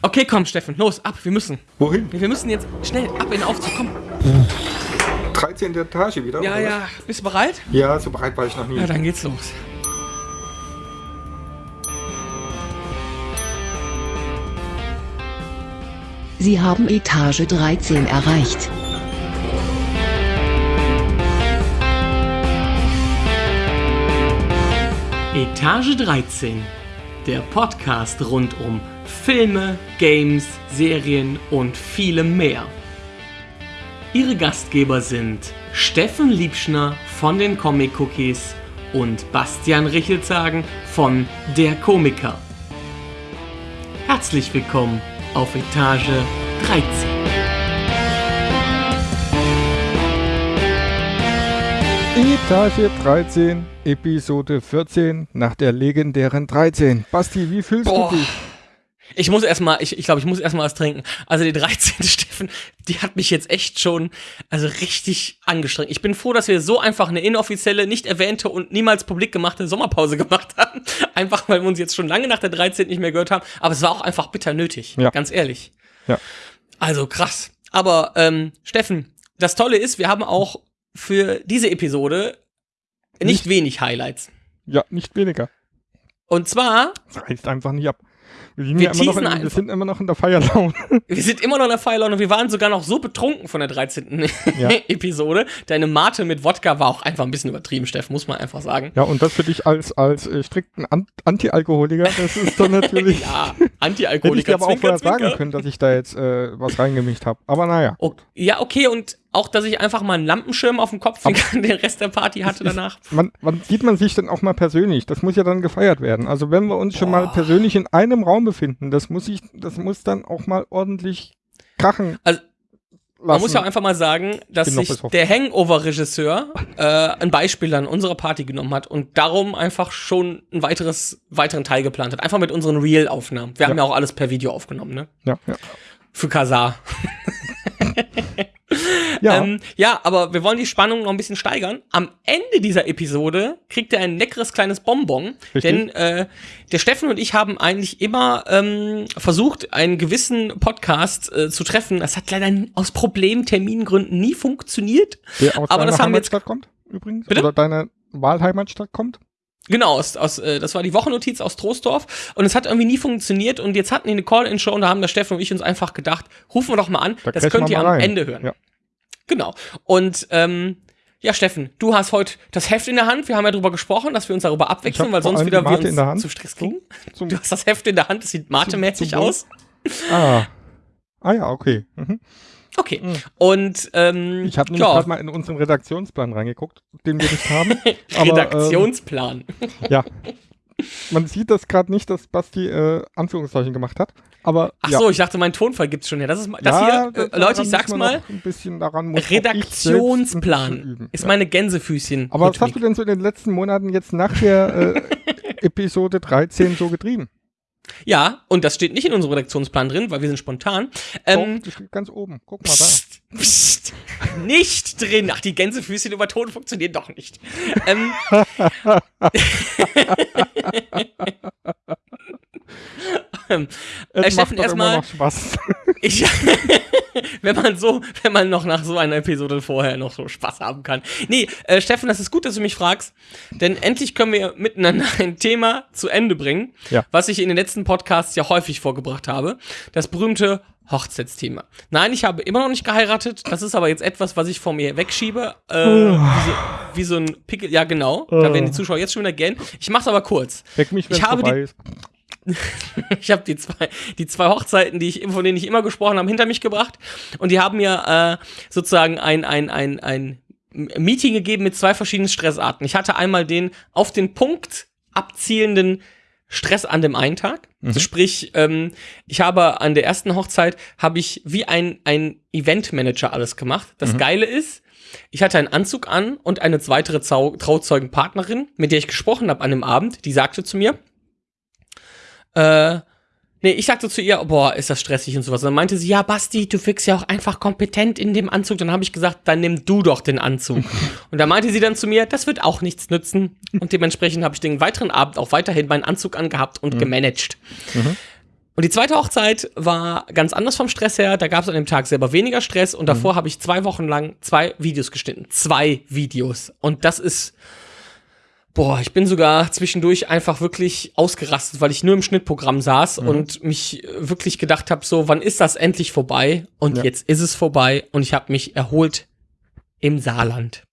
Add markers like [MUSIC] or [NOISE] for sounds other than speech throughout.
Okay, komm, Steffen, los, ab, wir müssen. Wohin? Wir müssen jetzt schnell ab in den Aufzug, komm. 13. Etage wieder? Ja, oder ja, bist du bereit? Ja, so bereit war ich noch nie. Ja, dann geht's los. Sie haben Etage 13 erreicht. Etage 13. Der Podcast rund um Filme, Games, Serien und vielem mehr. Ihre Gastgeber sind Steffen Liebschner von den Comic Cookies und Bastian Richelzagen von Der Komiker. Herzlich willkommen auf Etage 13. Etage 13, Episode 14, nach der legendären 13. Basti, wie fühlst Boah. du dich? Ich muss erstmal, ich, ich glaube, ich muss erstmal was trinken. Also die 13. [LAUGHS] Steffen, die hat mich jetzt echt schon, also richtig angestrengt. Ich bin froh, dass wir so einfach eine inoffizielle, nicht erwähnte und niemals publik gemachte Sommerpause gemacht haben. [LAUGHS] Einfach, weil wir uns jetzt schon lange nach der 13. nicht mehr gehört haben. Aber es war auch einfach bitter nötig. Ja. Ganz ehrlich. Ja. Also krass. Aber, ähm, Steffen, das Tolle ist, wir haben auch für diese Episode nicht, Nicht- wenig Highlights. Ja, nicht weniger. Und zwar, Das reißt einfach nicht ab. Wir sind, Wir noch, teasen in, [LAUGHS] wir sind immer noch in der Feierlaune. Wir sind immer noch in der Feierlaune und wir waren sogar noch so betrunken von der 13. Ja. [LAUGHS] Episode. Deine Mate mit Wodka war auch einfach ein bisschen übertrieben, Steff, muss man einfach sagen. Ja, und das für dich als, als äh, strikten An Anti-Alkoholiker, das ist dann [LAUGHS] natürlich. Ja, Hätte ich dir Anti-Alkoholiker, aber auch vorher sagen können, dass ich da jetzt äh, was reingemischt habe. Aber naja. Oh, ja, okay, und auch, dass ich einfach mal einen Lampenschirm auf dem Kopf den [LAUGHS] den Rest der Party hatte danach. Man, wann sieht man sich denn auch mal persönlich? Das muss ja dann gefeiert werden. Also wenn wir uns schon mal persönlich in einem Raum befinden, das muss ich, das muss dann auch mal ordentlich krachen. Also, lassen. Man muss ja auch einfach mal sagen, dass sich der Hangover-Regisseur äh, ein Beispiel an unserer Party genommen hat und darum einfach schon ein weiteres, weiteren Teil geplant hat. Einfach mit unseren Real-Aufnahmen. Wir haben ja auch alles per Video aufgenommen, ne? ja, ja. Für Kasar. [LAUGHS] Ja, Ähm, ja, aber wir wollen die Spannung noch ein bisschen steigern. Am Ende dieser Episode kriegt er ein leckeres kleines Bonbon. Richtig. Denn äh, der Steffen und ich haben eigentlich immer ähm, versucht, einen gewissen Podcast äh, zu treffen. Das hat leider aus Problemtermingründen nie funktioniert. der aus aber das haben wir jetzt- kommt, übrigens. Bitte? Oder deine Wahlheimatstadt kommt. Genau, aus, aus, äh, das war die Wochennotiz aus Troisdorf und es hat irgendwie nie funktioniert und jetzt hatten die eine Call-In-Show und da haben der Steffen und ich uns einfach gedacht, rufen wir doch mal an, Da das könnt ihr am rein. Ende hören. Ja. Genau. Und ähm, ja, Steffen, du hast heute das Heft in der Hand. Wir haben ja darüber gesprochen, dass wir uns darüber abwechseln, weil sonst wieder die wir uns in der Hand. zu Stress kriegen. Zum, Du hast das Heft in der Hand, das sieht matemäßig zum aus. ah. ah ja, okay. Mhm. Okay. Und ähm, Ich habe ja, gerade mal in unseren Redaktionsplan reingeguckt, den wir nicht haben. [LAUGHS] aber, Redaktionsplan. Ähm, [LAUGHS] ja. Man sieht das gerade nicht, dass Basti äh, Anführungszeichen gemacht hat. Aber Ach ja. so, ich dachte, mein Tonfall gibt's schon. Ja, das ist das ja, hier, äh, Leute, ich sag's mal. Ein bisschen daran muss Redaktionsplan ist meine Gänsefüßchen. Aber was hast du denn so in den letzten Monaten jetzt nach der äh, [LAUGHS] Episode 13 so getrieben? Ja, und das steht nicht in unserem Redaktionsplan drin, weil wir sind spontan. Ähm, das steht ganz oben. Guck mal da. Psst, psst, nicht drin. Ach, die Gänsefüßchen über Ton funktionieren doch nicht. Ähm, [LAUGHS] [LAUGHS] ähm, äh, Steffen, erstmal- immer noch Spaß. [LAUGHS] ich, [LAUGHS] wenn man so, wenn man noch nach so einer Episode vorher noch so Spaß haben kann. Nee, äh, Steffen, das ist gut, dass du mich fragst, denn endlich können wir miteinander [LAUGHS] ein Thema zu Ende bringen, Ja. was ich in den letzten Podcasts ja häufig vorgebracht habe. Das berühmte Hochzeitsthema. Nein, ich habe immer noch nicht geheiratet. Das ist aber jetzt etwas, was ich vor mir wegschiebe. Äh, wie, so, wie so ein Pickel. Ja, genau. Da werden die Zuschauer jetzt schon wieder gähnen. Ich mach's aber kurz. Weck mich, wenn Ich habe vorbei ist. [LAUGHS] Ich habe die zwei, die zwei Hochzeiten, die ich, von denen ich immer gesprochen habe, hinter mich gebracht. Und die haben mir äh, sozusagen ein, ein, ein, ein Meeting gegeben mit zwei verschiedenen Stressarten. Ich hatte einmal den auf den Punkt abzielenden Stress an dem einen Tag. Also sprich, ähm, ich habe an der ersten Hochzeit habe ich wie ein, ein Eventmanager alles gemacht. Das Geile ist, ich hatte einen Anzug an und eine weitere Trauzeugenpartnerin, mit der ich gesprochen habe an dem Abend, die sagte zu mir, äh, nee, ich sagte zu ihr, boah, ist das stressig und sowas. Und dann meinte sie, ja, Basti, du wirkst ja auch einfach kompetent in dem Anzug. Dann habe ich gesagt, dann nimm du doch den Anzug. [LAUGHS] und da meinte sie dann zu mir, das wird auch nichts nützen. Und dementsprechend habe ich den weiteren Abend auch weiterhin meinen Anzug angehabt und gemanagt. Und die zweite Hochzeit war ganz anders vom Stress her. Da gab es an dem Tag selber weniger Stress und davor habe ich zwei Wochen lang zwei Videos geschnitten. Zwei Videos. Und das ist. Boah, ich bin sogar zwischendurch einfach wirklich ausgerastet, weil ich nur im Schnittprogramm saß und mich äh, wirklich gedacht habe, so, wann ist das endlich vorbei? Und Ja. jetzt ist es vorbei und ich habe mich erholt im Saarland.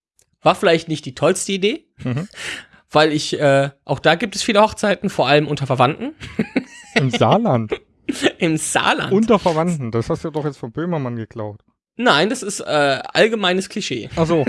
War vielleicht nicht die tollste Idee, Mhm. [LAUGHS] weil ich, äh, auch da gibt es viele Hochzeiten, vor allem unter Verwandten. [LAUGHS] Im Saarland. [LAUGHS] Im Saarland. Unter Verwandten. Das hast du doch jetzt von Böhmermann geklaut. Nein, das ist äh, allgemeines Klischee. Achso.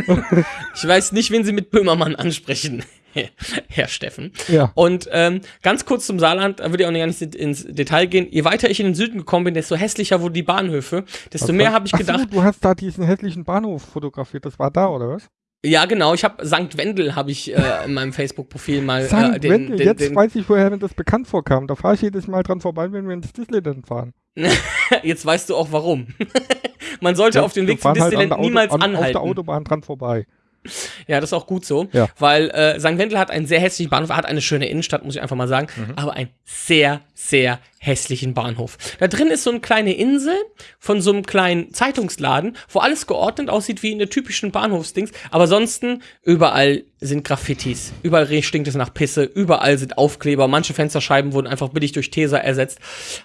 Ich weiß nicht, wen Sie mit Böhmermann ansprechen, [LAUGHS] Herr Steffen. ja. Und ähm, ganz kurz zum Saarland, da würde ich auch nicht ins- ins Detail gehen. Je weiter ich in den Süden gekommen bin, desto hässlicher wurden die Bahnhöfe, desto mehr habe ich Ach so, gedacht. du hast da diesen hässlichen Bahnhof fotografiert. Das war da, oder was? Ja, genau. Ich habe St. Wendel habe ich äh, in meinem Facebook-Profil mal äh, Sankt den, Wendel, den, jetzt den, weiß ich, woher mir das bekannt vorkam. Da fahre ich jedes Mal dran vorbei, wenn wir ins Disneyland fahren. [LAUGHS] jetzt weißt du auch warum. [LAUGHS] Man sollte auf dem Weg zum halt an Disneyland Auto- niemals an, Auf anhalten. der Autobahn dran vorbei. [LAUGHS] Ja, das ist auch gut so, Ja. weil äh, St. Wendel hat einen sehr hässlichen Bahnhof, hat eine schöne Innenstadt, muss ich einfach mal sagen, Mhm. aber einen sehr, sehr hässlichen Bahnhof. Da drin ist so eine kleine Insel von so einem kleinen Zeitungsladen, wo alles geordnet aussieht wie in der typischen Bahnhofsdings, aber ansonsten überall sind Graffitis, überall stinkt es nach Pisse, überall sind Aufkleber, manche Fensterscheiben wurden einfach billig durch Tesa ersetzt.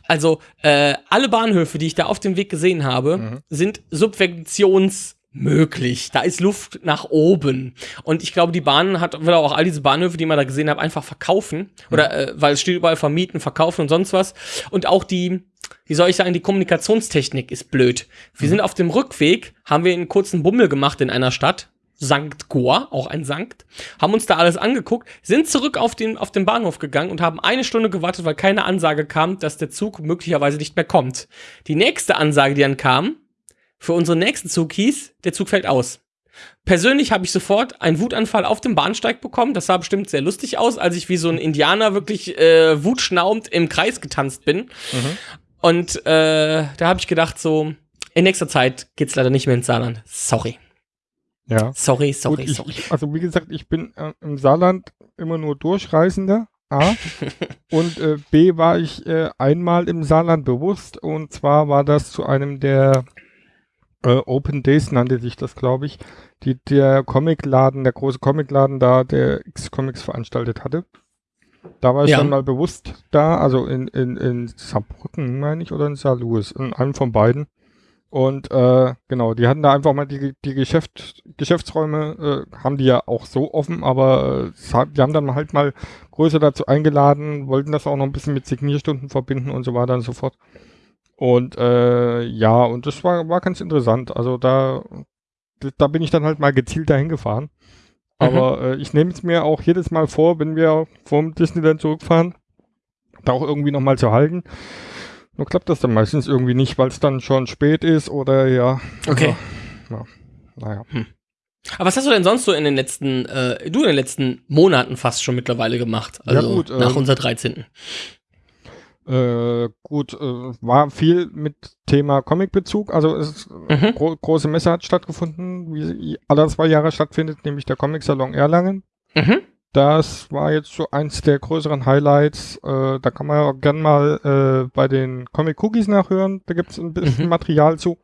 Also äh, alle Bahnhöfe, die ich da auf dem Weg gesehen habe, Mhm. sind Subventions möglich. Da ist Luft nach oben. Und ich glaube, die Bahn hat, will auch all diese Bahnhöfe, die man da gesehen hat, einfach verkaufen. Oder, äh, weil es steht überall vermieten, verkaufen und sonst was. Und auch die, wie soll ich sagen, die Kommunikationstechnik ist blöd. Wir sind auf dem Rückweg, haben wir einen kurzen Bummel gemacht in einer Stadt. Sankt Goa, auch ein Sankt, haben uns da alles angeguckt, sind zurück auf den, auf den Bahnhof gegangen und haben eine Stunde gewartet, weil keine Ansage kam, dass der Zug möglicherweise nicht mehr kommt. Die nächste Ansage, die dann kam, für unseren nächsten Zug hieß, der Zug fällt aus. Persönlich habe ich sofort einen Wutanfall auf dem Bahnsteig bekommen. Das sah bestimmt sehr lustig aus, als ich wie so ein Indianer wirklich äh, wutschnaubend im Kreis getanzt bin. Und äh, da habe ich gedacht, so, in nächster Zeit geht's leider nicht mehr ins Saarland. Sorry. Ja. Sorry, sorry, Gut, sorry. ich, also wie gesagt, ich bin äh, im Saarland immer nur Durchreisender. A. [LAUGHS] und äh, B war ich äh, einmal im Saarland bewusst und zwar war das zu einem der äh, Open Days nannte sich das, glaube ich, die der Comicladen, der große Comicladen da, der X-Comics veranstaltet hatte. Da war ich Ja. dann mal bewusst da, also in, in, in Saarbrücken, meine ich, oder in Saarlouis, in einem von beiden. Und äh, genau, die hatten da einfach mal die, die Geschäft, Geschäftsräume, äh, haben die ja auch so offen, aber äh, die haben dann halt mal größer dazu eingeladen, wollten das auch noch ein bisschen mit Signierstunden verbinden und so weiter und so fort. Und äh, ja, und das war, war ganz interessant. Also da, da bin ich dann halt mal gezielt dahin gefahren. Aber äh, ich nehme es mir auch jedes Mal vor, wenn wir vom Disneyland zurückfahren, da auch irgendwie nochmal zu halten. Nur klappt das dann meistens irgendwie nicht, weil es dann schon spät ist oder ja. Okay. Ja, naja. Aber was hast du denn sonst so in den letzten, äh, du in den letzten Monaten fast schon mittlerweile gemacht? Ja, Also gut, nach ähm, unserer 13. Äh, gut, äh, war viel mit Thema Comicbezug. Also es ist Mhm. gro große Messe hat stattgefunden, wie sie alle zwei Jahre stattfindet, nämlich der Comic Salon Erlangen. Mhm. Das war jetzt so eins der größeren Highlights. Äh, da kann man ja auch gern mal äh, bei den Comic Cookies nachhören. Da gibt es ein bisschen Mhm. Material zu.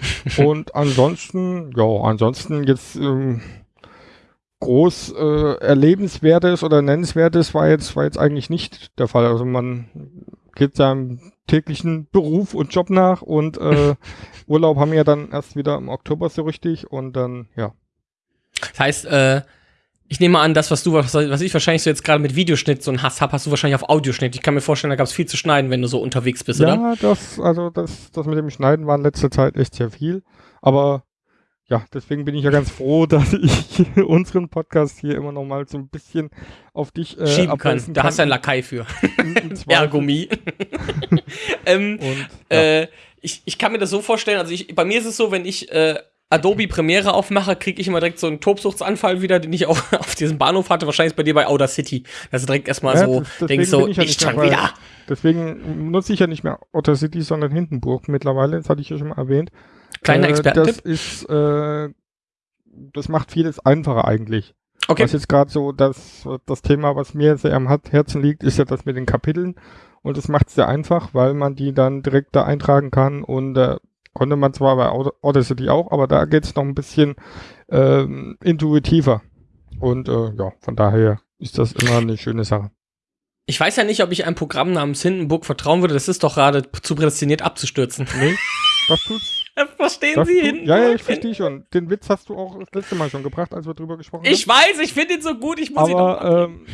[LAUGHS] Und ansonsten, ja, ansonsten jetzt ähm, groß äh, erlebenswertes oder nennenswertes war jetzt war jetzt eigentlich nicht der Fall. Also man geht seinem täglichen Beruf und Job nach und äh, [LAUGHS] Urlaub haben wir ja dann erst wieder im Oktober so richtig und dann ja. Das heißt, äh, ich nehme an, das, was du, was, was ich wahrscheinlich so jetzt gerade mit Videoschnitt so einen Hass habe, hast du wahrscheinlich auf Audioschnitt. Ich kann mir vorstellen, da gab es viel zu schneiden, wenn du so unterwegs bist, oder? Ja, das, also das, das mit dem Schneiden war in letzter Zeit echt sehr viel. Aber ja, deswegen bin ich ja ganz froh, [LAUGHS] dass ich unseren Podcast hier immer noch mal so ein bisschen auf dich äh, Schieben kann. abwälzen Da hast du einen Lakai für. [LAUGHS] Ergomi. [LAUGHS] ähm, Und ja. äh, ich, ich kann mir das so vorstellen, also ich, bei mir ist es so, wenn ich äh, Adobe Premiere aufmache, kriege ich immer direkt so einen Tobsuchtsanfall wieder, den ich auch [LAUGHS] auf diesem Bahnhof hatte. Wahrscheinlich ist bei dir bei Outer City. Dass du direkt erstmal Ja, so das- denkst, so, ich ja nicht nicht mehr wieder. deswegen nutze ich ja nicht mehr Otter City, sondern Hindenburg mittlerweile. Das hatte ich ja schon mal erwähnt. Kleiner Äh, Das Expertentipp. ist, äh, das macht vieles einfacher eigentlich. Okay. Was jetzt gerade so das, das Thema, was mir sehr am Herzen liegt, ist ja das mit den Kapiteln. Und das macht es sehr einfach, weil man die dann direkt da eintragen kann und äh, konnte man zwar bei Aud- Audacity auch, aber da geht es noch ein bisschen ähm, intuitiver. Und äh, ja, von daher ist das immer eine schöne Sache. Ich weiß ja nicht, ob ich einem Programm namens Hindenburg vertrauen würde. Das ist doch gerade zu prädestiniert abzustürzen. Nee, das tut's. [LAUGHS] Verstehen Das Sie tut, Hindenburg? ja, ja, ich verstehe schon. Den Witz hast du auch das letzte Mal schon gebracht, als wir drüber gesprochen Ich weiß, ich finde ihn so gut, ich muss ihn noch. Aber ähm,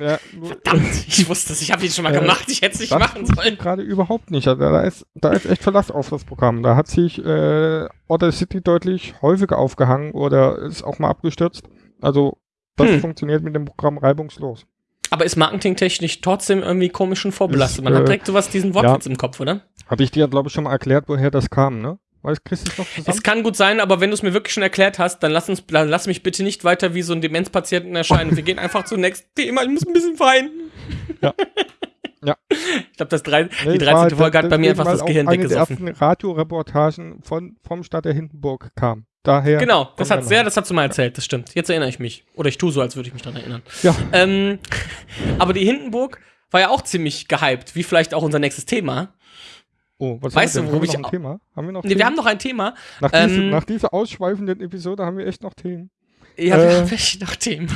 ja, [LAUGHS] Verdammt, ich wusste es, ich habe ihn schon mal Äh, gemacht, ich hätte es nicht machen sollen. gerade überhaupt nicht. Also, da, ist, da ist echt Verlass auf das Programm. Da hat sich äh, Audacity deutlich häufiger aufgehangen oder ist auch mal abgestürzt. Also das Hm. funktioniert mit dem Programm reibungslos. Aber ist marketingtechnisch trotzdem irgendwie komisch und vorbelastet. Man Ist, hat äh, direkt sowas, diesen Wortwitz im Kopf, oder? Hatte ich dir, glaube ich, schon mal erklärt, woher das kam, ne? Weißt kriegst du es noch zusammen? Es kann gut sein, aber wenn du es mir wirklich schon erklärt hast, dann lass, uns, dann lass mich bitte nicht weiter wie so ein Demenzpatienten erscheinen. Wir gehen einfach zum nächsten Thema. Ich muss ein bisschen weinen. Ja. Ja. Ich glaube, das drei, Nee, die es war 13. halt Folge hat bei mir einfach weil das Gehirn eine der weggesoffen. ersten Radioreportagen von, vom Stadt der Hindenburg kam. Daher. Genau, das hat der sehr, das hast du mal erzählt, das stimmt. Jetzt erinnere ich mich. Oder ich tue so, als würde ich mich daran erinnern. Ja. Ähm, aber die Hindenburg war ja auch ziemlich gehypt, wie vielleicht auch unser nächstes Thema. Oh, was Weißt haben du, wir denn? worüber Haben wir noch ich ein Thema? Haben wir noch Nee, wir Themen? haben noch ein Thema. nach, diese, ähm, nach dieser ausschweifenden Episode haben wir echt noch Themen. Ja, wir Äh. haben welche noch Themen.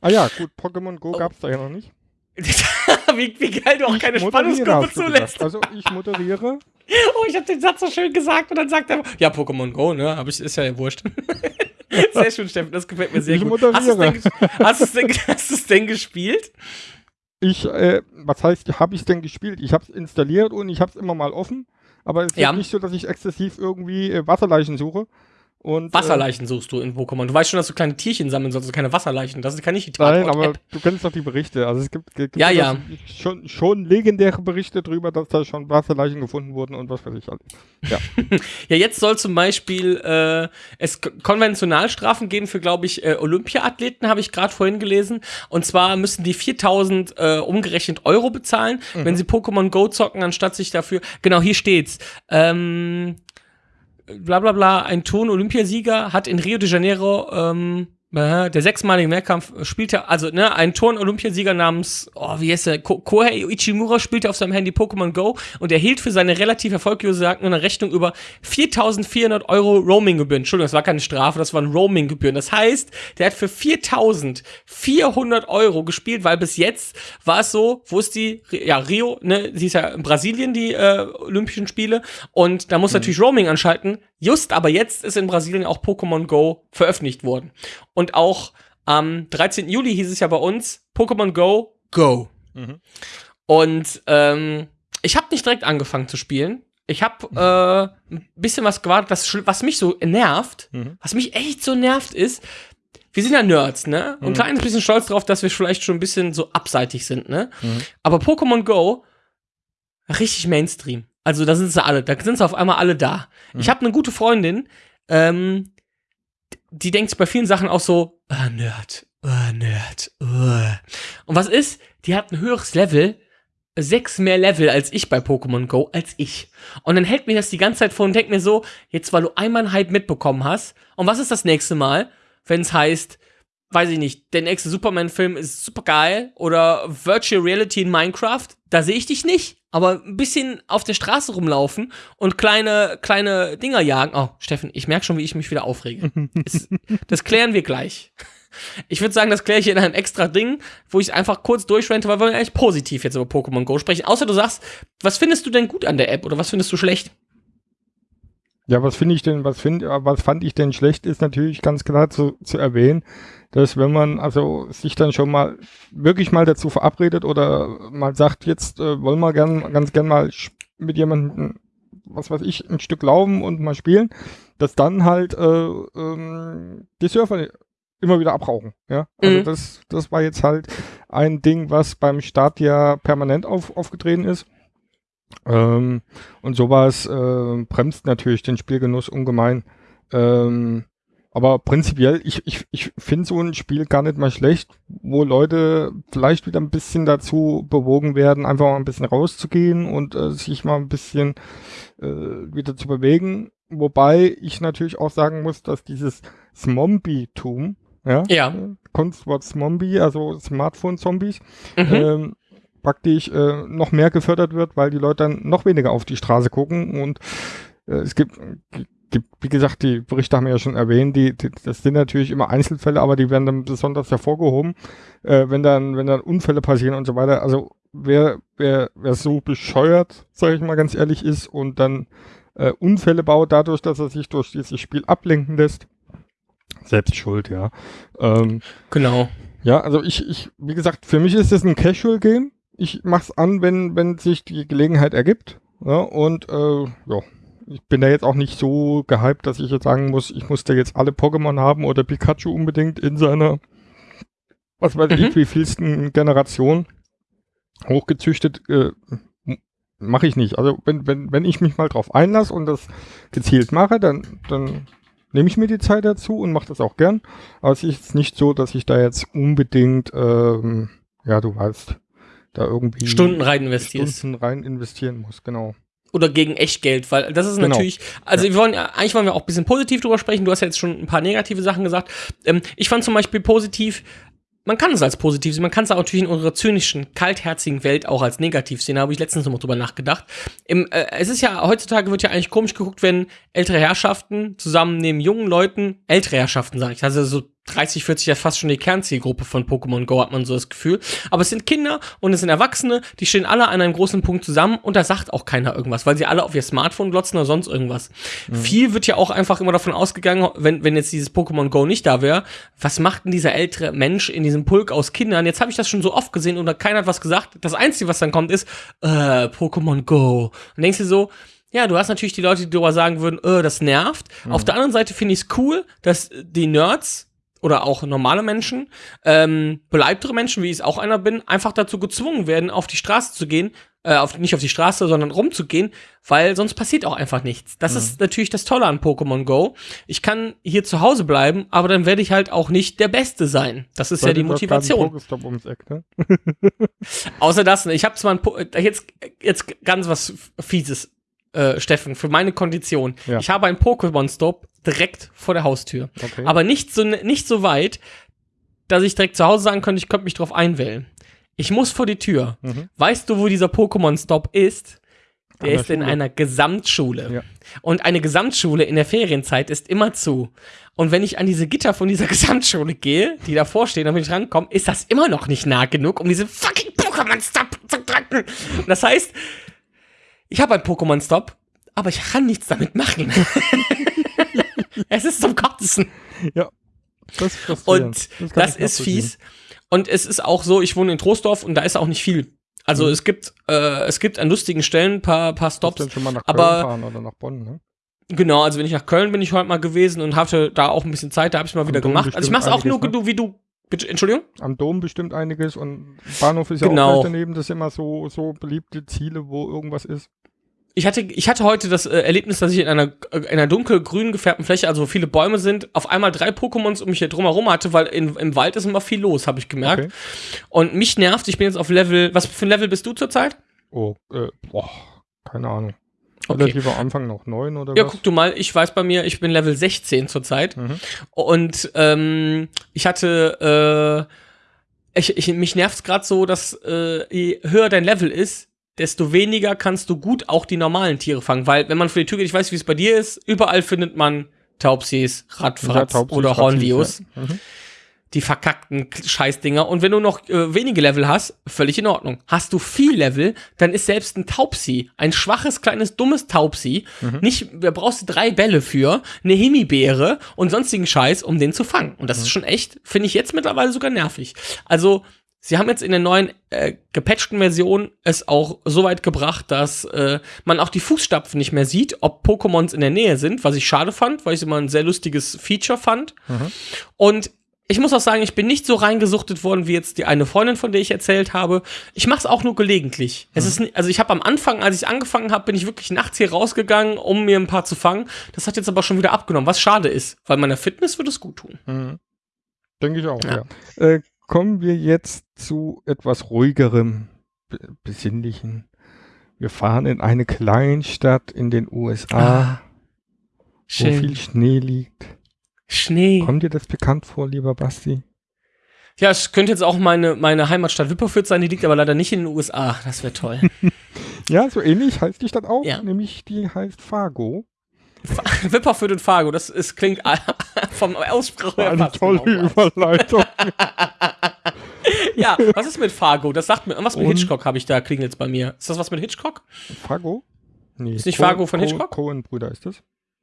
Ah ja, gut, Pokémon Go Oh. gab's da ja noch nicht. [LAUGHS] wie, wie geil du auch keine Ich moderiere, hast du zulässt. Also ich moderiere. Oh, ich habe den Satz so schön gesagt und dann sagt er, ja, Pokémon Go, ne? Ich, ist ja wurscht. [LAUGHS] sehr schön, Steffen, das gefällt mir sehr Ich gut. Hast du es moderiere. denn, hast denn, [LAUGHS] hast denn gespielt? Ich, äh, was heißt, habe ich denn gespielt? Ich habe es installiert und ich habe es immer mal offen. Aber es ist Ja. nicht so, dass ich exzessiv irgendwie äh, Wasserleichen suche. Und, Wasserleichen suchst du in Pokémon. Du weißt schon, dass du kleine Tierchen sammeln sollst, also keine Wasserleichen. Das kann nicht die Äh, nein, aber Tatort-App. du kennst doch die Berichte. Also es gibt, gibt Ja, ja. Schon, schon legendäre Berichte darüber, dass da schon Wasserleichen gefunden wurden und was weiß ich alles. Ja, [LAUGHS] jetzt soll zum Beispiel äh, es Konventionalstrafen geben für, glaube ich, äh, Olympia-Athleten, habe ich gerade vorhin gelesen. Und zwar müssen die 4000 äh, umgerechnet Euro bezahlen, wenn sie Pokémon Go zocken, anstatt sich dafür. Genau, hier steht's. Ähm, bla bla bla, ein Turn-Olympiasieger hat in Rio de Janeiro ähm, äh, der sechsmalige Mehrkampf äh, spielte, also ne, ein Turn-Olympiasieger namens, oh, wie heißt der, Ko Kohei Ichimura spielte auf seinem Handy Pokémon Go und erhielt für seine relativ erfolglose eine Rechnung über 4.400 Euro Roaming-Gebühren. Entschuldigung, das war keine Strafe, das waren Roaming-Gebühren. Das heißt, der hat für 4.400 Euro gespielt, weil bis jetzt war es so, wo ist die, ja, Rio, ne, sie ist ja in Brasilien, die äh, Olympischen Spiele und da muss natürlich Roaming anschalten. Just aber jetzt ist in Brasilien auch Pokémon Go veröffentlicht worden. Und auch am 13. Juli hieß es ja bei uns Pokémon Go, Go. Mhm. Und ähm, ich habe nicht direkt angefangen zu spielen. Ich habe äh, ein bisschen was gewartet, was, was mich so nervt, Mhm. was mich echt so nervt ist, wir sind ja Nerds, ne? Und ein Mhm. kleines bisschen stolz drauf, dass wir vielleicht schon ein bisschen so abseitig sind, ne? Mhm. Aber Pokémon Go, richtig Mainstream. Also da sind sie alle, da sind sie auf einmal alle da. Mhm. Ich habe eine gute Freundin, ähm, die denkt sich bei vielen Sachen auch so, ah, Nerd, ah, Nerd, ah. Und was ist? Die hat ein höheres Level, sechs mehr Level als ich bei Pokémon Go, als ich. Und dann hält mir das die ganze Zeit vor und denkt mir so, jetzt weil du einmal einen Hype mitbekommen hast, und was ist das nächste Mal, wenn es heißt, weiß ich nicht, der nächste Superman-Film ist super geil oder Virtual Reality in Minecraft, da sehe ich dich nicht. Aber ein bisschen auf der Straße rumlaufen und kleine, kleine Dinger jagen. Oh, Steffen, ich merke schon, wie ich mich wieder aufrege. [LAUGHS] es, das klären wir gleich. Ich würde sagen, das kläre ich in einem extra Ding, wo ich einfach kurz durchrente, weil wir eigentlich positiv jetzt über Pokémon Go sprechen. Außer du sagst, was findest du denn gut an der App oder was findest du schlecht? Ja, was finde ich denn, was find, was fand ich denn schlecht, ist natürlich ganz klar zu, zu erwähnen, dass wenn man also sich dann schon mal wirklich mal dazu verabredet oder mal sagt, jetzt äh, wollen wir gern, ganz gern mal mit jemandem, was weiß ich, ein Stück laufen und mal spielen, dass dann halt äh, ähm, die Surfer immer wieder abrauchen. Ja, also Mhm. das, das war jetzt halt ein Ding, was beim Start ja permanent auf, aufgetreten ist. Ähm, und sowas äh, bremst natürlich den Spielgenuss ungemein. Ähm, aber prinzipiell, ich, ich, ich finde so ein Spiel gar nicht mal schlecht, wo Leute vielleicht wieder ein bisschen dazu bewogen werden, einfach mal ein bisschen rauszugehen und äh, sich mal ein bisschen äh, wieder zu bewegen. Wobei ich natürlich auch sagen muss, dass dieses Smombie-Tum, ja, Ja. Kunstwort Smombie, also Smartphone-Zombies, Mhm. ähm, praktisch äh, noch mehr gefördert wird, weil die Leute dann noch weniger auf die Straße gucken und äh, es gibt, gibt, wie gesagt, die Berichte haben wir ja schon erwähnt, die, die, das sind natürlich immer Einzelfälle, aber die werden dann besonders hervorgehoben, äh, wenn dann, wenn dann Unfälle passieren und so weiter. Also wer, wer, wer so bescheuert, sage ich mal ganz ehrlich, ist und dann äh, Unfälle baut dadurch, dass er sich durch dieses Spiel ablenken lässt, selbst schuld, ja. Ähm, Genau. ja, also ich, ich, wie gesagt, für mich ist es ein Casual-Game. Ich mach's an, wenn, wenn sich die Gelegenheit ergibt. Ja, und äh, ja, ich bin da jetzt auch nicht so gehypt, dass ich jetzt sagen muss, ich muss da jetzt alle Pokémon haben oder Pikachu unbedingt in seiner, was weiß ich, Mhm. wie vielsten Generation hochgezüchtet. Äh, mache ich nicht. Also wenn, wenn, wenn ich mich mal drauf einlasse und das gezielt mache, dann, dann nehme ich mir die Zeit dazu und mache das auch gern. Aber es ist nicht so, dass ich da jetzt unbedingt, ähm, ja, du weißt, da irgendwie Stunden rein investierst. Stunden rein investieren muss, genau. Oder gegen Echtgeld, weil das ist Genau. natürlich, also wir wollen ja, eigentlich wollen wir auch ein bisschen positiv drüber sprechen. Du hast ja jetzt schon ein paar negative Sachen gesagt. Ähm, ich fand zum Beispiel positiv, man kann es als positiv sehen, man kann es auch natürlich in unserer zynischen, kaltherzigen Welt auch als negativ sehen. Da habe ich letztens noch mal drüber nachgedacht. Im, äh, es ist ja, heutzutage wird ja eigentlich komisch geguckt, wenn ältere Herrschaften zusammen neben jungen Leuten, ältere Herrschaften sage ich, also so 30, 40 ja fast schon die Kernzielgruppe von Pokémon Go, hat man so das Gefühl. Aber es sind Kinder und es sind Erwachsene, die stehen alle an einem großen Punkt zusammen und da sagt auch keiner irgendwas, weil sie alle auf ihr Smartphone glotzen oder sonst irgendwas. Viel wird ja auch einfach immer davon ausgegangen, wenn, wenn jetzt dieses Pokémon Go nicht da wäre, was macht denn dieser ältere Mensch in diesem Pulk aus Kindern? Jetzt habe ich das schon so oft gesehen und keiner hat was gesagt. Das Einzige, was dann kommt, ist, äh, Pokémon Go. Und denkst du so, ja, du hast natürlich die Leute, die darüber sagen würden, äh, das nervt. Auf der anderen Seite finde ich es cool, dass die Nerds oder auch normale Menschen, ähm, beleibtere Menschen, wie ich es auch einer bin, einfach dazu gezwungen werden, auf die Straße zu gehen, äh, auf, nicht auf die Straße, sondern rumzugehen, weil sonst passiert auch einfach nichts. Das ist natürlich das Tolle an Pokémon Go. Ich kann hier zu Hause bleiben, aber dann werde ich halt auch nicht der Beste sein. Das ist ja die Sollte gerade ein Motivation. Ums Eck, ne? [LAUGHS] Außer das, ne, ich habe zwar ein po jetzt, jetzt ganz was Fieses, äh, Steffen, für meine Kondition. Ja. Ich habe einen Pokémon-Stop direkt vor der Haustür. Okay. Aber nicht so, nicht so weit, dass ich direkt zu Hause sagen könnte, ich könnte mich drauf einwählen. Ich muss vor die Tür. Mhm. Weißt du, wo dieser Pokémon-Stop ist? Der der ist in Schule. einer Gesamtschule. Ja. Und eine Gesamtschule in der Ferienzeit ist immer zu. Und wenn ich an diese Gitter von dieser [LAUGHS] Gesamtschule gehe, die davor stehen, damit ich rankomme, ist das immer noch nicht nah genug, um diese fucking Pokémon-Stop zu drücken. Das heißt, ich habe einen Pokémon-Stop, aber ich kann nichts damit machen. [LAUGHS] es ist zum Kotzen. Ja. Das, ist. Und das, ich ist fies. Und es ist auch so, ich wohne in Troisdorf und da ist auch nicht viel. Also Mhm. es gibt, äh, es gibt an lustigen Stellen ein paar, paar Stops. schon mal nach Köln aber- fahren oder nach Bonn, ne? Genau, also wenn ich nach Köln bin ich heute mal gewesen und hatte da auch ein bisschen Zeit, da habe ich mal wieder Dom gemacht. Also ich mache es auch nur ne? wie du. Entschuldigung? Am Dom bestimmt einiges und Bahnhof ist ja Genau. auch gleich daneben. Das sind immer so, so beliebte Ziele, wo irgendwas ist. Ich hatte, ich hatte heute das äh, Erlebnis, dass ich in einer, äh, in einer dunkelgrün gefärbten Fläche, also wo viele Bäume sind, auf einmal drei Pokémons um mich hier drumherum hatte, weil in, im Wald ist immer viel los, habe ich gemerkt. Okay. Und mich nervt, ich bin jetzt auf Level, was für ein Level bist du zurzeit? Oh, äh, boah, keine Ahnung. Okay. Relativ am Anfang noch neun oder Ja, was? guck du mal, ich weiß bei mir, ich bin Level 16 zurzeit. Mhm. Und ähm, ich hatte, äh, ich, ich, mich nervt's gerade so, dass äh, je höher dein Level ist, desto weniger kannst du gut auch die normalen Tiere fangen. Weil wenn man vor die Tür geht, ich weiß, wie es bei dir ist, überall findet man Taubsis, Radfratz Ja, oder Hornlius, ja. Mhm. die verkackten Scheißdinger. Und wenn du noch äh, wenige Level hast, völlig in Ordnung. Hast du viel Level, dann ist selbst ein Taubsi, ein schwaches, kleines, dummes Taubsi, Mhm. nicht, da brauchst du drei Bälle für, eine Himbeere und sonstigen Scheiß, um den zu fangen. Und das ist schon echt, finde ich jetzt mittlerweile sogar nervig. Also, sie haben jetzt in der neuen äh, gepatchten Version es auch so weit gebracht, dass äh, man auch die Fußstapfen nicht mehr sieht, ob Pokémons in der Nähe sind, was ich schade fand, weil ich es immer ein sehr lustiges Feature fand. Mhm. Und ich muss auch sagen, ich bin nicht so reingesuchtet worden wie jetzt die eine Freundin, von der ich erzählt habe. Ich mache es auch nur gelegentlich. Es ist, also ich habe am Anfang, als ich angefangen habe, bin ich wirklich nachts hier rausgegangen, um mir ein paar zu fangen. Das hat jetzt aber schon wieder abgenommen, was schade ist, weil meiner Fitness würde es gut tun. Mhm. Denke ich auch, Ja. ja. Äh, kommen wir jetzt zu etwas ruhigerem, be- besinnlichen. Wir fahren in eine Kleinstadt in den USA, wo viel Schnee liegt. Schnee. Kommt dir das bekannt vor, lieber Basti? Ja, es könnte jetzt auch meine, meine Heimatstadt Wipperfürth sein, die liegt aber leider nicht in den USA. Das wäre toll. [LAUGHS] Ja, so ähnlich heißt die Stadt auch, Ja. nämlich die heißt Fargo. [LAUGHS] Wipperfürth und Fargo, das ist, klingt vom Aussprache her Eine tolle genau. Überleitung. [LAUGHS] Ja, was ist mit Fargo? Das sagt mir, was mit Und- Hitchcock habe ich da, klingelt jetzt bei mir. Ist das was mit Hitchcock? Fargo? Nee. Ist nicht Fargo von Hitchcock? Cohen-Brüder ist das.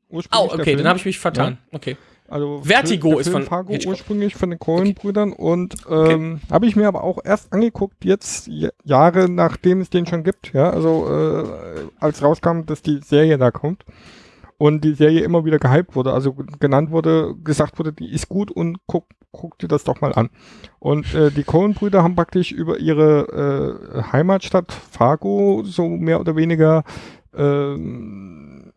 Oh, Ursprünglich der okay, dann habe ich mich vertan. Okay. Also Vertigo ist von Fargo Hitchcock. ursprünglich von den Coen-Brüdern und ähm, habe ich mir aber auch erst angeguckt, jetzt Jahre nachdem es den schon gibt, ja, also äh, als rauskam, dass die Serie da kommt und die Serie immer wieder gehypt wurde, also genannt wurde, gesagt wurde, die ist gut und guck, guck dir das doch mal an. Und äh, die Coen-Brüder haben praktisch über ihre äh, Heimatstadt Fargo so mehr oder weniger ähm,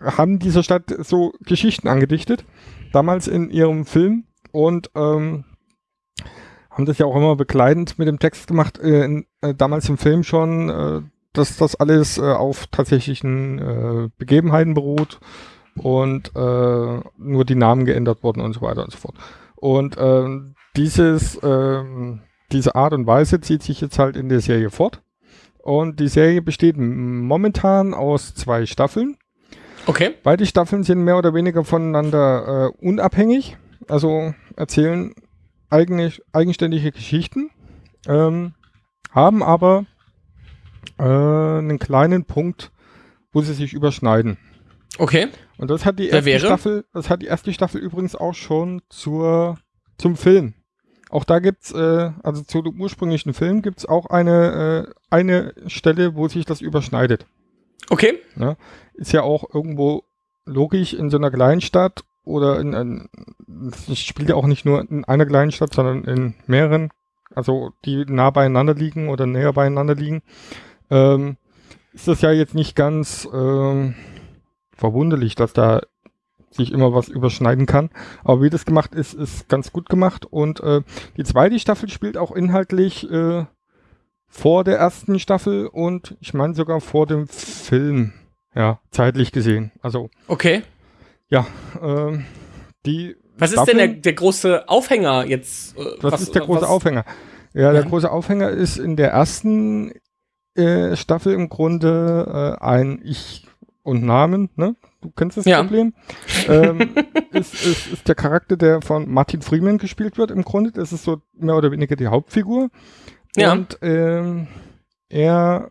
haben dieser Stadt so Geschichten angedichtet damals in ihrem Film und ähm, haben das ja auch immer begleitend mit dem Text gemacht, äh, in, äh, damals im Film schon, äh, dass das alles äh, auf tatsächlichen äh, Begebenheiten beruht und äh, nur die Namen geändert wurden und so weiter und so fort. Und ähm, dieses, ähm, diese Art und Weise zieht sich jetzt halt in der Serie fort. Und die Serie besteht momentan aus zwei Staffeln. Okay. Beide Staffeln sind mehr oder weniger voneinander äh, unabhängig, also erzählen eigentlich eigenständige Geschichten, ähm, haben aber äh, einen kleinen Punkt, wo sie sich überschneiden. Okay. Und das hat die erste? Staffel, das hat die erste Staffel übrigens auch schon zur, zum Film. Auch da gibt's, äh, also zu dem ursprünglichen Film gibt's auch eine, äh, eine Stelle, wo sich das überschneidet. Okay. Ist ja auch irgendwo logisch in so einer Kleinstadt oder in, in es spielt ja auch nicht nur in einer kleinen Stadt, sondern in mehreren, also die nah beieinander liegen oder näher beieinander liegen. Ähm, ist das ja jetzt nicht ganz ähm, verwunderlich, dass da sich immer was überschneiden kann. Aber wie das gemacht ist, ist ganz gut gemacht. Und äh, die zweite Staffel spielt auch inhaltlich äh, vor der ersten Staffel und ich meine sogar vor dem Film. Ja, zeitlich gesehen. Also, Okay. ja, ähm, die. Was ist denn der, der große Aufhänger jetzt? äh, Was, ist der große was- Aufhänger? Ja, der Ja. große Aufhänger ist in der ersten äh, Staffel im Grunde äh, ein Ich und Namen, ne? Du kennst das Ja. Problem. ähm, [LAUGHS] ist, ist, ist der Charakter, der von Martin Freeman gespielt wird im Grunde. Das ist so mehr oder weniger die Hauptfigur. Ja. Und ähm, er,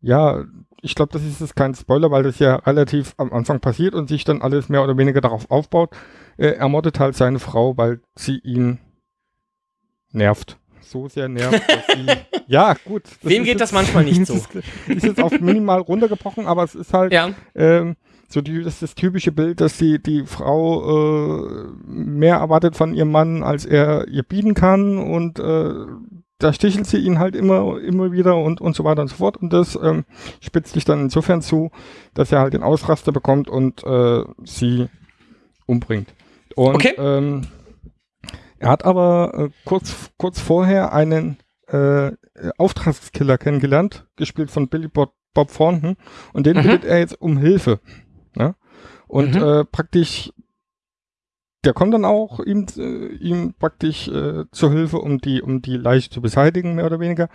ja, ich glaube, das ist jetzt kein Spoiler, weil das ja relativ am Anfang passiert und sich dann alles mehr oder weniger darauf aufbaut. Äh, er mordet halt seine Frau, weil sie ihn nervt. So sehr nervt, dass sie. [LAUGHS] Ja, gut. Wem geht das jetzt- manchmal nicht [LAUGHS] das so? Ist, ist jetzt auf minimal runtergebrochen, aber es ist halt Ja. ähm, so die, das ist das typische Bild, dass die, die Frau äh, mehr erwartet von ihrem Mann, als er ihr bieten kann und äh, da stichelt sie ihn halt immer, immer wieder und, und so weiter und so fort und das ähm, spitzt sich dann insofern zu, dass er halt den Ausraster bekommt und äh, sie umbringt. Und Okay. ähm, er hat aber äh, kurz, kurz vorher einen äh, Auftragskiller kennengelernt, gespielt von Billy Bob, Bob Thornton und den Mhm. bittet er jetzt um Hilfe. Ne? Und Mhm. äh, praktisch, der kommt dann auch ihm, äh, ihm praktisch äh, zur Hilfe, um die, um die Leiche zu beseitigen, mehr oder weniger.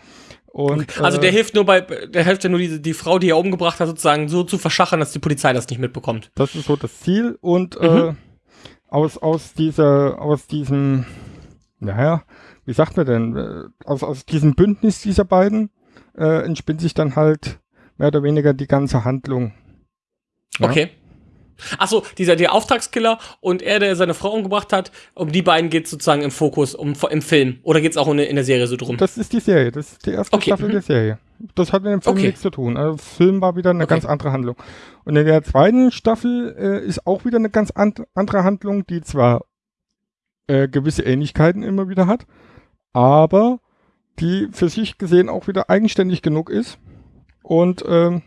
Und, Also der äh, hilft nur bei, der hilft ja nur die, die Frau, die er umgebracht hat, sozusagen so zu verschachern, dass die Polizei das nicht mitbekommt. Das ist so das Ziel und Mhm. äh, aus, aus dieser, aus diesem, naja, wie sagt man denn, äh, aus, aus diesem Bündnis dieser beiden äh, entspinnt sich dann halt mehr oder weniger die ganze Handlung. Ja. Okay. Achso, dieser der Auftragskiller und er, der seine Frau umgebracht hat, um die beiden geht sozusagen im Fokus, um, im Film. Oder geht es auch in, in der Serie so drum? Das ist die Serie, das ist die erste Okay, Staffel mhm. der Serie. Das hat mit dem Film Okay. nichts zu tun. Also Film war wieder eine Okay. ganz andere Handlung. Und in der zweiten Staffel äh, ist auch wieder eine ganz an andere Handlung, die zwar äh, gewisse Ähnlichkeiten immer wieder hat, aber die für sich gesehen auch wieder eigenständig genug ist und ähm,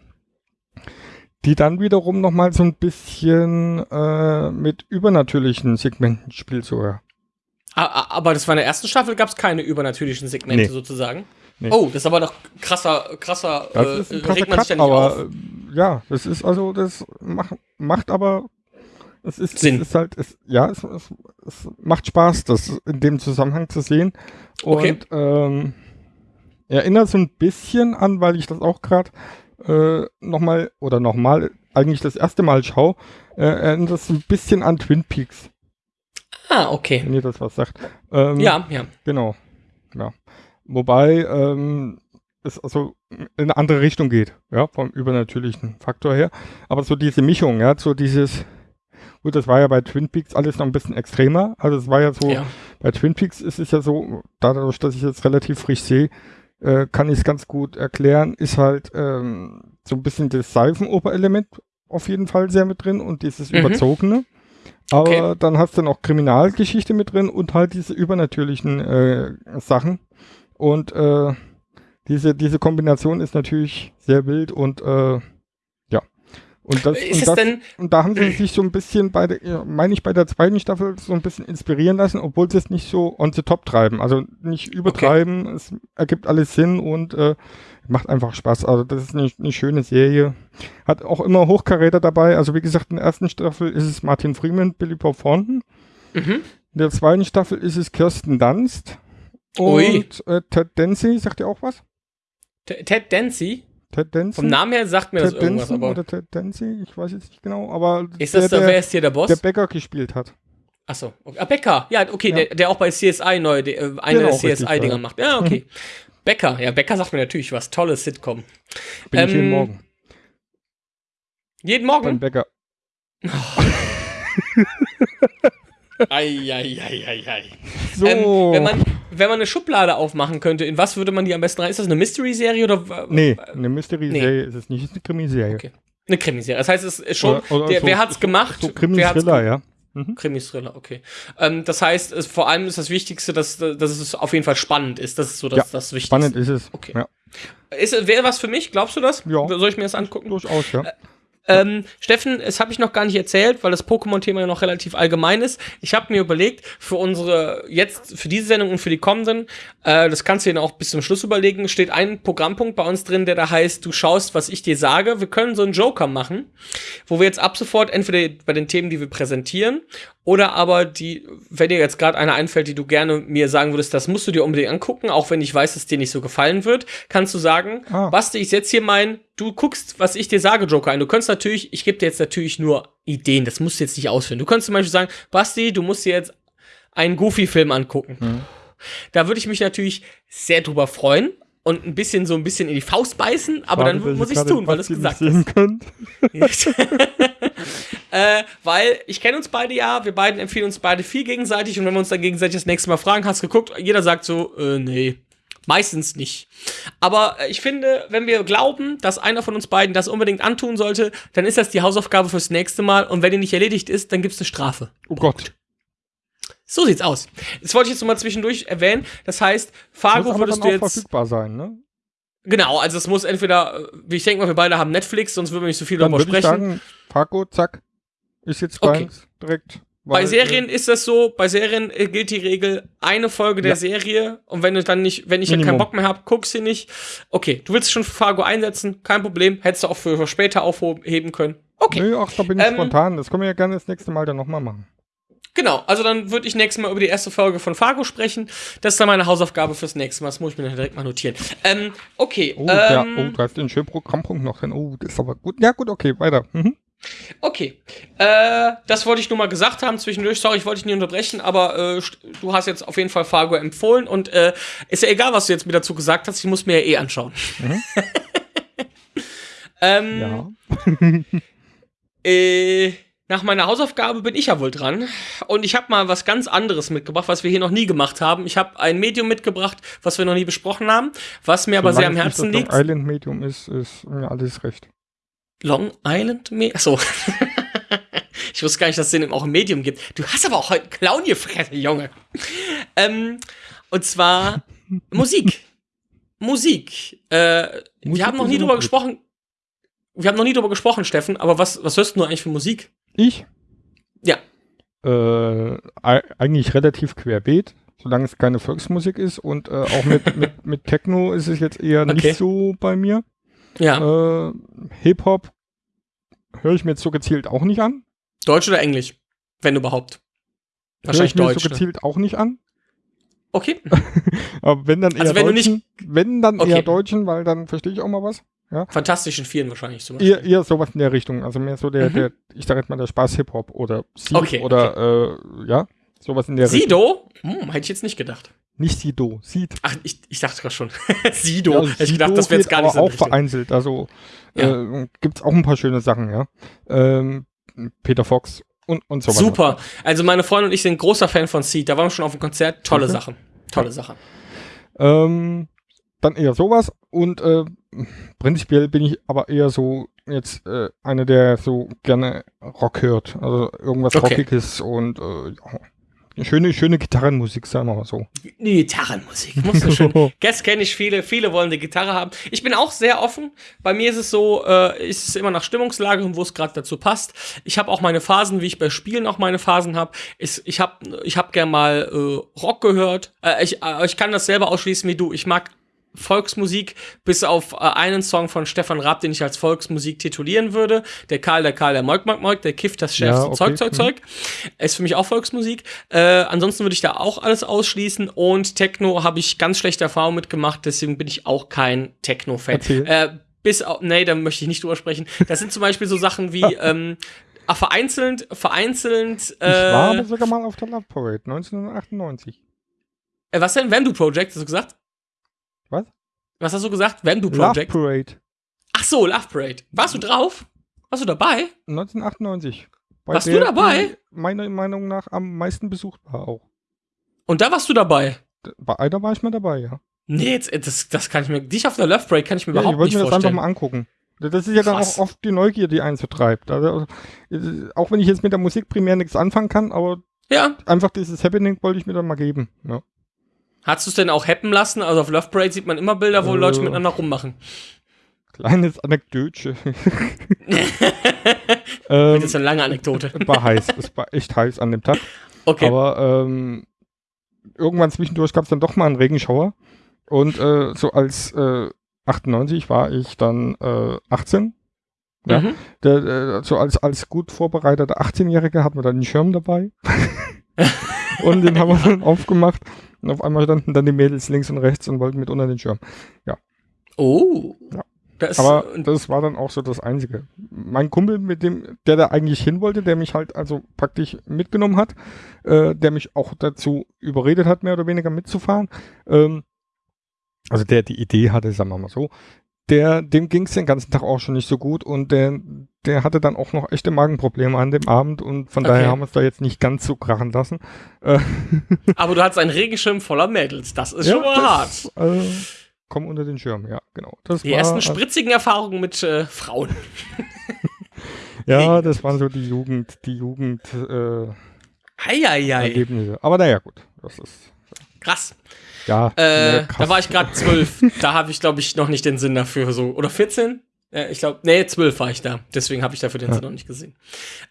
die dann wiederum nochmal so ein bisschen äh, mit übernatürlichen Segmenten spielt sogar. Aber das war in der ersten Staffel, gab es keine übernatürlichen Segmente Nee. sozusagen. Nee. Oh, das ist aber doch krasser, krasser, Das äh, krasser regt man Cut, ja nicht aber auf. äh, ja, das ist also, das macht, macht aber Es ist, Sinn. Es ist halt, es, ja, es, es, es macht Spaß, das in dem Zusammenhang zu sehen. Und Okay. ähm, erinnert so ein bisschen an, weil ich das auch gerade äh, nochmal oder nochmal eigentlich das erste Mal schaue, äh, erinnert das ein bisschen an Twin Peaks, Ah, okay. wenn ihr das was sagt. Ähm, Ja, ja. Genau. Ja. Wobei ähm, es also in eine andere Richtung geht, ja, vom übernatürlichen Faktor her. Aber so diese Mischung, ja, so dieses, gut, das war ja bei Twin Peaks alles noch ein bisschen extremer. Also es war ja so, ja. bei Twin Peaks ist es ja so, dadurch, dass ich jetzt relativ frisch sehe, äh, kann ich es ganz gut erklären, ist halt ähm, so ein bisschen das Seifenoper-Element auf jeden Fall sehr mit drin und dieses Mhm. Überzogene. Aber Okay. dann hast du noch Kriminalgeschichte mit drin und halt diese übernatürlichen äh, Sachen. Und äh, diese, diese Kombination ist natürlich sehr wild und äh. Und das, und das, und da haben sie sich so ein bisschen bei der, meine ich, bei der zweiten Staffel so ein bisschen inspirieren lassen, obwohl sie es nicht so on the top treiben. Also nicht übertreiben, es ergibt alles Sinn und äh, macht einfach Spaß. Also das ist eine, eine schöne Serie. Hat auch immer Hochkaräter dabei. Also wie gesagt, in der ersten Staffel ist es Martin Freeman, Billy Bob Thornton. mhm. In der zweiten Staffel ist es Kirsten Dunst. Ui. Und äh, Ted Dancy, sagt ihr auch was? Ted Dancy? Ted Dancy? Vom Namen her sagt mir das irgendwas, Danson aber oder Ted Dancy? Ich weiß jetzt nicht genau, aber ist das der, da, wer ist hier der Boss? der Bäcker gespielt hat. Achso, okay. ah, Becker. Ja, okay, Ja. Der, der auch bei CSI neu, äh, einer Genau, der CSI-Dinger macht. Ja, okay. Becker, ja, Becker sagt mir natürlich was. Tolles Sitcom. Bin ich jeden Ähm, Morgen Jeden beim Morgen? Bäcker. [LAUGHS] Eieieiei. So. Ähm, wenn, man, wenn man eine Schublade aufmachen könnte, in was würde man die am besten rein? Ist das eine Mystery-Serie oder nee, eine Mystery-Serie nee. ist es nicht, es ist eine Krimiserie. Okay. eine Krimiserie? Das heißt, es ist schon. Oder- oder der, so- wer hat's gemacht? So Krimi-Thriller, ja. Mhm. Krimis-Thriller, okay. Ähm, das heißt, es, vor allem ist das Wichtigste, dass, dass es auf jeden Fall spannend ist. Das ist so das, Ja, das Wichtigste. Spannend ist es. Okay. Ja, Ist, wäre was für mich, glaubst du das? Ja. Soll ich mir das angucken? durchaus, ja. Ähm, Steffen, das habe ich noch gar nicht erzählt, weil das Pokémon-Thema ja noch relativ allgemein ist. Ich habe mir überlegt, für unsere, jetzt, für diese Sendung und für die kommenden, äh, das kannst du dir auch bis zum Schluss überlegen, steht ein Programmpunkt bei uns drin, der da heißt, du schaust, was ich dir sage. Wir können so einen Joker machen, wo wir jetzt ab sofort entweder bei den Themen, die wir präsentieren, oder aber die, wenn dir jetzt gerade eine einfällt, die du gerne mir sagen würdest, das musst du dir unbedingt angucken, auch wenn ich weiß, dass dir nicht so gefallen wird, kannst du sagen, Ah. Basti, ich setze hier mein, du guckst, was ich dir sage, Joker ein. Du könntest natürlich, ich gebe dir jetzt natürlich nur Ideen, das musst du jetzt nicht ausführen. Du könntest zum Beispiel sagen, Basti, du musst dir jetzt einen Goofy-Film angucken. Mhm. Da würde ich mich natürlich sehr drüber freuen und ein bisschen so ein bisschen in die Faust beißen, aber Schade, dann muss ich es tun, weil du es gesagt hast. [LAUGHS] äh, weil ich kenne uns beide ja, wir beiden empfehlen uns beide viel gegenseitig und wenn wir uns dann gegenseitig das nächste Mal fragen, hast du geguckt, jeder sagt so, äh, nee. Meistens nicht. Aber äh, ich finde, wenn wir glauben, dass einer von uns beiden das unbedingt antun sollte, dann ist das die Hausaufgabe fürs nächste Mal und wenn die nicht erledigt ist, dann gibt es eine Strafe. Oh Gott. So sieht's aus. Das wollte ich jetzt noch mal zwischendurch erwähnen. Das heißt, Muss Fargo aber würdest dann du auch jetzt. verfügbar sein, ne? Genau, also es muss entweder, äh, wie ich denke mal, wir beide haben Netflix, sonst würden wir nicht so viel Dann darüber würde ich sprechen. sagen, Fargo, zack, ist jetzt Okay. bei uns direkt. Bei Serien ist das so, bei Serien äh, gilt die Regel, eine Folge der Ja. Serie und wenn du dann nicht, wenn ich dann keinen Minimum. Bock mehr habe, guck sie nicht. Okay, du willst schon für Fargo einsetzen, kein Problem, hättest du auch für, für später aufheben können. Äh, Okay, Nö, ach, da bin ich Ähm, spontan. Das können wir ja gerne das nächste Mal dann nochmal machen. Genau, also dann würde ich nächstes Mal über die erste Folge von Fargo sprechen. Das ist dann meine Hausaufgabe fürs nächste Mal, das muss ich mir dann direkt mal notieren. Ähm, okay, Oh, ja, ähm, oh, da ist ein schöner Programmpunkt noch drin. Oh, das ist aber gut. Ja, gut, okay, weiter. Mhm. Okay, äh, das wollte ich nur mal gesagt haben zwischendurch. Sorry, ich wollte dich nie unterbrechen, aber äh, du hast jetzt auf jeden Fall Fargo empfohlen und äh, ist ja egal, was du jetzt mir dazu gesagt hast. Ich muss mir ja eh anschauen. [LAUGHS] ähm, Ja. äh, nach meiner Hausaufgabe bin ich ja wohl dran und ich habe mal was ganz anderes mitgebracht, was wir hier noch nie gemacht haben. Ich habe ein Medium mitgebracht, was wir noch nie besprochen haben, was mir aber sehr am Solange Herzen liegt. Long Island Medium ist, ist mir alles recht. Long Island Medium. Achso. [LAUGHS] ich wusste gar nicht, dass es den auch ein Medium gibt. Du hast aber auch heute einen Clown gefressen, Junge. Ähm, und zwar [LAUGHS] Musik. Musik. Äh, Musik wir haben noch nie drüber gut. gesprochen. Wir haben noch nie drüber gesprochen, Steffen, aber was, was hörst du eigentlich für Musik? Ich? Ja. Äh, ei- eigentlich relativ querbeet, solange es keine Volksmusik ist und äh, auch mit, [LAUGHS] mit, mit Techno ist es jetzt eher Okay. nicht so bei mir. Ja. Äh, Hip-Hop höre ich mir jetzt so gezielt auch nicht an. Deutsch oder Englisch? Wenn überhaupt. Hör Wahrscheinlich ich mir Deutsch. so ne? gezielt auch nicht an. Okay. [LAUGHS] Aber wenn dann eher Also wenn Deutschen, wenn dann Okay. eher Deutschen, weil dann verstehe ich auch mal was. Fantastischen Vieren wahrscheinlich zum Beispiel. Eher, eher sowas in der Richtung. Also mehr so der, Mhm. der ich sag jetzt mal, der Spaß Hip-Hop oder Seed Okay, oder äh, ja, sowas in der Richtung. Sido? Hm, hätte ich jetzt nicht gedacht. Nicht Sido, Seed. Ach, ich, ich dachte gerade schon. [LAUGHS] Sido. Ja, hätte ich Sido gedacht, das wäre jetzt gar nicht so. auch Richtung. vereinzelt. Also Ja. äh, gibt's auch ein paar schöne Sachen, ja. Ähm, Peter Fox und, und so weiter. Super. Also meine Freundin und ich sind großer Fan von Seed. Da waren wir schon auf dem Konzert. Tolle Okay. Sachen. Tolle Sache. Ähm, dann eher sowas und äh, prinzipiell bin ich aber eher so jetzt äh, einer, der so gerne Rock hört. Also irgendwas Okay. Rockiges und äh, ja, schöne, schöne Gitarrenmusik, sagen wir mal so. Gitarrenmusik. Muss so schön. [LAUGHS] Guess kenne ich viele. Viele wollen eine Gitarre haben. Ich bin auch sehr offen. Bei mir ist es so, äh, ist es immer nach Stimmungslage und wo es gerade dazu passt. Ich habe auch meine Phasen, wie ich bei Spielen auch meine Phasen habe. Ich habe ich hab gern mal äh, Rock gehört. Äh, ich, äh, ich kann das selber ausschließen wie du. Ich mag Volksmusik, bis auf äh, einen Song von Stefan Raab, den ich als Volksmusik titulieren würde. Der Karl, der Karl, der Moik, Moik, Moik, der kifft das Ja, schärfste okay. Zeug, Zeug, Mhm. Zeug. Ist für mich auch Volksmusik. Äh, ansonsten würde ich da auch alles ausschließen. Und Techno habe ich ganz schlechte Erfahrungen mitgemacht, deswegen bin ich auch kein Techno-Fan. Erzähl. Äh, bis auf, nee, da möchte ich nicht drüber sprechen. Das sind zum Beispiel so Sachen wie, [LAUGHS] ähm, ah, vereinzelt, vereinzelt, ich war äh, aber sogar mal auf der Love Parade 1998. äh, was denn? Vandu Project, hast du gesagt? Was? Hast du gesagt? Love Project? Parade Ach so, Love Parade. Warst du drauf? Warst du dabei? 1998. Bei Warst du dabei? Meiner Meinung nach am meisten besucht war auch. Und da warst du dabei? Bei einer war ich mal dabei, ja. Nee, jetzt, das, das kann ich mir, dich auf der Love Parade kann ich mir Ja, ich überhaupt wollte nicht mir das einfach vorstellen. mal angucken. Das ist ja dann Krass. auch oft die Neugier, die einen so treibt. Also, auch wenn ich jetzt mit der Musik primär nichts anfangen kann, aber Ja. einfach dieses Happening wollte ich mir dann mal geben. Ja. Hast du es denn auch happen lassen? Also auf Love Parade sieht man immer Bilder, wo Äh. Leute miteinander rummachen. Kleines Anekdötchen. [LAUGHS] Das ähm, ist eine lange Anekdote. war heiß. Es war echt heiß an dem Tag. Okay. Aber ähm, irgendwann zwischendurch gab es dann doch mal einen Regenschauer. Und äh, so als äh, 98 war ich dann äh, 18. ja. Mhm. Der, äh, so als, als gut vorbereiteter 18-Jähriger hatten wir dann einen Schirm dabei. [LAUGHS] und den haben wir dann aufgemacht. Und auf einmal standen dann die Mädels links und rechts und wollten mit unter den Schirm. Oh. Ja. Das, Aber das war dann auch so das Einzige. Mein Kumpel, mit dem, der da eigentlich hin wollte, der mich halt also praktisch mitgenommen hat, äh, der mich auch dazu überredet hat, mehr oder weniger mitzufahren, ähm, also der die Idee hatte, sagen wir mal so, der, dem ging es den ganzen Tag auch schon nicht so gut und der, der hatte dann auch noch echte Magenprobleme an dem Abend und von Okay. daher haben wir es da jetzt nicht ganz so krachen lassen. Äh, [LAUGHS] aber du hattest einen Regenschirm voller Mädels. Das ist schon mal hart. das, äh, komm unter den Schirm, ja, genau. Das Die war, ersten spritzigen Erfahrungen mit äh, Frauen. [LAUGHS] Ja, das waren so die Jugend, die Jugend äh. Erlebnisse. Aber naja, gut. Das ist Krass. ja. Äh, krass. da war ich gerade zwölf. [LAUGHS] da habe ich, glaube ich, noch nicht den Sinn dafür. So. Oder 14? Äh, ich glaube, nee, zwölf war ich da. Deswegen habe ich dafür den Ja. Noch nicht gesehen.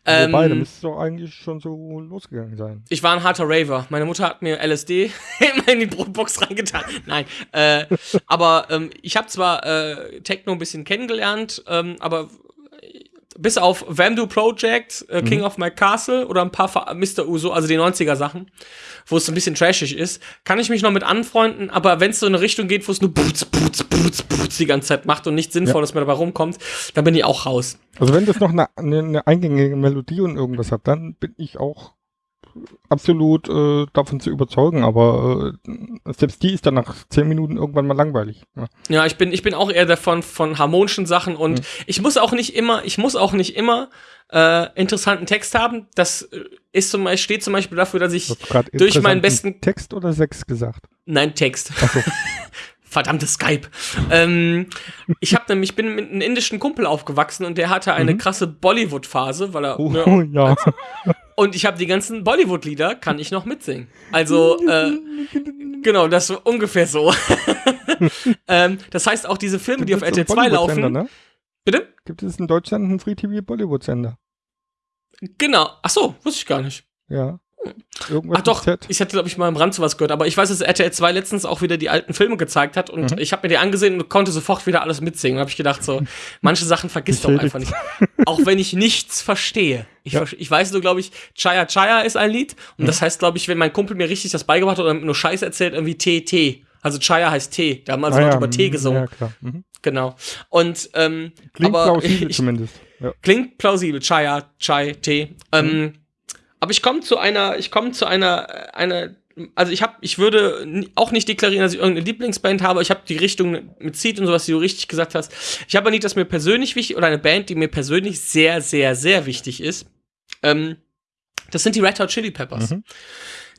Wobei, da Ähm, müsste es doch eigentlich schon so losgegangen sein. ich war ein harter Raver. Meine Mutter hat mir LSD [LAUGHS] in die Brotbox reingetan. Nein. Äh, aber ähm, ich habe zwar äh, Techno ein bisschen kennengelernt, ähm, aber bis auf Vandu Project, äh, King of My Castle oder ein paar Ver Mr. Uso, also die 90er Sachen, wo es ein bisschen trashig ist, kann ich mich noch mit anfreunden, aber wenn es so in eine Richtung geht, wo es nur Boots, Boots, Boots, Boots die ganze Zeit macht und nichts Sinnvolles mehr dabei rumkommt, dann bin ich auch raus. Also wenn das noch eine, eine, eine eingängige Melodie und irgendwas hat, dann bin ich auch absolut äh, davon zu überzeugen, aber äh, selbst die ist dann nach zehn Minuten irgendwann mal langweilig. Ja. Ja, ich bin, ich bin auch eher davon von harmonischen Sachen und Mhm. ich muss auch nicht immer, ich muss auch nicht immer äh, interessanten Text haben. Das äh, ist zum Beispiel, steht zum Beispiel dafür, dass ich durch meinen besten Text oder Sex gesagt? Nein, Text. [LAUGHS] Verdammtes Skype. Ähm, ich habe nämlich bin mit einem indischen Kumpel aufgewachsen und der hatte eine Mhm. krasse Bollywood-Phase, weil er Oh, ne, ja. und ich habe die ganzen Bollywood-Lieder kann ich noch mitsingen. Also äh, genau, das war ungefähr so. [LAUGHS] ähm, das heißt auch diese Filme, die auf RTL einen 2 laufen. Ne? Bitte? Gibt es in Deutschland einen Free TV Bollywood-Sender? Genau. Ach so, wusste ich gar nicht. Ja. Irgendwas Ach doch, ich hatte, glaube ich, mal im Rand sowas gehört, aber ich weiß, dass RTL 2 letztens auch wieder die alten Filme gezeigt hat und Mhm. ich habe mir die angesehen und konnte sofort wieder alles mitsingen. Da habe ich gedacht, so, manche Sachen vergisst du auch einfach nicht. [LAUGHS] Auch wenn ich nichts verstehe. Ich, Ja. ich weiß nur, glaube ich, Chaya Chaya ist ein Lied. Und Mhm. das heißt, glaube ich, wenn mein Kumpel mir richtig das beigebracht hat oder nur Scheiß erzählt, irgendwie Tee. Also Chaya heißt Tee. Da haben also Ah Leute ja, über Tee mm, gesungen. Ja, klar. Mhm. Genau. Und ähm, Klingt aber plausibel [LAUGHS] ich, zumindest. Ja. Klingt plausibel. Chaya, Chai, Tee. Ähm, Mhm. Aber ich komme zu einer, ich komme zu einer, äh, einer, also ich habe, ich würde auch nicht deklarieren, dass ich irgendeine Lieblingsband habe. Ich habe die Richtung mit Seed und sowas, die du richtig gesagt hast. Ich habe ein Lied, das mir persönlich wichtig oder eine Band, die mir persönlich sehr, sehr, sehr wichtig ist. Ähm, das sind die Red Hot Chili Peppers. Mhm.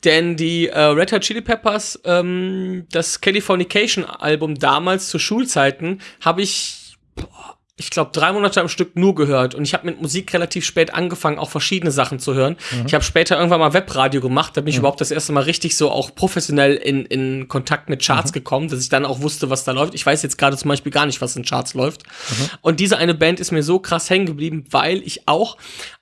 Denn die äh, Red Hot Chili Peppers, ähm, das Californication-Album damals zu Schulzeiten, habe ich, boah, ich glaube, drei Monate am Stück nur gehört. Und ich habe mit Musik relativ spät angefangen, auch verschiedene Sachen zu hören. Ich habe später irgendwann mal Webradio gemacht. Da bin ich überhaupt das erste Mal richtig so auch professionell in, in Kontakt mit Charts gekommen, dass ich dann auch wusste, was da läuft. Ich weiß jetzt gerade zum Beispiel gar nicht, was in Charts läuft. Und diese eine Band ist mir so krass hängen geblieben, weil ich auch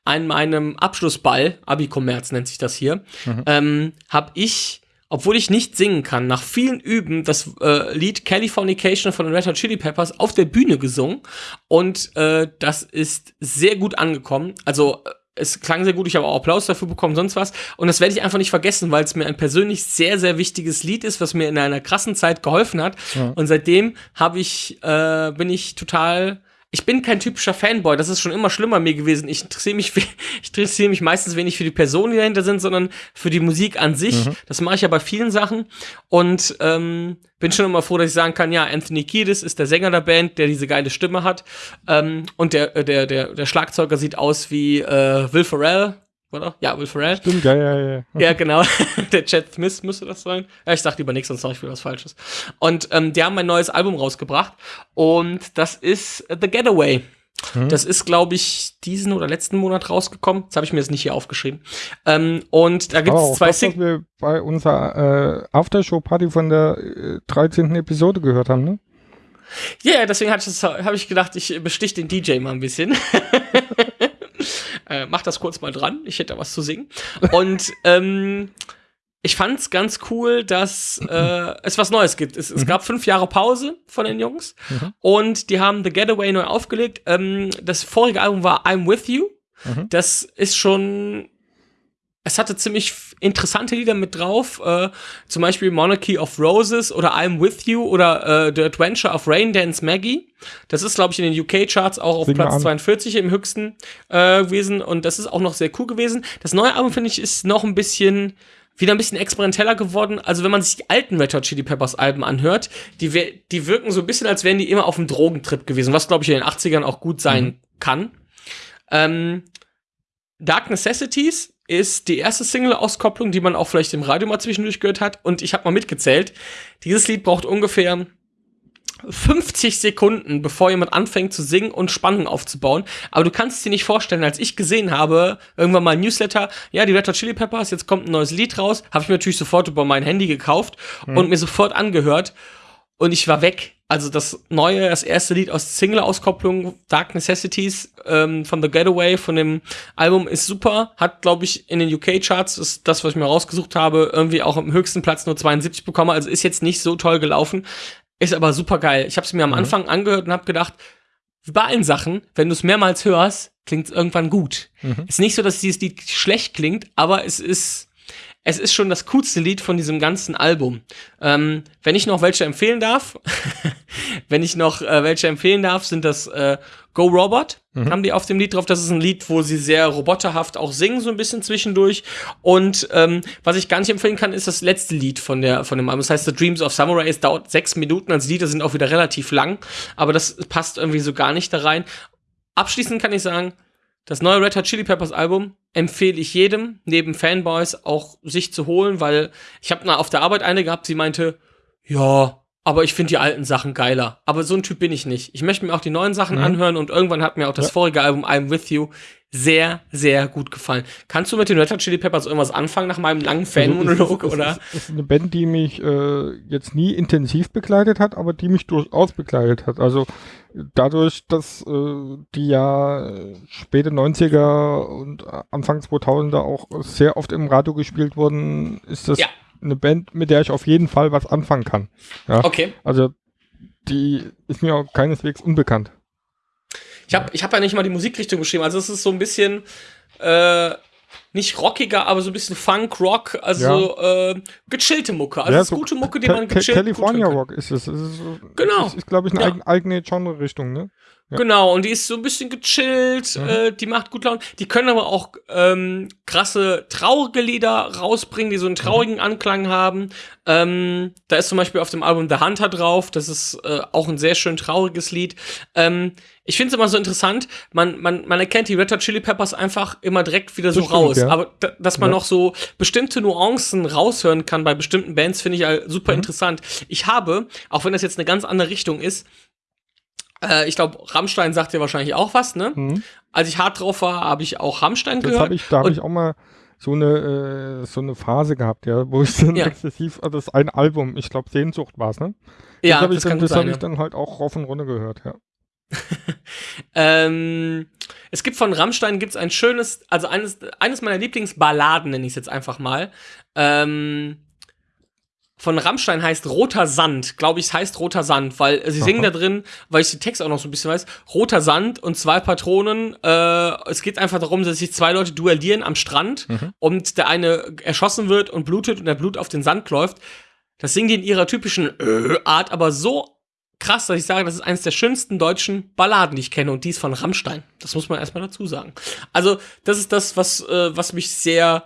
an meinem Abschlussball, Abi-Kommerz nennt sich das hier, ähm, habe ich obwohl ich nicht singen kann, nach vielen Üben das äh, Lied Californication von den Red Hot Chili Peppers auf der Bühne gesungen und äh, das ist sehr gut angekommen. Also äh, es klang sehr gut, ich habe auch Applaus dafür bekommen, sonst was. Und das werde ich einfach nicht vergessen, weil es mir ein persönlich sehr, sehr wichtiges Lied ist, was mir in einer krassen Zeit geholfen hat. Ja. Und seitdem habe ich, äh, bin ich total. Ich bin kein typischer Fanboy, das ist schon immer schlimmer mir gewesen. Ich interessiere mich, [LAUGHS] ich interessiere mich meistens wenig für die Personen, die dahinter sind, sondern für die Musik an sich. Das mache ich ja bei vielen Sachen. Und ähm, bin schon immer froh, dass ich sagen kann, ja, Anthony Kiedis ist der Sänger der Band, der diese geile Stimme hat. Ähm, und der, äh, der, der, der Schlagzeuger sieht aus wie äh, Will Ferrell, oder? Ja, Will Ferrell. Stimmt, ja, ja, ja. Ja, genau. [LAUGHS] Der Chad Smith müsste das sein. Ja, ich sag lieber nichts, sonst sag ich wieder was Falsches. Und ähm, die haben ein neues Album rausgebracht und das ist The Getaway. Das ist, glaube ich, diesen oder letzten Monat rausgekommen. Jetzt habe ich mir das nicht hier aufgeschrieben. Ähm, und da gibt es zwei das, was Singles. wir bei unserer äh, Aftershow-Party von der äh, 13. Episode gehört haben, ne? Ja, yeah, deswegen habe ich, das- hab ich gedacht, ich bestich den DJ mal ein bisschen. [LAUGHS] äh, mach das kurz mal dran. Ich hätte da was zu singen. Und [LAUGHS] ähm, ich fand's ganz cool, dass äh, es was Neues gibt. Es, es gab fünf Jahre Pause von den Jungs Mhm. und die haben The Getaway neu aufgelegt. Ähm, das vorige Album war I'm With You. Mhm. Das ist schon. Es hatte ziemlich interessante Lieder mit drauf, äh, zum Beispiel Monarchy of Roses oder I'm With You oder äh, The Adventure of Rain Dance Maggie. Das ist, glaube ich, in den UK-Charts auch auf Sing Platz an. 42 im höchsten äh, gewesen und das ist auch noch sehr cool gewesen. Das neue Album, finde ich, ist noch ein bisschen wieder ein bisschen experimenteller geworden. Also wenn man sich die alten Red Hot Chili Peppers Alben anhört, die, die wirken so ein bisschen, als wären die immer auf einem Drogentrip gewesen, was, glaube ich, in den 80ern auch gut sein kann. Ähm, Dark Necessities ist die erste Single-Auskopplung, die man auch vielleicht im Radio mal zwischendurch gehört hat. Und ich habe mal mitgezählt. Dieses Lied braucht ungefähr 50 Sekunden, bevor jemand anfängt zu singen und Spannung aufzubauen. Aber du kannst es dir nicht vorstellen, als ich gesehen habe, irgendwann mal ein Newsletter, ja, die Red Hot Chili Peppers, jetzt kommt ein neues Lied raus, habe ich mir natürlich sofort über mein Handy gekauft und mir sofort angehört. Und ich war weg. Also das neue, das erste Lied aus Single-Auskopplung, Dark Necessities ähm, von The Getaway, von dem Album, ist super. Hat, glaube ich, in den UK-Charts, das ist das, was ich mir rausgesucht habe, irgendwie auch am höchsten Platz nur 72 bekommen. Also ist jetzt nicht so toll gelaufen. Ist aber super geil. Ich habe es mir am Anfang angehört und habe gedacht, wie bei allen Sachen, wenn du es mehrmals hörst, klingt es irgendwann gut. Ist nicht so, dass dieses Lied schlecht klingt, aber es ist, es ist schon das coolste Lied von diesem ganzen Album. Ähm, wenn ich noch welche empfehlen darf, [LAUGHS] wenn ich noch äh, welche empfehlen darf, sind das äh, Go Robot. Haben die auf dem Lied drauf. Das ist ein Lied, wo sie sehr roboterhaft auch singen, so ein bisschen zwischendurch. Und ähm, was ich gar nicht empfehlen kann, ist das letzte Lied von, der, von dem Album. Das heißt, The Dreams of Samurai. Es dauert sechs Minuten. Also die Lieder sind auch wieder relativ lang. Aber das passt irgendwie so gar nicht da rein. Abschließend kann ich sagen, das neue Red Hot Chili Peppers Album empfehle ich jedem, neben Fanboys, auch sich zu holen, weil ich habe auf der Arbeit eine gehabt, sie meinte, ja, aber ich finde die alten Sachen geiler. Aber so ein Typ bin ich nicht. Ich möchte mir auch die neuen Sachen Mhm. anhören und irgendwann hat mir auch das Ja. vorige Album I'm With You sehr, sehr gut gefallen. Kannst du mit den Red Hot Chili Peppers irgendwas anfangen nach meinem langen Fanmonolog, Also, es ist- oder? Es ist, eine Band, die mich äh, jetzt nie intensiv begleitet hat, aber die mich durchaus begleitet hat. Also dadurch, dass äh, die ja späte 90er und Anfang 2000er auch sehr oft im Radio gespielt wurden, ist das Ja. eine Band, mit der ich auf jeden Fall was anfangen kann. Ja? Okay. Also die ist mir auch keineswegs unbekannt. Ich habe ich hab ja nicht mal die Musikrichtung beschrieben. Also es ist so ein bisschen äh, nicht rockiger, aber so ein bisschen Funk, Rock, also äh, gechillte Mucke. Also Ja, ist so gute Mucke, die man gechillt California. Rock ist es. es ist, Genau. Das ist, glaube ich, eine Ja. eigen, eigene Genre-Richtung, ne? Ja. Genau, und die ist so ein bisschen gechillt, Mhm. äh, die macht gut Laune. Die können aber auch ähm, krasse, traurige Lieder rausbringen, die so einen traurigen Anklang haben. Ähm, da ist zum Beispiel auf dem Album The Hunter drauf, das ist äh, auch ein sehr schön trauriges Lied. Ähm, ich finde es immer so interessant, man, man, man erkennt die Red Hot Chili Peppers einfach immer direkt wieder so stimmt, raus. ja. Aber da, dass man Ja. noch so bestimmte Nuancen raushören kann bei bestimmten Bands, finde ich halt super Mhm. interessant. Ich habe, auch wenn das jetzt eine ganz andere Richtung ist, äh, ich glaube, Rammstein sagt dir wahrscheinlich auch was, ne? Mhm. Als ich hart drauf war, habe ich auch Rammstein Das gehört. habe ich, da habe ich auch mal so eine, äh, so eine Phase gehabt, ja, wo ich dann Ja. exzessiv, also das ein Album, ich glaube Sehnsucht war es, ne? ja, das habe ich, dann, das hab sein. ich dann halt auch rauf und runter gehört, ja. [LAUGHS] Ähm, es gibt von Rammstein gibt's ein schönes, also eines, eines meiner Lieblingsballaden, nenne ich es jetzt einfach mal. Ähm, von Rammstein heißt Roter Sand, glaube ich, es heißt Roter Sand, weil äh, sie Aha. singen da drin, weil ich den Text auch noch so ein bisschen weiß, Roter Sand und zwei Patronen. Äh, es geht einfach darum, dass sich zwei Leute duellieren am Strand Mhm. und der eine erschossen wird und blutet und der Blut auf den Sand läuft. Das singen die in ihrer typischen äh, Art, aber so krass, dass ich sage, das ist eines der schönsten deutschen Balladen, die ich kenne und die ist von Rammstein. Das muss man erstmal dazu sagen. Also, das ist das, was, äh, was mich sehr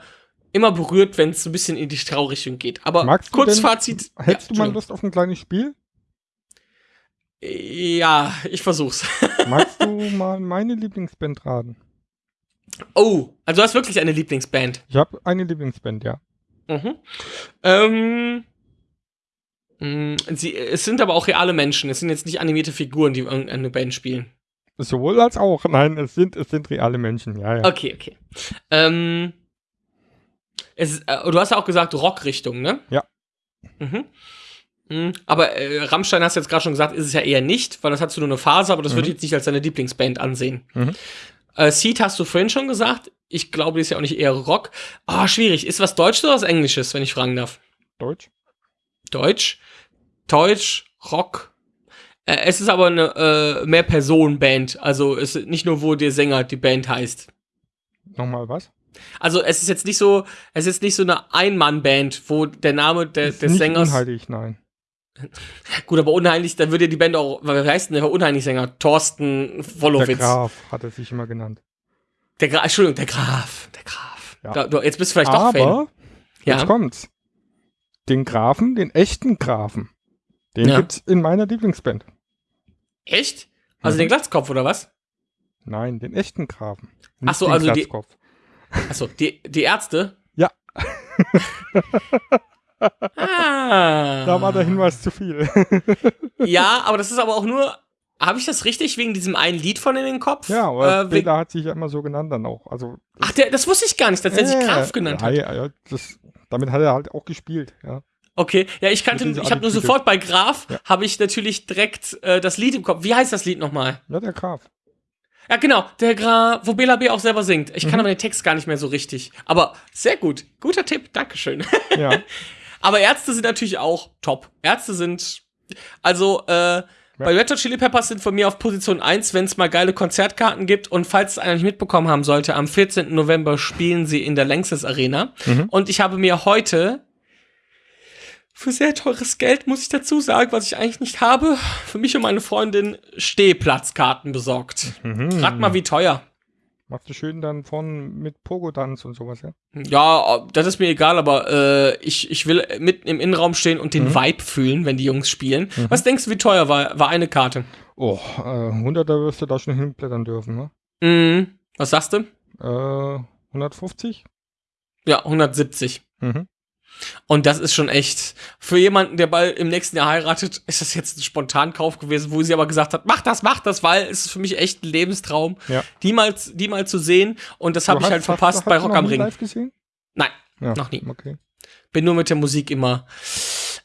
immer berührt, wenn es so ein bisschen in die Traurichtung geht. Aber Magst du kurz denn- Fazit. Hättest ja, du mal Lust auf ein kleines Spiel? Ja, ich versuch's. [LAUGHS] Magst du mal meine Lieblingsband raten? Oh, also du hast wirklich eine Lieblingsband. Ich habe eine Lieblingsband, ja. Mhm. Ähm, mh, sie, es sind aber auch reale Menschen. Es sind jetzt nicht animierte Figuren, die irgendeine Band spielen. Sowohl als auch. Nein, es sind, es sind reale Menschen, ja, ja. Okay, okay. Ähm, es, äh, du hast ja auch gesagt Rockrichtung, ne? Ja. Mhm. Mhm. Aber äh, Rammstein hast du jetzt gerade schon gesagt, ist es ja eher nicht, weil das hast du nur eine Phase, aber das würde ich jetzt nicht als deine Lieblingsband ansehen. Mhm. Äh, Seed hast du vorhin schon gesagt. Ich glaube, die ist ja auch nicht eher Rock. Ah, schwierig. Ist was Deutsches oder was Englisches, wenn ich fragen darf? Deutsch? Deutsch, Deutsch, Rock. Äh, es ist aber eine äh, mehr Personen-Band. Also es ist nicht nur, wo der Sänger die Band heißt. Nochmal was? Also es ist jetzt nicht so, es ist nicht so eine Ein-Mann-Band, wo der Name der, Ist des nicht Sängers. unheilig, nein. [LAUGHS] Gut, aber unheimlich, dann würde die Band auch, wer heißt denn der Unheimlich-Sänger? Thorsten Der Wolowitz. Graf hat er sich immer genannt. Der Graf, Entschuldigung, der Graf. Der Graf. Ja. Da, du, jetzt bist du vielleicht doch Fan. Aber, Ja. jetzt kommt's. Den Grafen, den echten Grafen, den Ja. gibt's in meiner Lieblingsband. Echt? Also Mhm. den Glatzkopf oder was? Nein, den echten Grafen. Ach so, den also die- Glatzkopf. Achso, die, die Ärzte? Ja. ah. Da war der Hinweis zu viel. Ja, aber das ist aber auch nur. Habe ich das richtig wegen diesem einen Lied von in den Kopf? ja, aber äh, Peter hat sich ja immer so genannt dann auch. Also, Ach, der, das wusste ich gar nicht, dass der sich Ja, Graf genannt ja, hat. Ja, ja, das, damit hat er halt auch gespielt, ja. Okay, ja, ich kannte, ich habe nur sofort bei Graf, Ja. habe ich natürlich direkt äh, das Lied im Kopf. Wie heißt das Lied nochmal? Ja, der Graf. Ja, genau, der Graf, wo Bela B auch selber singt. Ich kann Mhm. aber den Text gar nicht mehr so richtig. Aber sehr gut, guter Tipp, Dankeschön. [LAUGHS] Ja. aber Ärzte sind natürlich auch top. Ärzte sind, also, äh, bei Red Hot Chili Peppers sind von mir auf Position 1, wenn es mal geile Konzertkarten gibt. Und falls es einer nicht mitbekommen haben sollte, am 14. November spielen sie in der Lanxess Arena. Mhm. Und ich habe mir heute für sehr teures Geld, muss ich dazu sagen, was ich eigentlich nicht habe, für mich und meine Freundin Stehplatzkarten besorgt. Mhm. Rat mal, wie teuer. Machst du schön dann von mit Pogo-Tanz und sowas, ja? Ja, das ist mir egal, aber äh, ich, ich will mitten im Innenraum stehen und den Mhm. Vibe fühlen, wenn die Jungs spielen. Was denkst du, wie teuer war, war eine Karte? Oh, äh, 100er wirst du da schon hinblättern dürfen, ne? Mhm. Was sagst du? Äh, 150? Ja, 170. Mhm. Und das ist schon echt, für jemanden, der bald im nächsten Jahr heiratet, ist das jetzt ein Spontankauf gewesen, wo sie aber gesagt hat, mach das, mach das, weil es ist für mich echt ein Lebenstraum, Ja. die mal, die mal zu sehen. Und das habe ich halt verpasst bei Rock am Ring. live gesehen? Nein, Ja. noch nie. Okay. Bin nur mit der Musik immer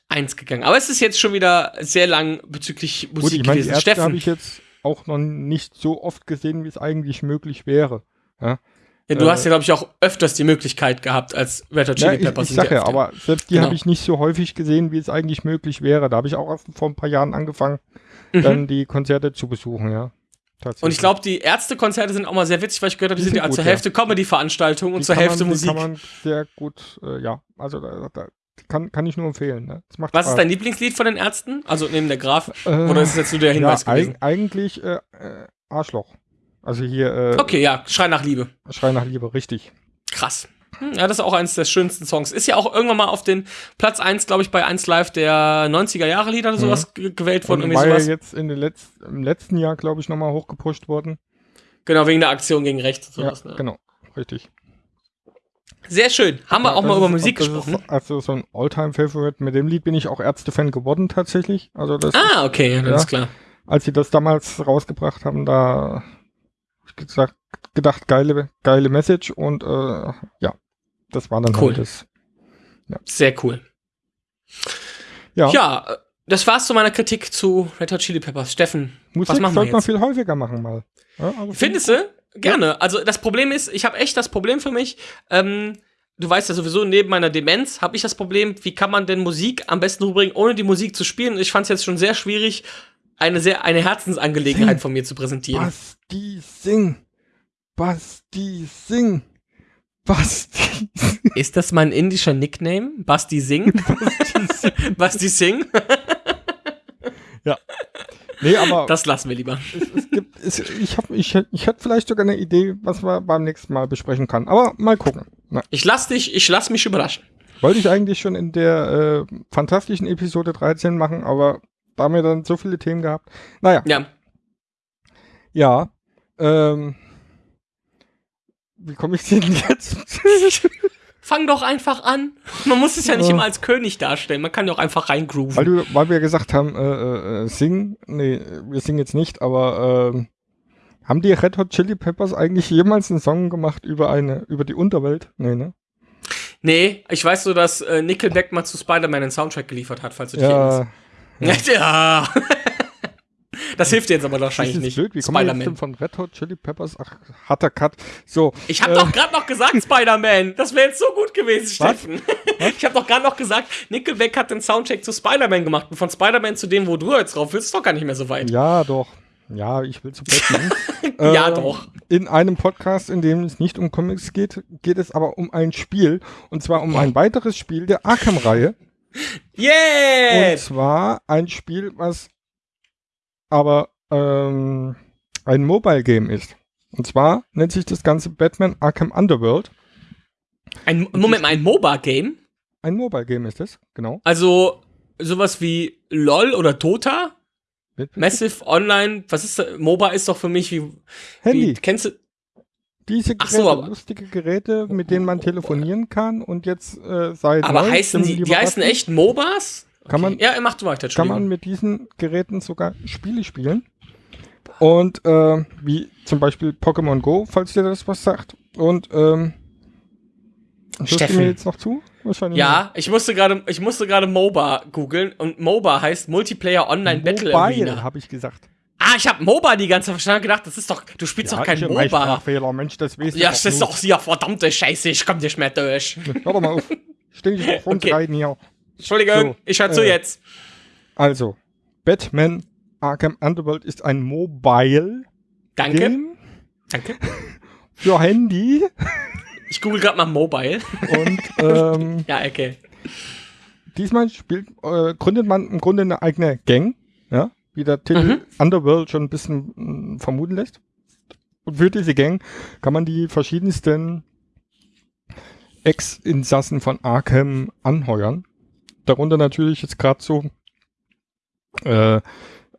eins gegangen. Aber es ist jetzt schon wieder sehr lang bezüglich Musik Gut, ich meine, die gewesen. Habe Steffen, ich jetzt auch noch nicht so oft gesehen, wie es eigentlich möglich wäre. ja, du äh, hast ja, glaube ich, auch öfters die Möglichkeit gehabt als Red Hot Ja, Chili ich, Peppers. ich sind sage ja, aber selbst die Genau. habe ich nicht so häufig gesehen, wie es eigentlich möglich wäre. Da habe ich auch vor ein paar Jahren angefangen, Mhm. dann die Konzerte zu besuchen, ja. Und ich glaube, die Ärztekonzerte sind auch mal sehr witzig, weil ich gehört habe, die, Die sind ja sind gut, zur ja. Hälfte Comedy-Veranstaltungen und zur Hälfte man, Musik. Kann man sehr gut, äh, ja, also da, da, kann, kann ich nur empfehlen. Ne? Das Was ist Spaß. dein Lieblingslied von den Ärzten? Also neben der Graf? Äh, Oder ist es jetzt nur der Hinweis ja, gewesen? eig eigentlich äh, äh, Arschloch. Also hier äh, Okay, ja, Schrei nach Liebe. Schrei nach Liebe, richtig. Krass. Hm, Ja, das ist auch eines der schönsten Songs. Ist ja auch irgendwann mal auf den Platz 1, glaube ich, bei 1 Live der 90er Jahre Lieder oder sowas ge- gewählt worden. Und war ja jetzt in den Letz im letzten Jahr, glaube ich, nochmal hochgepusht worden. Genau, wegen der Aktion gegen rechts und sowas. ja, ne? genau, richtig. Sehr schön. Haben wir Ja, auch mal das über ist- Musik das gesprochen. Ist also so ein Alltime-Favorite. Mit dem Lied bin ich auch Ärzte-Fan geworden tatsächlich. Also das, Ah, okay, ja, ist klar. als sie das damals rausgebracht haben, da gesagt, gedacht, geile, geile Message und äh, ja, das war dann Cool. halt das. Sehr cool. Ja, Ja, das war's zu meiner Kritik zu Red Hot Chili Peppers. Steffen, Musik was machen wir sollte man jetzt? viel häufiger machen mal. Ja, also Findest du? Gerne. Also das Problem ist, ich habe echt das Problem für mich. Ähm, du weißt ja sowieso, neben meiner Demenz habe ich das Problem, wie kann man denn Musik am besten rüberbringen, ohne die Musik zu spielen? Ich fand es jetzt schon sehr schwierig, eine sehr eine Herzensangelegenheit von mir zu präsentieren. Basti Sing. Basti Sing. Basti Ist das mein indischer Nickname? Basti Singh? [LAUGHS] Basti Singh? [LAUGHS] Nee, aber Das lassen wir lieber. es, es gibt, es, ich, hab, ich, ich hätte vielleicht sogar eine Idee, was wir beim nächsten Mal besprechen kann. Aber mal gucken. Na, Ich lass dich, ich lass mich überraschen. wollte ich eigentlich schon in der äh, fantastischen Episode 13 machen, aber da haben wir dann so viele Themen gehabt. Naja, Ja. ja. Ähm, wie komme ich denn [LAUGHS] jetzt? Fang doch einfach an. Man muss es ja nicht Ja. immer als König darstellen. Man kann ja auch einfach reingrooven. weil, du, weil wir gesagt haben, äh, äh, äh, singen. Nee, wir singen jetzt nicht, aber ähm, haben die Red Hot Chili Peppers eigentlich jemals einen Song gemacht über eine, über die Unterwelt? Nee, ne? Nee, ich weiß so, dass äh, Nickelback mal zu Spider-Man einen Soundtrack geliefert hat, falls du dich erinnerst. Ja, [LAUGHS] Ja. Das hilft dir jetzt aber wahrscheinlich nicht. blöd. Wie kommen wir jetzt denn Spider-Man. von Red Hot Chili Peppers? Ach, harter Cut. So. Ich habe äh, doch gerade noch gesagt, Spider-Man. Das wäre jetzt so gut gewesen, Was? Steffen. Ich habe doch gerade noch gesagt, Nickelback hat den Soundtrack zu Spider-Man gemacht. Und von Spider-Man zu dem, wo du jetzt drauf willst, ist doch gar nicht mehr so weit. Ja, doch. Ja, ich will zu Batman. Ja, Ähm, doch. In einem Podcast, in dem es nicht um Comics geht, geht es aber um ein Spiel. Und zwar um ein weiteres Spiel der Arkham-Reihe. Und Yeah! zwar ein Spiel, was aber ähm, ein Mobile-Game ist. Und zwar nennt sich das Ganze Batman Arkham Underworld. Ein, Moment mal, ein MOBA-Game? Ein Mobile-Game ist es, genau. Also sowas wie LOL oder Dota? Mit- Massive Online, was ist das? MOBA ist doch für mich wie, Handy. wie kennst du? Diese Geräte, so, aber- lustige Geräte, mit denen man telefonieren kann und jetzt äh, seit Aber heißen die, die heißen echt MOBAs? Kann man- ja, mach du weiter, kann man mit diesen Geräten sogar Spiele spielen. Und äh, wie zum Beispiel Pokémon Go, falls dir das was sagt. Und ähm, Steffen. mir jetzt noch zu? Wahrscheinlich Ja, ich musste gerade, ich musste gerade MOBA googeln und MOBA heißt Multiplayer Online nicht. Battle Mobile, Arena. habe ich gesagt. Ah, ich habe MOBA die ganze Zeit verstanden gedacht, das ist doch, du spielst doch kein ich MOBA. Sprachfehler, Mensch, das weißt Ja, das ist doch ja verdammte Scheiße, ich komm nicht mehr durch. [LAUGHS] Hör doch mal auf. Ständig auf uns Okay. reiten hier. Entschuldigung, So, ich hör zu äh, jetzt. Also, Batman Arkham Underworld ist ein Mobile Danke, Game danke. [LAUGHS] für Handy. Ich google gerade mal Mobile. Und [LAUGHS] ähm, Ja, okay. diesmal spielt, äh, gründet man im Grunde eine eigene Gang, ja, wie der Titel Mhm. Underworld schon ein bisschen mh, vermuten lässt. Und für diese Gang kann man die verschiedensten Ex-Insassen von Arkham anheuern. Darunter natürlich jetzt gerade so äh,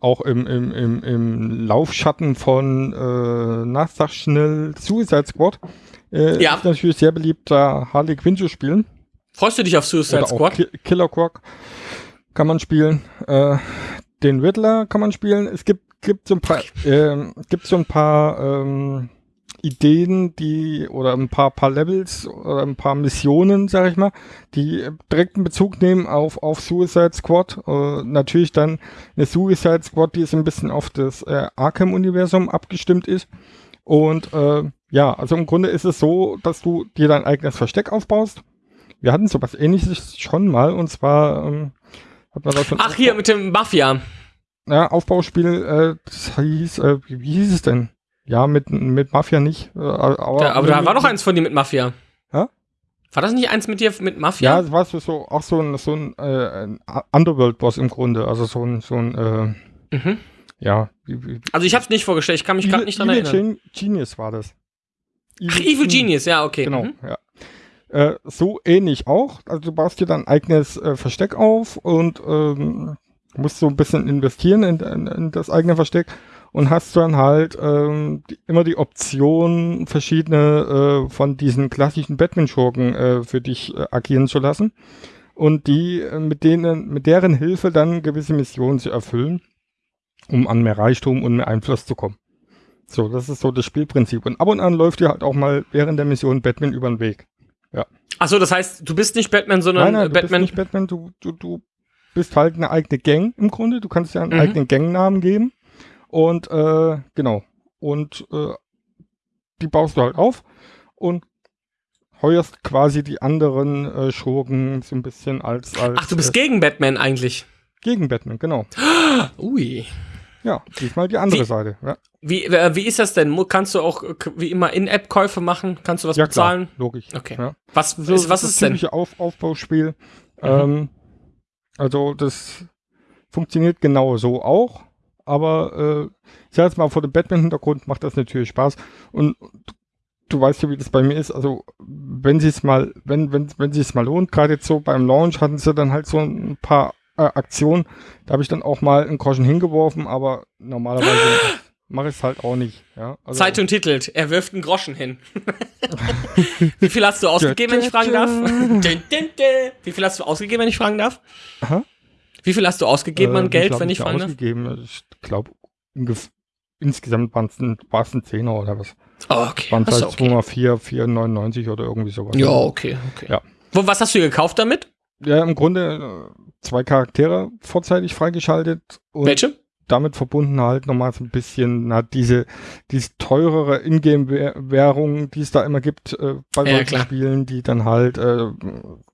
auch im, im, im, im Laufschatten von äh, na, sag schnell Suicide Squad. Äh, Ja. Ist natürlich sehr beliebt, da Harley Quinn zu spielen. Freust du dich auf Suicide Oder Squad? Ki Killer Croc kann man spielen. Äh, den Riddler kann man spielen. Es gibt, gibt so ein paar, [LAUGHS] ähm, gibt so ein paar ähm, Ideen, die oder ein paar, paar Levels oder ein paar Missionen, sag ich mal, die direkten Bezug nehmen auf, auf Suicide Squad. Äh, natürlich dann eine Suicide Squad, die so ein bisschen auf das äh, Arkham-Universum abgestimmt ist. Und äh, ja, also im Grunde ist es so, dass du dir dein eigenes Versteck aufbaust. Wir hatten sowas ähnliches schon mal und zwar ähm, hat man das schon Ach, hier mit dem Mafia. ja, Aufbauspiel, äh, das hieß, äh, wie, hieß es denn? Ja, mit, mit Mafia nicht. Äh, aber Da, aber da war doch eins von dir mit Mafia. Hä? War das nicht eins mit dir mit Mafia? Ja, es war so, auch so ein, so ein, äh, ein Underworld-Boss im Grunde. Also so ein, so ein äh, Mhm. ja. Also ich hab's nicht vorgestellt, ich kann mich gerade nicht dran Evil erinnern. Gen Genius war das. Ach, Evil Genius, ja, okay. Genau, Mhm. ja. Äh, so ähnlich auch. Also du baust dir dein eigenes äh, Versteck auf und ähm, musst so ein bisschen investieren in, in, in das eigene Versteck und hast dann halt ähm, die, immer die Option, verschiedene äh, von diesen klassischen Batman-Schurken äh, für dich äh, agieren zu lassen und die äh, mit denen, mit deren Hilfe dann gewisse Missionen zu erfüllen, um an mehr Reichtum und mehr Einfluss zu kommen. So, das ist so das Spielprinzip. Und ab und an läuft dir halt auch mal während der Mission Batman über den Weg. Achso, das heißt, du bist nicht Batman, sondern Nein, nein, du Batman. bist nicht Batman, du, du, du bist halt eine eigene Gang im Grunde. Du kannst ja einen Mhm. eigenen Gangnamen geben. Und äh, genau. Und äh, die baust du halt auf und heuerst quasi die anderen äh, Schurken so ein bisschen als, als Ach, du bist äh, gegen Batman eigentlich. gegen Batman, genau. [GASPS] Ui. Ja, diesmal die andere Wie- Seite. Ja, Wie, äh, wie ist das denn? Kannst du auch äh, wie immer In-App-Käufe machen? Kannst du was ja bezahlen? klar, logisch. Okay. Ja. Was, So, ist, was das ist denn? typische Auf Aufbauspiel. Mhm. Ähm, also das funktioniert genau so auch, aber äh, ich sag jetzt mal vor dem Batman-Hintergrund macht das natürlich Spaß und du, du weißt ja, wie das bei mir ist. Also wenn sie es mal, wenn wenn wenn sie es mal lohnt, gerade jetzt so beim Launch hatten sie dann halt so ein paar äh, Aktionen. Da habe ich dann auch mal einen Groschen hingeworfen, aber normalerweise [GASPS] mache ich es halt auch nicht. Ja, also, Zeitung titelt, er wirft einen Groschen hin. [LAUGHS] Wie viel hast du ausgegeben, wenn ich fragen darf? [LAUGHS] Wie viel hast du ausgegeben, wenn ich fragen darf? Aha. Wie viel hast du ausgegeben an Äh, Geld, wenn ich fragen darf? ausgegeben? Ich glaube, insgesamt waren es ein, Zehner oder was. Oh, okay. Waren Hast es du halt okay. 2,4, 4,99 oder irgendwie sowas. Ja, okay, okay. Ja. Wo, was hast du gekauft damit? Ja, im Grunde äh, zwei Charaktere vorzeitig freigeschaltet und Welche? Damit verbunden halt nochmal so ein bisschen na, diese, diese teurere Ingame-Währung, die es da immer gibt äh, bei Ja, solchen klar. Spielen, die dann halt äh,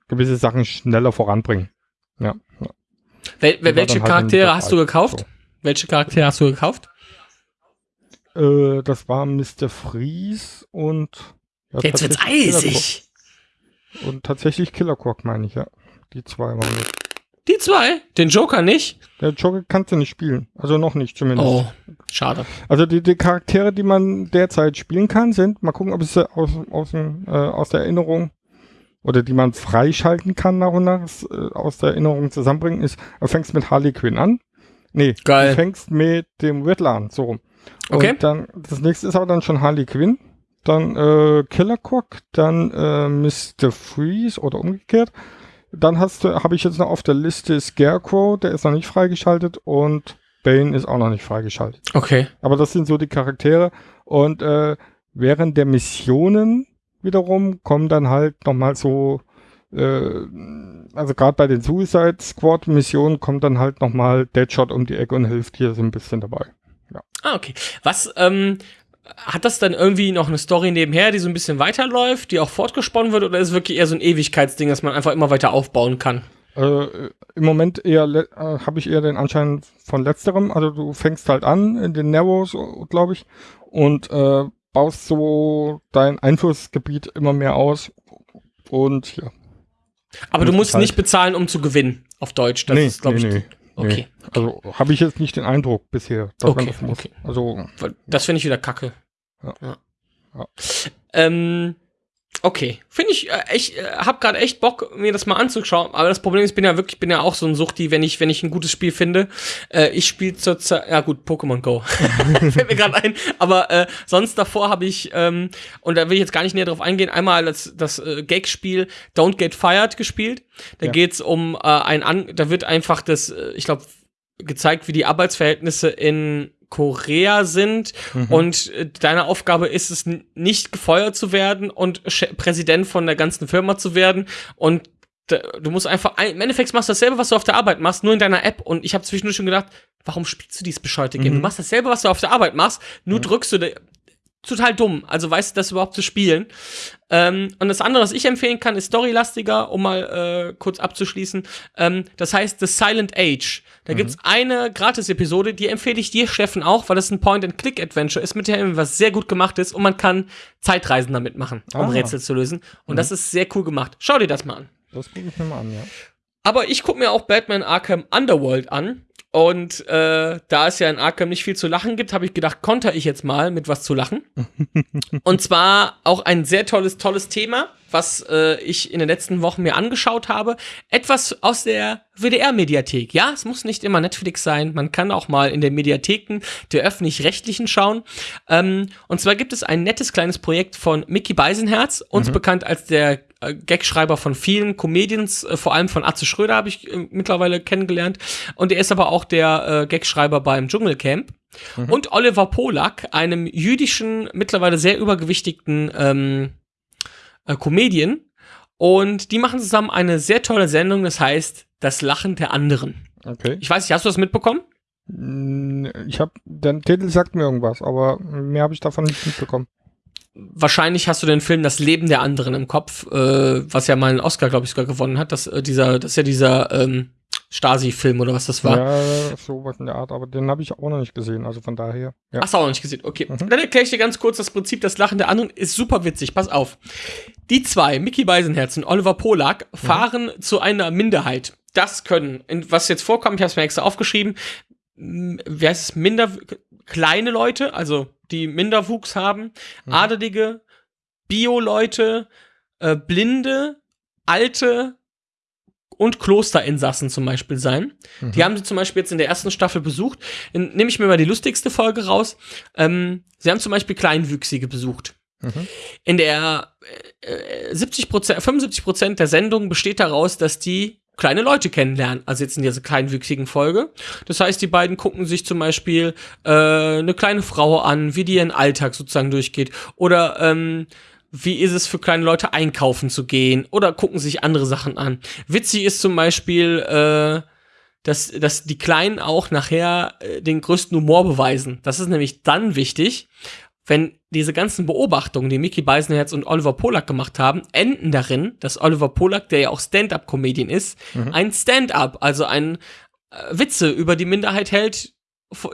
gewisse Sachen schneller voranbringen. Ja. Wel war welche halt Charaktere in hast du gekauft? Welche Charaktere hast du gekauft? Äh, das war Mr. Freeze und ja, Jetzt wird's eisig. Und tatsächlich Killer Croc, meine ich, ja. Die zwei waren das. Die zwei? Den Joker nicht? Der Joker kannst du nicht spielen. Also noch nicht zumindest. Oh, schade. Also die, die Charaktere, die man derzeit spielen kann, sind, mal gucken, ob es aus, aus, äh, aus der Erinnerung oder die man freischalten kann nach und nach äh, aus der Erinnerung zusammenbringen, ist, du fängst mit Harley Quinn an. Nee, Geil. du fängst mit dem Riddler an, so rum. Okay. Und dann, das nächste ist aber dann schon Harley Quinn, dann äh, Killer Croc, dann äh, Mr. Freeze oder umgekehrt. Dann hast du, habe ich jetzt noch auf der Liste Scarecrow, der ist noch nicht freigeschaltet und Bane ist auch noch nicht freigeschaltet. Okay. Aber das sind so die Charaktere. Und äh, während der Missionen wiederum kommen dann halt nochmal so, äh, also gerade bei den Suicide Squad Missionen kommt dann halt nochmal Deadshot um die Ecke und hilft hier so ein bisschen dabei. Ah, okay. Was, ähm, hat das dann irgendwie noch eine Story nebenher, die so ein bisschen weiterläuft, die auch fortgesponnen wird, oder ist es wirklich eher so ein Ewigkeitsding, dass man einfach immer weiter aufbauen kann? Äh, Im Moment eher äh, habe ich eher den Anschein von letzterem. Also du fängst halt an in den Narrows, glaube ich, und äh, baust so dein Einflussgebiet immer mehr aus. Und ja. Aber du musst halt- nicht bezahlen, um zu gewinnen, auf Deutsch. Das ist, glaube ich, nee, okay. Also habe ich jetzt nicht den Eindruck bisher, dass Okay, man das muss. okay. Also Das finde ich wieder kacke. Ja. Ja. Ähm, okay. Finde ich, äh, ich äh, habe gerade echt Bock, mir das mal anzuschauen. Aber das Problem ist, ich bin ja wirklich, bin ja auch so ein Suchti, wenn ich, wenn ich ein gutes Spiel finde. Äh, ich spiele zurzeit, ja gut, Pokémon Go. [LAUGHS] [LAUGHS] Fällt mir gerade ein. Aber äh, sonst davor habe ich, ähm, und da will ich jetzt gar nicht näher drauf eingehen, einmal das, das äh, Gag-Spiel Don't Get Fired gespielt. Da Ja. geht's um äh, ein An, da wird einfach das, äh, ich glaube, gezeigt, wie die Arbeitsverhältnisse in Korea sind Mhm. und äh, deine Aufgabe ist es, nicht gefeuert zu werden und Präsident von der ganzen Firma zu werden und du musst einfach, ein- im Endeffekt machst du dasselbe, was du auf der Arbeit machst, nur in deiner App und ich habe zwischendurch schon gedacht, warum spielst du dieses bescheuerte Game? Mhm. Du machst dasselbe, was du auf der Arbeit machst, nur Ja. drückst du total dumm. Also weißt du, das überhaupt zu spielen. Ähm, und das andere, was ich empfehlen kann, ist storylastiger, um mal äh, kurz abzuschließen. Ähm, das heißt The Silent Age. Da gibt's eine Gratis-Episode, die empfehle ich dir, Steffen, auch, weil das ein Point-and-Click-Adventure ist, mit dem was sehr gut gemacht ist und man kann Zeitreisen damit machen, um Ah. Rätsel zu lösen. Und das ist sehr cool gemacht. Schau dir das mal an. Das gucke ich mir mal an, ja. Aber ich gucke mir auch Batman Arkham Underworld an. Und äh, da es ja in Arkham nicht viel zu lachen gibt, habe ich gedacht, konter ich jetzt mal mit was zu lachen. [LAUGHS] und zwar auch ein sehr tolles, tolles Thema, was äh, ich in den letzten Wochen mir angeschaut habe. Etwas aus der WDR-Mediathek. Ja, es muss nicht immer Netflix sein. Man kann auch mal in den Mediatheken der öffentlich-rechtlichen schauen. Ähm, und zwar gibt es ein nettes kleines Projekt von Mickey Beisenherz, uns bekannt als der äh, Gagschreiber von vielen Comedians, äh, vor allem von Atze Schröder habe ich äh, mittlerweile kennengelernt. Und er ist aber auch der äh, Gagschreiber beim Dschungelcamp. Und Oliver Polak, einem jüdischen, mittlerweile sehr übergewichtigten ähm, äh, Comedian. Und die machen zusammen eine sehr tolle Sendung, das heißt Das Lachen der anderen. Okay. Ich weiß nicht, hast du das mitbekommen? Mm, Ich habe, der Titel sagt mir irgendwas, aber mehr habe ich davon nicht mitbekommen. Wahrscheinlich hast du den Film Das Leben der anderen im Kopf, äh, was ja mal einen Oscar, glaube ich, sogar gewonnen hat. Das, äh, dieser, das ist ja dieser ähm, Stasi-Film oder was das war. Ja, sowas in der Art, aber den habe ich auch noch nicht gesehen, also von daher. Ja. Hast du auch noch nicht gesehen. Okay. Mhm. Dann erkläre ich dir ganz kurz das Prinzip. Das Lachen der anderen ist super witzig. Pass auf. Die zwei, Mickey Beisenherz und Oliver Polak, fahren zu einer Minderheit. Das können, was jetzt vorkommt, ich habe es mir extra aufgeschrieben, wie heißt es, minder, kleine Leute, also die Minderwuchs haben, Adelige, Bio-Leute, äh, Blinde, Alte und Klosterinsassen zum Beispiel sein. Die haben sie zum Beispiel jetzt in der ersten Staffel besucht. Nehme ich mir mal die lustigste Folge raus. Ähm, sie haben zum Beispiel Kleinwüchsige besucht. Mhm. In der äh, äh, 70 75 Prozent der Sendung besteht daraus, dass die kleine Leute kennenlernen. Also jetzt in dieser kleinwüchsigen Folge. Das heißt, die beiden gucken sich zum Beispiel äh, eine kleine Frau an, wie die ihren Alltag sozusagen durchgeht. Oder ähm, wie ist es für kleine Leute einkaufen zu gehen? Oder gucken sich andere Sachen an. Witzig ist zum Beispiel, äh, dass, dass die Kleinen auch nachher äh, den größten Humor beweisen. Das ist nämlich dann wichtig, wenn diese ganzen Beobachtungen, die Mickey Beisenherz und Oliver Polak gemacht haben, enden darin, dass Oliver Polak, der ja auch Stand-up-Comedian ist, ein Stand-up, also ein äh, Witze über die Minderheit hält,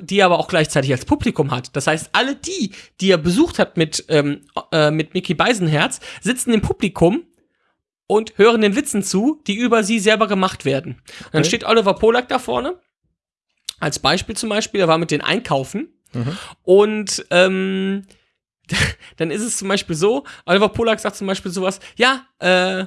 die er aber auch gleichzeitig als Publikum hat. Das heißt, alle die, die er besucht hat mit, ähm, äh, mit Mickey Beisenherz, sitzen im Publikum und hören den Witzen zu, die über sie selber gemacht werden. Und dann Okay. steht Oliver Polak da vorne, als Beispiel zum Beispiel, er war mit den Einkaufen und ähm, [LAUGHS] dann ist es zum Beispiel so, Oliver Polak sagt zum Beispiel sowas, ja, äh,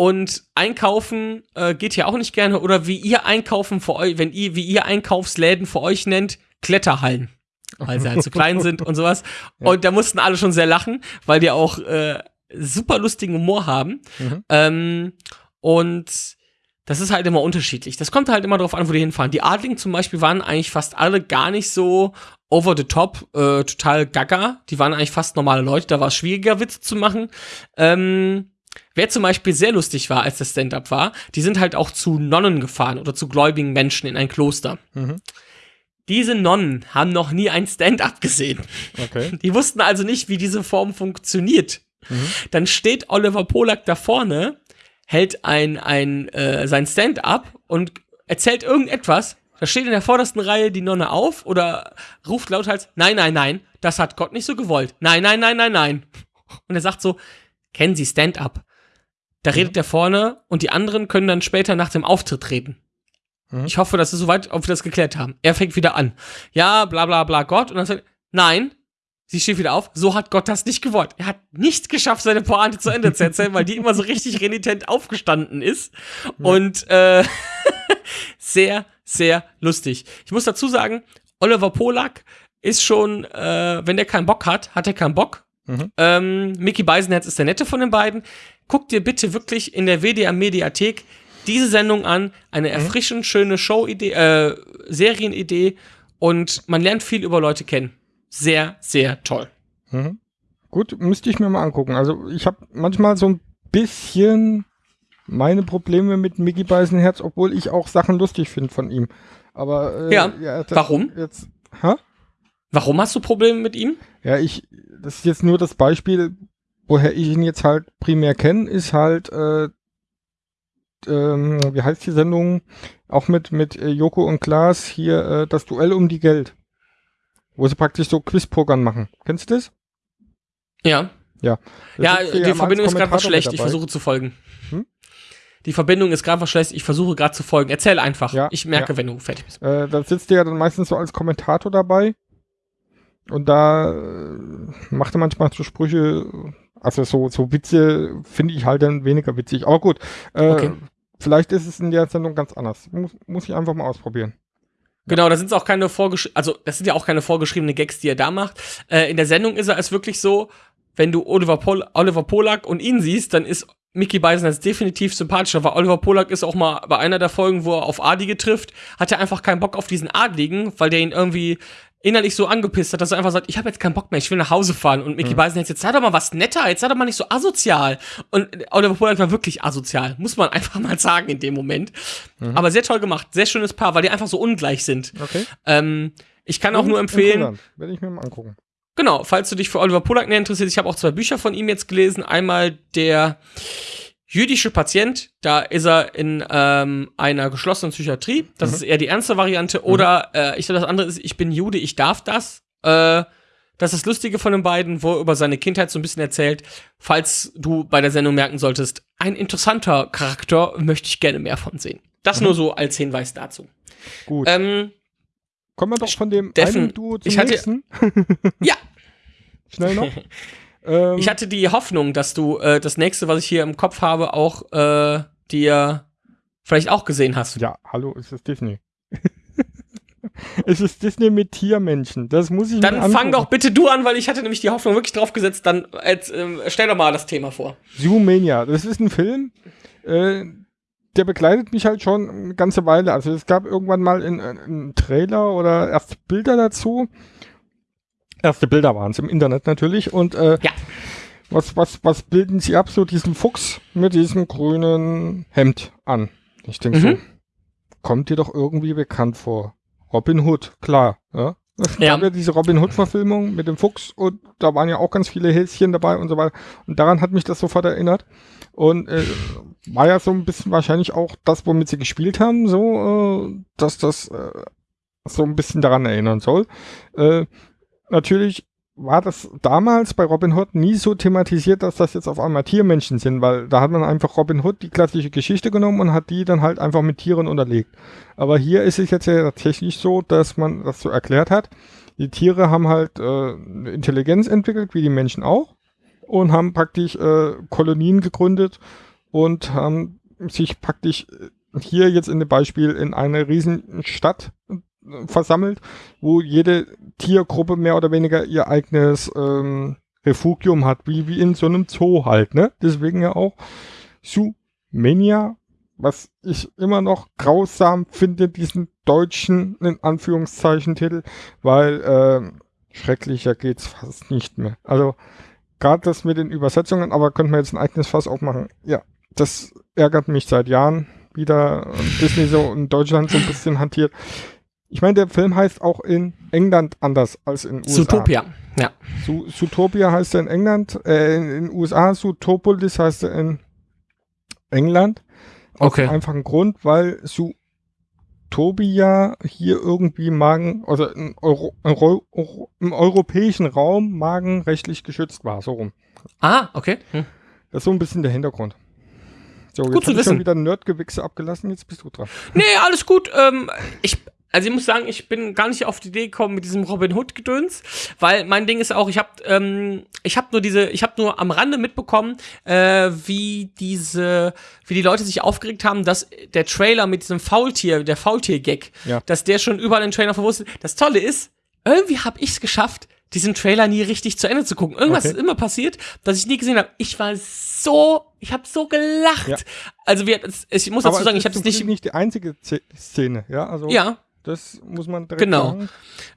und einkaufen äh, geht ja auch nicht gerne, oder wie ihr einkaufen für euch, wenn ihr, wie ihr Einkaufsläden für euch nennt, Kletterhallen. Weil sie halt zu klein [LAUGHS] sind und sowas. Und da mussten alle schon sehr lachen, weil die auch äh, super lustigen Humor haben. Mhm. Ähm, und das ist halt immer unterschiedlich. Das kommt halt immer darauf an, wo die hinfahren. Die Adligen zum Beispiel waren eigentlich fast alle gar nicht so over the top, äh, total gaga. Die waren eigentlich fast normale Leute. Da war es schwieriger, Witze zu machen. Ähm, wer zum Beispiel sehr lustig war, als das Stand-up war, die sind halt auch zu Nonnen gefahren oder zu gläubigen Menschen in ein Kloster. Mhm. Diese Nonnen haben noch nie ein Stand-up gesehen. Okay. [LAUGHS] Die wussten also nicht, wie diese Form funktioniert. Dann steht Oliver Polak da vorne, hält ein, ein, äh, sein Stand-up und erzählt irgendetwas. Da steht in der vordersten Reihe die Nonne auf oder ruft lauthals, nein, nein, nein, das hat Gott nicht so gewollt. Nein, nein, nein, nein, nein. Und er sagt so, kennen Sie Stand-up? Da redet der vorne und die anderen können dann später nach dem Auftritt reden. Mhm. Ich hoffe, das ist soweit, ob wir das geklärt haben. Er fängt wieder an. Ja, bla bla bla Gott. Und dann sagt er, nein, sie steht wieder auf. So hat Gott das nicht gewollt. Er hat nicht geschafft, seine Pointe zu Ende zu erzählen, weil die immer so richtig [LAUGHS] renitent aufgestanden ist. Und äh, [LAUGHS] sehr, sehr lustig. Ich muss dazu sagen, Oliver Polak ist schon, äh, wenn der keinen Bock hat, hat er keinen Bock. Mhm. Ähm, Mickey Beisenherz ist der nette von den beiden. Guck dir bitte wirklich in der WDR Mediathek diese Sendung an. Eine erfrischend schöne Show-Idee, äh, Serienidee und man lernt viel über Leute kennen. Sehr, sehr toll. Mhm. Gut, müsste ich mir mal angucken. Also ich habe manchmal so ein bisschen meine Probleme mit Mickey Beisenherz, obwohl ich auch Sachen lustig finde von ihm. Aber äh, Ja, das- warum? Jetzt, hä? Warum hast du Probleme mit ihm? Ja, ich, das ist jetzt nur das Beispiel, woher ich ihn jetzt halt primär kenne, ist halt, äh, ähm, wie heißt die Sendung? Auch mit, mit äh, Joko und Klaas hier, äh, das Duell um die Geld. Wo sie praktisch so Quizpokern machen. Kennst du das? Ja. Ja. Da Ja, die am Verbindung ist gerade was schlecht. Ich versuche zu folgen. Hm? Die Verbindung ist gerade was schlecht. Ich versuche gerade zu folgen. Erzähl einfach. Ja, ich merke, wenn du fertig bist. Äh, da sitzt der ja dann meistens so als Kommentator dabei. Und da äh, macht er manchmal so Sprüche, also so, so Witze finde ich halt dann weniger witzig. Aber gut, äh, Okay. vielleicht ist es in der Sendung ganz anders. Muss, muss ich einfach mal ausprobieren. Genau, da sind auch keine vorgeschriebenen, also das sind ja auch keine vorgeschriebenen Gags, die er da macht. Äh, in der Sendung ist er es wirklich so, wenn du Oliver, Pol Oliver Polak und ihn siehst, dann ist Mickey Beisenherz definitiv sympathischer, weil Oliver Polak ist auch mal bei einer der Folgen, wo er auf Adlige trifft, hat er einfach keinen Bock auf diesen Adligen, weil der ihn irgendwie innerlich so angepisst hat, dass er einfach sagt, ich habe jetzt keinen Bock mehr, ich will nach Hause fahren. Und Mickey Beisenherz, jetzt sei doch mal was netter, jetzt sei doch mal nicht so asozial. Und Oliver Polak war wirklich asozial, muss man [LAUGHS] einfach mal sagen in dem Moment. Aber sehr toll gemacht, sehr schönes Paar, weil die einfach so ungleich sind. Okay. Ähm, ich kann auch nur empfehlen. Werde ich mir mal angucken. genau, falls du dich für Oliver Polak näher interessierst, ich habe auch zwei Bücher von ihm jetzt gelesen. Einmal der jüdische Patient, da ist er in ähm, einer geschlossenen Psychiatrie. Das ist eher die ernste Variante. Oder äh, ich glaube, das andere ist, ich bin Jude, ich darf das. Äh, das ist das Lustige von den beiden, wo er über seine Kindheit so ein bisschen erzählt. Falls du bei der Sendung merken solltest, ein interessanter Charakter, möchte ich gerne mehr von sehen. Das nur so als Hinweis dazu. Gut. Ähm, Kommen wir doch von dem Steffen, einen Duo zum ich hatte- nächsten. ja, [LAUGHS] Schnell noch. [LAUGHS] ähm, Ich hatte die Hoffnung, dass du äh, das nächste, was ich hier im Kopf habe, auch äh, dir vielleicht auch gesehen hast. ja, hallo, es ist Disney. [LAUGHS] es ist Disney mit Tiermenschen. Das muss ich mir Dann fang doch bitte du an, weil ich hatte nämlich die Hoffnung wirklich drauf gesetzt. Dann als, ähm, stell doch mal das Thema vor. Zoomania, das ist ein Film, äh, der begleitet mich halt schon eine ganze Weile. Also es gab irgendwann mal einen Trailer oder erste Bilder dazu. Erste Bilder waren es im Internet natürlich. Und äh, Ja. was, was, was bilden sie ab? So diesen Fuchs mit diesem grünen Hemd an. Ich denke so, Mhm. kommt dir doch irgendwie bekannt vor. Robin Hood, klar. Ja? Es Ja. gab ja diese Robin Hood-Verfilmung mit dem Fuchs und da waren ja auch ganz viele Häschen dabei und so weiter. Und daran hat mich das sofort erinnert. Und äh, war ja so ein bisschen wahrscheinlich auch das, womit sie gespielt haben, so, äh, dass das äh, so ein bisschen daran erinnern soll. Äh, natürlich war das damals bei Robin Hood nie so thematisiert, dass das jetzt auf einmal Tiermenschen sind, weil da hat man einfach Robin Hood die klassische Geschichte genommen und hat die dann halt einfach mit Tieren unterlegt. Aber hier ist es jetzt ja tatsächlich so, dass man das so erklärt hat. Die Tiere haben halt äh, eine Intelligenz entwickelt, wie die Menschen auch, und haben praktisch äh, Kolonien gegründet und haben sich praktisch äh, hier jetzt in dem Beispiel in eine riesen Stadt äh, versammelt, wo jede Tiergruppe mehr oder weniger ihr eigenes ähm, Refugium hat, wie, wie in so einem Zoo halt, ne? Deswegen ja auch Zoomania, was ich immer noch grausam finde, diesen deutschen, in Anführungszeichen, Titel, weil ähm, schrecklicher geht's fast nicht mehr. Also gerade das mit den Übersetzungen, aber könnte man jetzt ein eigenes Fass aufmachen. Ja, das ärgert mich seit Jahren wieder. Disney so in Deutschland so ein bisschen hantiert. Ich meine, der Film heißt auch in England anders als in USA. Zootopia. Ja. Zootopia heißt er in England, äh, in den USA, Zootopolis heißt er in England. Aus Okay. einfachen Grund, weil Zootopia hier irgendwie Magen, also im, Euro, Euro, im europäischen Raum magenrechtlich geschützt war, so rum. Ah, okay. Hm. Das ist so ein bisschen der Hintergrund. So, Gut jetzt zu hab ich schon wissen. wieder Nerdgewichse abgelassen, jetzt bist du dran. Nee, alles gut. Ähm, ich, also ich muss sagen, ich bin gar nicht auf die Idee gekommen mit diesem Robin Hood Gedöns, weil mein Ding ist auch, ich habe ähm, ich habe nur diese, ich habe nur am Rande mitbekommen, äh, wie diese, wie die Leute sich aufgeregt haben, dass der Trailer mit diesem Faultier, der Faultier-Gag, Ja. dass der schon überall den Trailer verwurstet. Das Tolle ist, irgendwie habe ich es geschafft, diesen Trailer nie richtig zu Ende zu gucken. Irgendwas Okay. ist immer passiert, dass ich nie gesehen habe. Ich war so, ich habe so gelacht. Ja. Also wir, ich muss dazu sagen, ich habe es nicht. nicht die einzige Ze- Szene, ja, also Ja, das muss man direkt Genau. sagen.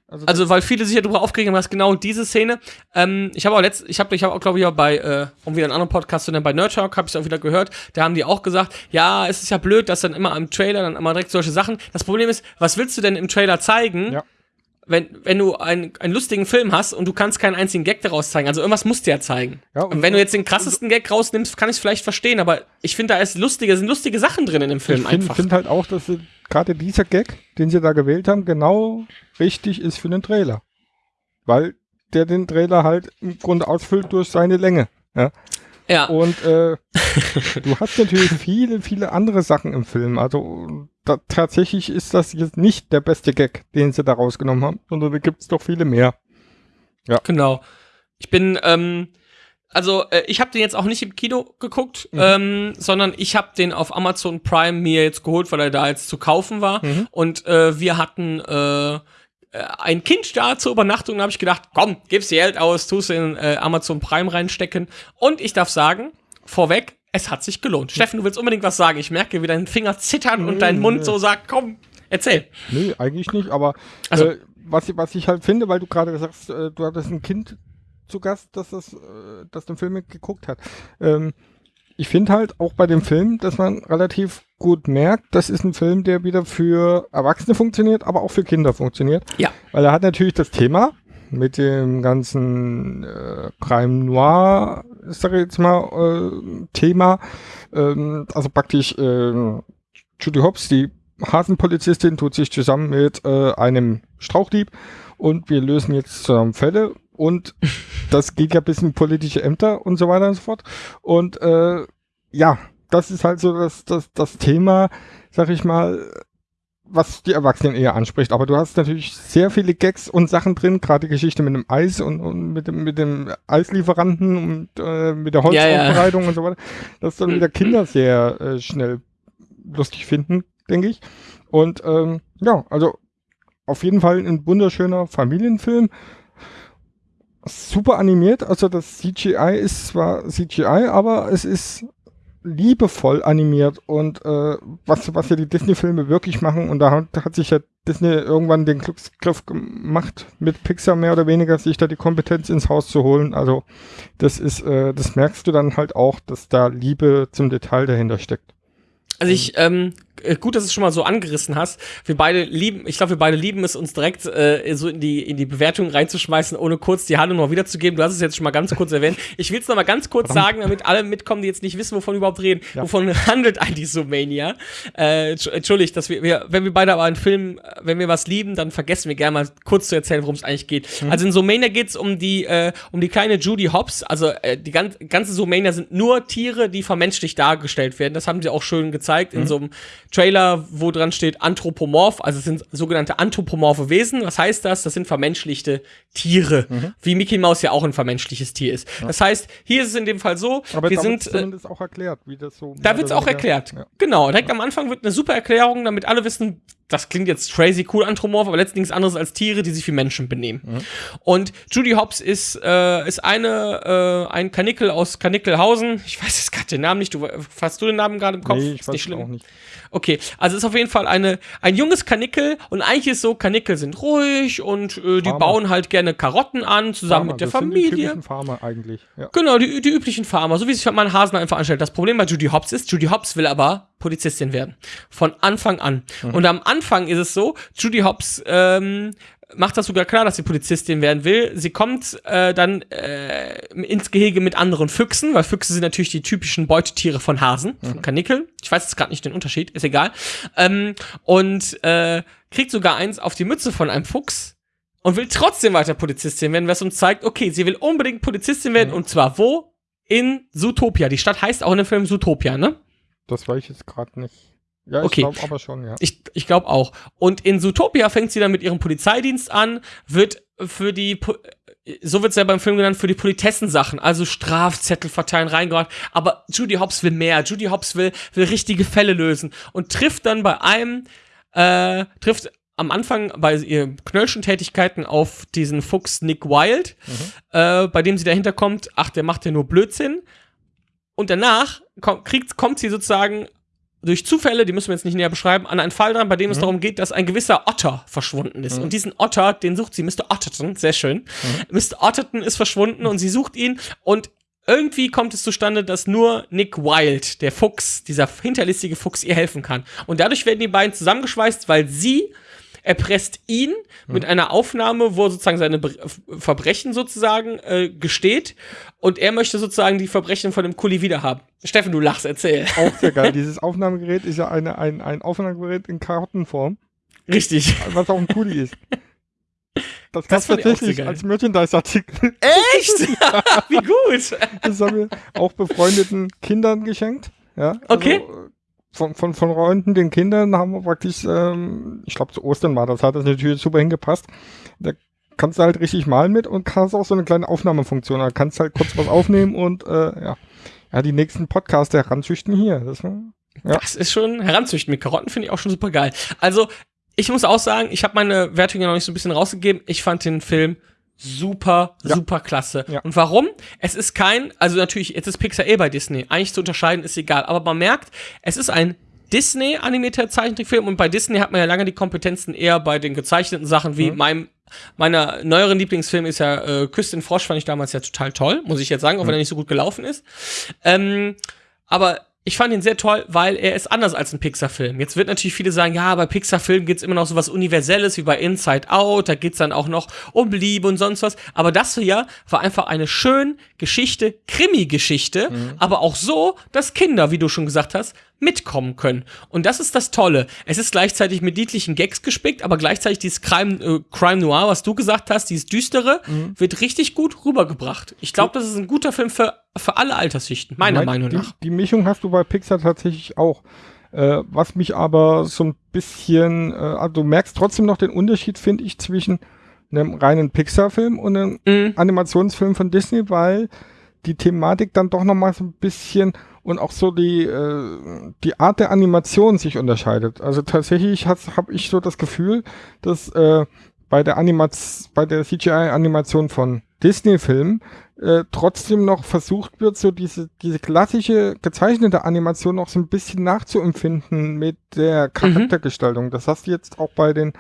Also, Also, weil viele sich ja darüber aufgeregt haben, dass genau diese Szene. Ähm, ich habe auch letzt, ich habe, ich habe auch, glaube ich, auch bei, äh, um wieder einen anderen Podcast zu nennen, bei Nerd Talk habe ich es auch wieder gehört. Da haben die auch gesagt, ja, es ist ja blöd, dass dann immer am Trailer dann immer direkt solche Sachen. Das Problem ist, was willst du denn im Trailer zeigen? Ja. Wenn, wenn du einen, einen lustigen Film hast und du kannst keinen einzigen Gag daraus zeigen, also irgendwas musst du ja zeigen. Ja, und, wenn du jetzt den krassesten Gag rausnimmst, kann ich es vielleicht verstehen, aber ich finde, da ist lustige, sind lustige Sachen drin in dem Film ich finde einfach. find halt auch, dass gerade dieser Gag, den sie da gewählt haben, genau richtig ist für den Trailer. Weil der den Trailer halt im Grunde ausfüllt durch seine Länge. Ja? Ja, Und äh, du hast natürlich viele, viele andere Sachen im Film. Also da, tatsächlich ist das jetzt nicht der beste Gag, den sie da rausgenommen haben, sondern da gibt es doch viele mehr. genau. Ich bin, ähm, also äh, ich habe den jetzt auch nicht im Kino geguckt, Mhm. ähm, sondern ich habe den auf Amazon Prime mir jetzt geholt, weil er da jetzt zu kaufen war. Mhm. Und äh, wir hatten äh, ein Kind da zur Übernachtung. Da habe ich gedacht, komm, gib's dir Geld aus, tust in äh, Amazon Prime reinstecken. Und ich darf sagen, vorweg, es hat sich gelohnt. Steffen, du willst unbedingt was sagen. Ich merke, wie dein Finger zittern und dein Nö, Mund nö. so sagt, komm, erzähl. Nee, eigentlich nicht, aber Also- äh, was, ich- was ich halt finde, weil du gerade sagst, äh, du hattest ein Kind zu Gast, das, das, äh, das den Film geguckt hat. Ähm, ich finde halt auch bei dem Film, dass man relativ gut merkt, das ist ein Film, der wieder für Erwachsene funktioniert, aber auch für Kinder funktioniert. Ja. Weil er hat natürlich das Thema mit dem ganzen äh, Crime Noir, sag ich jetzt mal, äh, Thema. Ähm, also praktisch äh, Judy Hobbs, die Hasenpolizistin, tut sich zusammen mit äh, einem Strauchdieb und wir lösen jetzt zusammen Fälle und das geht ja bis in politische Ämter und so weiter und so fort. Und äh, ja, das ist halt so das, das, das Thema, sag ich mal, was die Erwachsenen eher anspricht. Aber du hast natürlich sehr viele Gags und Sachen drin, gerade die Geschichte mit dem Eis und, und mit, dem, mit dem Eislieferanten und äh, mit der Ja, ja. Holzaufbereitung und so weiter. Das dann wieder Kinder sehr äh, schnell lustig finden, denke ich. Und ähm, ja, also auf jeden Fall ein wunderschöner Familienfilm. Super animiert, also das CGI ist zwar CGI, aber es ist liebevoll animiert und äh, was, was ja die Disney-Filme wirklich machen und da hat, hat sich ja Disney irgendwann den Glücksgriff gemacht, mit Pixar mehr oder weniger sich da die Kompetenz ins Haus zu holen. Also das ist, äh, das merkst du dann halt auch, dass da Liebe zum Detail dahinter steckt. Also ich, ähm, äh, gut, dass du es schon mal so angerissen hast. Wir beide lieben, ich glaube, wir beide lieben es, uns direkt äh, so in die, in die Bewertung reinzuschmeißen, ohne kurz die Handlung noch wiederzugeben. Du hast es jetzt schon mal ganz kurz erwähnt. Ich will es noch mal ganz kurz sagen, damit alle mitkommen, die jetzt nicht wissen, wovon wir überhaupt reden. Ja. Wovon [LAUGHS] handelt eigentlich so Mania? Äh, Entsch- Entschuldigt, dass wir, wir, wenn wir beide aber einen Film, äh, wenn wir was lieben, dann vergessen wir gerne mal kurz zu erzählen, worum es eigentlich geht. Also in Somania geht es um die, äh, um die kleine Judy Hobbs. Also äh, die gan ganze Somania sind nur Tiere, die vermenschlicht dargestellt werden. Das haben sie auch schön gezeigt in so einem Trailer, wo dran steht anthropomorph. Also es sind sogenannte anthropomorphe Wesen. Was heißt das? Das sind vermenschlichte Tiere. Wie Mickey Mouse ja auch ein vermenschliches Tier ist. Das heißt, hier ist es in dem Fall so, Aber wir da sind. Äh, zumindest auch erklärt, wie das so. da wird's auch erklärt. Ja. Genau, direkt am Anfang wird eine super Erklärung, damit alle wissen, das klingt jetzt crazy cool anthropomorph, aber letztendlich nichts anderes als Tiere, die sich wie Menschen benehmen. Und Judy Hobbs ist, äh, ist eine, äh, ein Kanickel aus Kanickelhausen. Ich weiß jetzt gerade den Namen nicht. Du, hast du den Namen gerade im Kopf? Nee, ich ist weiß nicht schlimm. auch nicht. Okay, also ist auf jeden Fall eine, ein junges Kanickel und eigentlich ist so, Kanickel sind ruhig und äh, die Farmer. bauen halt gerne Karotten an, zusammen Farmer, mit der das sind die Familie. typischen Farmer eigentlich. Ja. Genau, die, die üblichen Farmer, so wie sich man Hasen einfach anstellt. Das Problem bei Judy Hobbs ist, Judy Hobbs will aber Polizistin werden. Von Anfang an. Und am Anfang ist es so, Judy Hobbs ähm, macht das sogar klar, dass sie Polizistin werden will. Sie kommt äh, dann äh, ins Gehege mit anderen Füchsen, weil Füchse sind natürlich die typischen Beutetiere von Hasen, von Kanickel. Ich weiß jetzt gerade nicht den Unterschied, ist egal. Ähm, und äh, kriegt sogar eins auf die Mütze von einem Fuchs und will trotzdem weiter Polizistin werden, was uns zeigt, okay, sie will unbedingt Polizistin werden und zwar wo? In Zootopia. Die Stadt heißt auch in dem Film Zootopia, ne? Das weiß ich jetzt gerade nicht. Ja, Okay. ich glaube aber schon, ja. Ich, ich glaube auch. Und in Zootopia fängt sie dann mit ihrem Polizeidienst an, wird für die, so wird es ja beim Film genannt, für die Politessensachen, also Strafzettel verteilen, reingebracht. Aber Judy Hobbs will mehr. Judy Hobbs will, will richtige Fälle lösen und trifft dann bei einem, äh, trifft am Anfang bei ihren Knöllchen-Tätigkeiten auf diesen Fuchs Nick Wilde, äh, bei dem sie dahinter kommt, ach, der macht ja nur Blödsinn. Und danach kommt, kriegt, kommt sie sozusagen durch Zufälle, die müssen wir jetzt nicht näher beschreiben, an einen Fall dran, bei dem es darum geht, dass ein gewisser Otter verschwunden ist. Und diesen Otter, den sucht sie, Mr. Otterton, sehr schön. Mr. Otterton ist verschwunden und sie sucht ihn und irgendwie kommt es zustande, dass nur Nick Wilde, der Fuchs, dieser hinterlistige Fuchs, ihr helfen kann. Und dadurch werden die beiden zusammengeschweißt, weil sie erpresst ihn mit einer Aufnahme, wo er sozusagen seine Bre Verbrechen sozusagen äh, gesteht und er möchte sozusagen die Verbrechen von dem Kuli wiederhaben. Steffen, du lachst, erzähl. Auch sehr geil. [LAUGHS] Dieses Aufnahmegerät ist ja eine, ein, ein Aufnahmegerät in Kartenform, Richtig. was auch ein Kuli ist. Das, auch sehr tatsächlich geil. als Merchandise-Artikel. Echt? [LAUGHS] Wie gut. Das haben wir auch befreundeten Kindern geschenkt. Ja, Okay. Also, äh, von, von, von Freunden, den Kindern haben wir praktisch, ähm, ich glaube zu Ostern war das, hat das natürlich super hingepasst. Da kannst du halt richtig malen mit und hast auch so eine kleine Aufnahmefunktion. Da kannst halt kurz was aufnehmen und äh, ja. Ja, die nächsten Podcasts heranzüchten hier. Das, Ja. Das ist schon heranzüchten mit Karotten, finde ich auch schon super geil. Also, ich muss auch sagen, ich habe meine Wertung ja noch nicht so ein bisschen rausgegeben. Ich fand den Film super, Ja. super klasse. Ja. Und warum? Es ist kein, also natürlich, jetzt ist Pixar eh bei Disney. Eigentlich zu unterscheiden ist egal. Aber man merkt, es ist ein Disney-animierter Zeichentrickfilm und bei Disney hat man ja lange die Kompetenzen eher bei den gezeichneten Sachen wie meinem meiner neueren Lieblingsfilm ist ja äh, Küss den Frosch, fand ich damals ja total toll, muss ich jetzt sagen, auch wenn er nicht so gut gelaufen ist. Ähm, aber ich fand ihn sehr toll, weil er ist anders als ein Pixar-Film. Jetzt wird natürlich viele sagen, ja, bei Pixar-Filmen geht's immer noch so was Universelles wie bei Inside Out, da geht's dann auch noch um Liebe und sonst was. Aber das hier war einfach eine schön Geschichte, Krimi-Geschichte, aber auch so, dass Kinder, wie du schon gesagt hast, mitkommen können. Und das ist das Tolle. Es ist gleichzeitig mit niedlichen Gags gespickt, aber gleichzeitig dieses Crime, äh, Crime Noir, was du gesagt hast, dieses Düstere, wird richtig gut rübergebracht. Ich glaube, das ist ein guter Film für, für alle Altersschichten, meiner Mein- Meinung die, nach. Die Mischung hast du bei Pixar tatsächlich auch. Äh, was mich aber so ein bisschen, äh, also du merkst trotzdem noch den Unterschied, finde ich, zwischen einem reinen Pixar-Film und einem Mhm. Animationsfilm von Disney, weil die Thematik dann doch noch mal so ein bisschen und auch so die, äh, die Art der Animation sich unterscheidet. Also tatsächlich habe ich so das Gefühl, dass äh, bei der Animaz bei der CGI-Animation von Disney-Filmen äh, trotzdem noch versucht wird, so diese, diese klassische gezeichnete Animation noch so ein bisschen nachzuempfinden mit der Charaktergestaltung. Das hast du jetzt auch bei den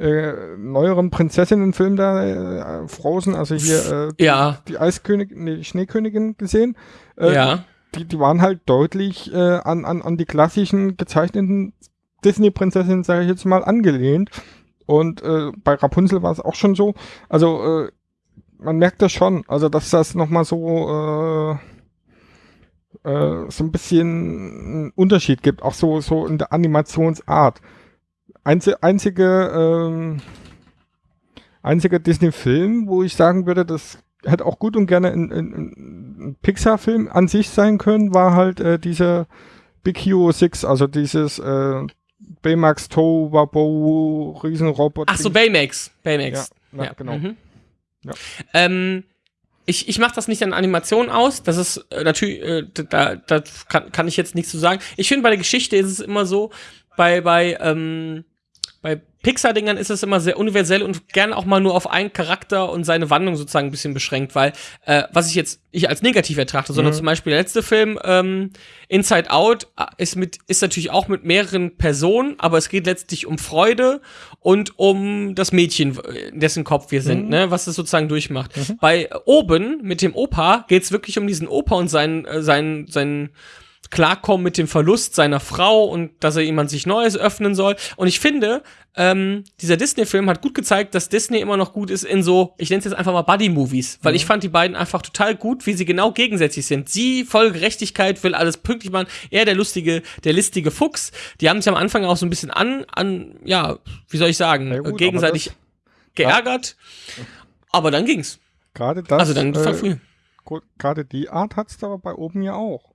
äh, neueren Prinzessinnen-Filmen da, äh, Frozen, also hier äh, die, Ja. die Eiskönigin, nee, die Schneekönigin gesehen. Äh, ja. Die, die waren halt deutlich äh, an, an, an die klassischen gezeichneten Disney-Prinzessinnen, sage ich jetzt mal, angelehnt. Und äh, bei Rapunzel war es auch schon so. Also äh, man merkt das schon, also dass das nochmal so äh, äh, so ein bisschen einen Unterschied gibt, auch so so in der Animationsart. Einzi einzige ähm, einziger Disney-Film, wo ich sagen würde, das hätte auch gut und gerne ein, ein, ein Pixar-Film an sich sein können, war halt äh, dieser Big Hero 6, also dieses äh, Baymax Toe Wabo Riesenroboter. Ach so, Baymax. ja, Baymax. ja, genau. Mhm. Ja. Ähm, ich ich mache das nicht an Animationen aus. Das ist äh, natürlich, äh, da, da kann, kann ich jetzt nichts zu sagen. Ich finde, bei der Geschichte ist es immer so, bei, bei, ähm, bei Pixar-Dingern ist es immer sehr universell und gern auch mal nur auf einen Charakter und seine Wandlung sozusagen ein bisschen beschränkt, weil äh, was ich jetzt nicht als negativ betrachte, sondern Mhm. zum Beispiel der letzte Film, ähm, Inside Out, äh, ist mit, ist natürlich auch mit mehreren Personen, aber es geht letztlich um Freude und um das Mädchen, dessen Kopf wir sind, Mhm. ne, was es sozusagen durchmacht. Bei äh, oben mit dem Opa geht es wirklich um diesen Opa und seinen, äh, seinen, seinen Klarkommen mit dem Verlust seiner Frau und dass er jemand sich Neues öffnen soll. Und ich finde, ähm, dieser Disney-Film hat gut gezeigt, dass Disney immer noch gut ist in so, ich nenne es jetzt einfach mal Buddy-Movies, weil ich fand die beiden einfach total gut, wie sie genau gegensätzlich sind. Sie voll Gerechtigkeit, will alles pünktlich machen, er der lustige, der listige Fuchs. Die haben sich am Anfang auch so ein bisschen an, an, ja, wie soll ich sagen, Ja gut, gegenseitig geärgert. Aber dann ging's. Gerade das. Also dann äh, Gerade die Art hat's aber bei oben ja auch.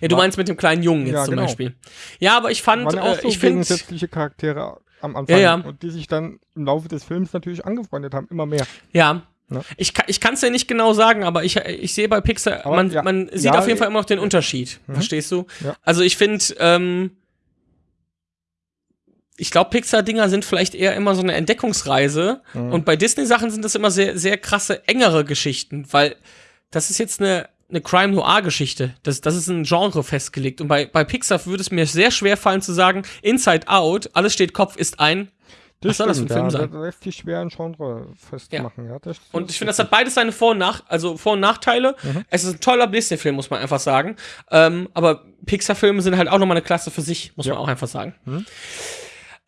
Ja, du war- meinst mit dem kleinen Jungen jetzt Ja, zum genau. Beispiel. Ja, aber ich fand, waren ja auch äh, so ich finde, Charaktere am Anfang Ja, und die sich dann im Laufe des Films natürlich angefreundet haben, immer mehr. Ja. Ich, ich kann es ja nicht genau sagen, aber ich, ich sehe bei Pixar, Aber man, man sieht auf jeden Fall äh, immer noch den Unterschied. Mhm. Verstehst du? Also ich finde, ähm, ich glaube, Pixar-Dinger sind vielleicht eher immer so eine Entdeckungsreise. Mhm. Und bei Disney-Sachen sind das immer sehr, sehr krasse, engere Geschichten, weil das ist jetzt eine, eine Crime-Noir-Geschichte. Das, das ist ein Genre festgelegt. Und bei, bei Pixar würde es mir sehr schwer fallen zu sagen, Inside Out, alles steht Kopf, ist ein. Was soll das für ein Film ja, sein? Da lässt sich schwer ein Genre festmachen. Ja. das, Und ich finde, das hat beides seine Vor- und, Nach also Vor und Nachteile. Mhm. Es ist ein toller Disney-Film, muss man einfach sagen. Ähm, aber Pixar-Filme sind halt auch nochmal eine Klasse für sich, muss Ja. man auch einfach sagen. Mhm.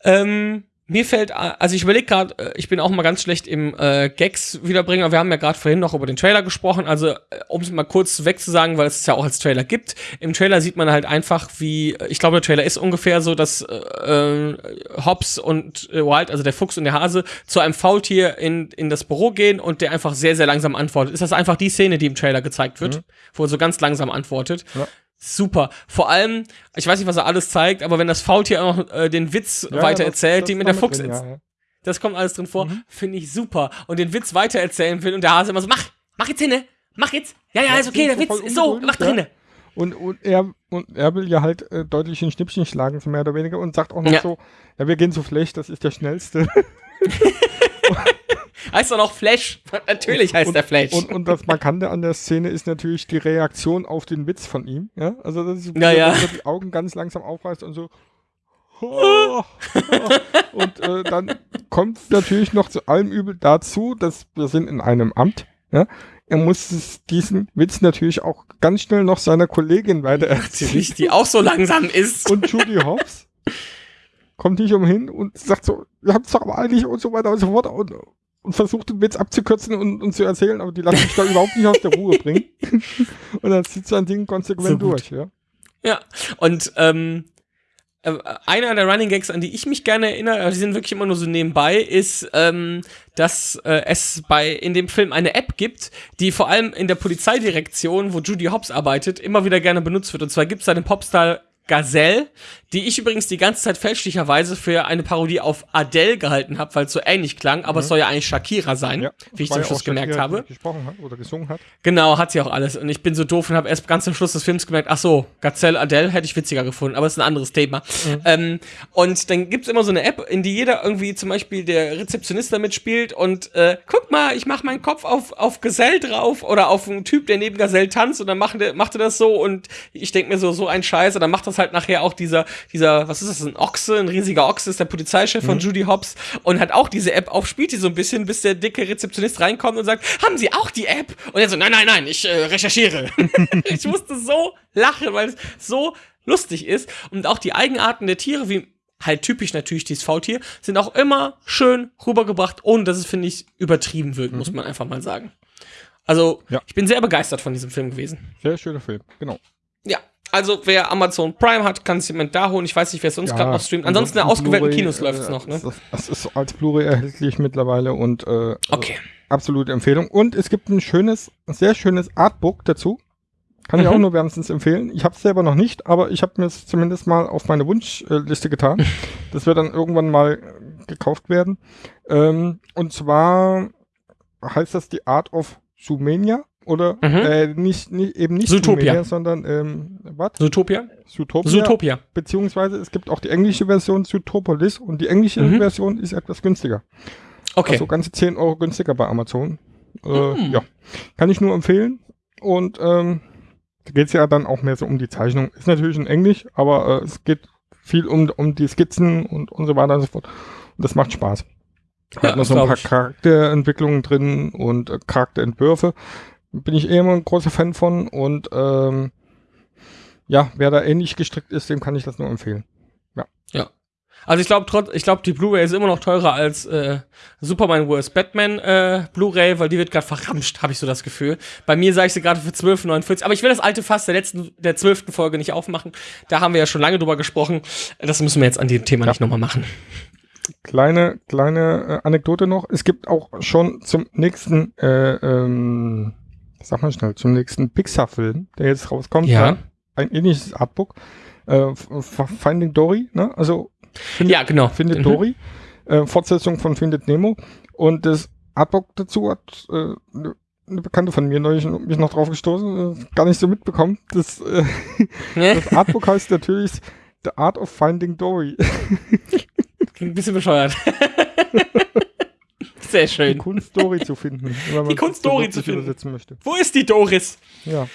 Ähm, mir fällt, also ich überlege gerade, äh, ich bin auch mal ganz schlecht im äh, Gags wiederbringen, aber wir haben ja gerade vorhin noch über den Trailer gesprochen, also äh, um es mal kurz wegzusagen, weil es es ja auch als Trailer gibt. Im Trailer sieht man halt einfach, wie, ich glaube, der Trailer ist ungefähr so, dass äh, äh, Hobbs und äh, Wild, also der Fuchs und der Hase, zu einem Faultier in, in das Büro gehen und der einfach sehr, sehr langsam antwortet. Ist das einfach die Szene, die im Trailer gezeigt wird, mhm. wo er so ganz langsam antwortet? Ja. Super. Vor allem, ich weiß nicht, was er alles zeigt, aber wenn das Faultier auch noch äh, den Witz ja, weiter ja, erzählt, den mit der Fuchs drin, ja, Das kommt alles drin vor, mhm. finde ich super. Und den Witz weiter erzählen will und der Hase immer so, mach, mach jetzt hin, mach jetzt. Ja, ja, ist okay, der Witz ist so, mach drinne. Und, und, er, und er will ja halt äh, deutlich ein Schnippchen schlagen, so mehr oder weniger, und sagt auch noch so, ja, wir gehen so schlecht, das ist der schnellste. [LAUGHS] [LAUGHS] heißt doch noch Flash. [LAUGHS] Natürlich heißt und, der Flash. Und, und das Markante an der Szene ist natürlich die Reaktion auf den Witz von ihm. Ja? Also, dass ja, ja. er die Augen ganz langsam aufreißt und so. [LAUGHS] Oh, und äh, dann kommt natürlich noch zu allem Übel dazu, dass wir sind in einem Amt. Ja? Er muss diesen Witz natürlich auch ganz schnell noch seiner Kollegin weiter erzählen. Die auch so langsam ist. Und Judy Hobbs kommt nicht umhin und sagt so, ihr habt es doch aber eigentlich und so weiter und so fort. Und, und versucht den Witz abzukürzen und, und zu erzählen, aber die lassen sich da überhaupt nicht aus der Ruhe bringen. [LAUGHS] und dann zieht sein Ding konsequent so durch, ja. Ja, und ähm, äh, einer der Running Gags, an die ich mich gerne erinnere, die sind wirklich immer nur so nebenbei, ist, ähm, dass äh, es bei in dem Film eine App gibt, die vor allem in der Polizeidirektion, wo Judy Hobbs arbeitet, immer wieder gerne benutzt wird. Und zwar gibt es da den Popstar Gazelle, die ich übrigens die ganze Zeit fälschlicherweise für eine Parodie auf Adele gehalten habe, weil es so ähnlich klang, aber mhm. es soll ja eigentlich Shakira sein, ja, wie ich zum Schluss gemerkt Shakira, habe. Gesprochen hat oder gesungen hat. Genau, hat sie auch alles. Und ich bin so doof und habe erst ganz am Schluss des Films gemerkt, ach so, Gazelle Adele hätte ich witziger gefunden, aber es ist ein anderes Thema. Mhm. Ähm, und dann gibt's immer so eine App, in die jeder irgendwie zum Beispiel der Rezeptionist damit spielt und äh, guck mal, ich mache meinen Kopf auf, auf Gazelle drauf oder auf einen Typ, der neben Gazelle tanzt und dann macht er, macht er das so und ich denke mir so, so ein Scheiß und dann macht das halt nachher auch dieser, dieser, was ist das, ein Ochse, ein riesiger Ochse ist der Polizeichef mhm. von Judy Hobbs und hat auch diese App auf, spielt die so ein bisschen, bis der dicke Rezeptionist reinkommt und sagt, haben Sie auch die App? Und er so, nein, nein, nein, ich äh, recherchiere. [LAUGHS] ich musste so lachen, weil es so lustig ist und auch die Eigenarten der Tiere, wie halt typisch natürlich dieses Faultier, sind auch immer schön rübergebracht, ohne dass es, finde ich, übertrieben wirkt, mhm. muss man einfach mal sagen. Also, ja. ich bin sehr begeistert von diesem Film gewesen. Sehr schöner Film, genau. Ja, also wer Amazon Prime hat, kann es jemand da holen. Ich weiß nicht, wer es sonst ja, gerade noch streamt. Ansonsten in ausgewählten Kinos läuft es noch. Ne? Das ist als Blu-ray erhältlich mittlerweile und äh, okay. absolute Empfehlung. Und es gibt ein schönes, sehr schönes Artbook dazu. Kann mhm. ich auch nur wärmstens empfehlen. Ich habe es selber noch nicht, aber ich habe mir es zumindest mal auf meine Wunschliste getan. [LAUGHS] das wird dann irgendwann mal gekauft werden. Ähm, und zwar heißt das die Art of Sumenia oder mhm. äh, nicht, nicht, eben nicht Zootopia, Sumenia, sondern ähm, was? Zootopia? Zootopia. Zootopia. Beziehungsweise es gibt auch die englische Version Zootopolis und die englische mhm. Version ist etwas günstiger. Okay. Also ganze 10 Euro günstiger bei Amazon. Äh, mhm. Ja, kann ich nur empfehlen. Und ähm, da geht es ja dann auch mehr so um die Zeichnung. Ist natürlich in Englisch, aber äh, es geht viel um, um die Skizzen und, und so weiter und so fort. Und das macht Spaß. Ja, Hat noch so ein paar Charakterentwicklungen drin und äh, Charakterentwürfe bin ich eh immer ein großer Fan von und ähm, ja, wer da ähnlich gestrickt ist, dem kann ich das nur empfehlen. Ja. Ja. Also ich glaube, trotz, ich glaube, die Blu-ray ist immer noch teurer als äh, Superman vs. Batman äh, Blu-ray, weil die wird gerade verramscht, habe ich so das Gefühl. Bei mir sage ich sie gerade für 12,49. Aber ich will das alte Fass der letzten, der zwölften Folge nicht aufmachen. Da haben wir ja schon lange drüber gesprochen. Das müssen wir jetzt an dem Thema ja. nicht nochmal machen. Kleine, kleine äh, Anekdote noch. Es gibt auch schon zum nächsten äh, ähm, sag mal schnell, zum nächsten Pixar-Film, der jetzt rauskommt. Ja. Ein ähnliches Artbook. Äh, Finding Dory, ne? Also findet, ja, genau. Findet mhm. Dory. Äh, Fortsetzung von Findet Nemo. Und das Artbook dazu hat äh, eine ne Bekannte von mir neulich mich noch drauf gestoßen, äh, gar nicht so mitbekommen. Das, äh, [LAUGHS] das Artbook heißt natürlich The Art of Finding Dory. Klingt [LAUGHS] ein bisschen bescheuert. [LAUGHS] Sehr schön. Die Kunst Dory zu finden. [LAUGHS] die Kunst Dory zu finden. Möchte. Wo ist die Doris? Ja.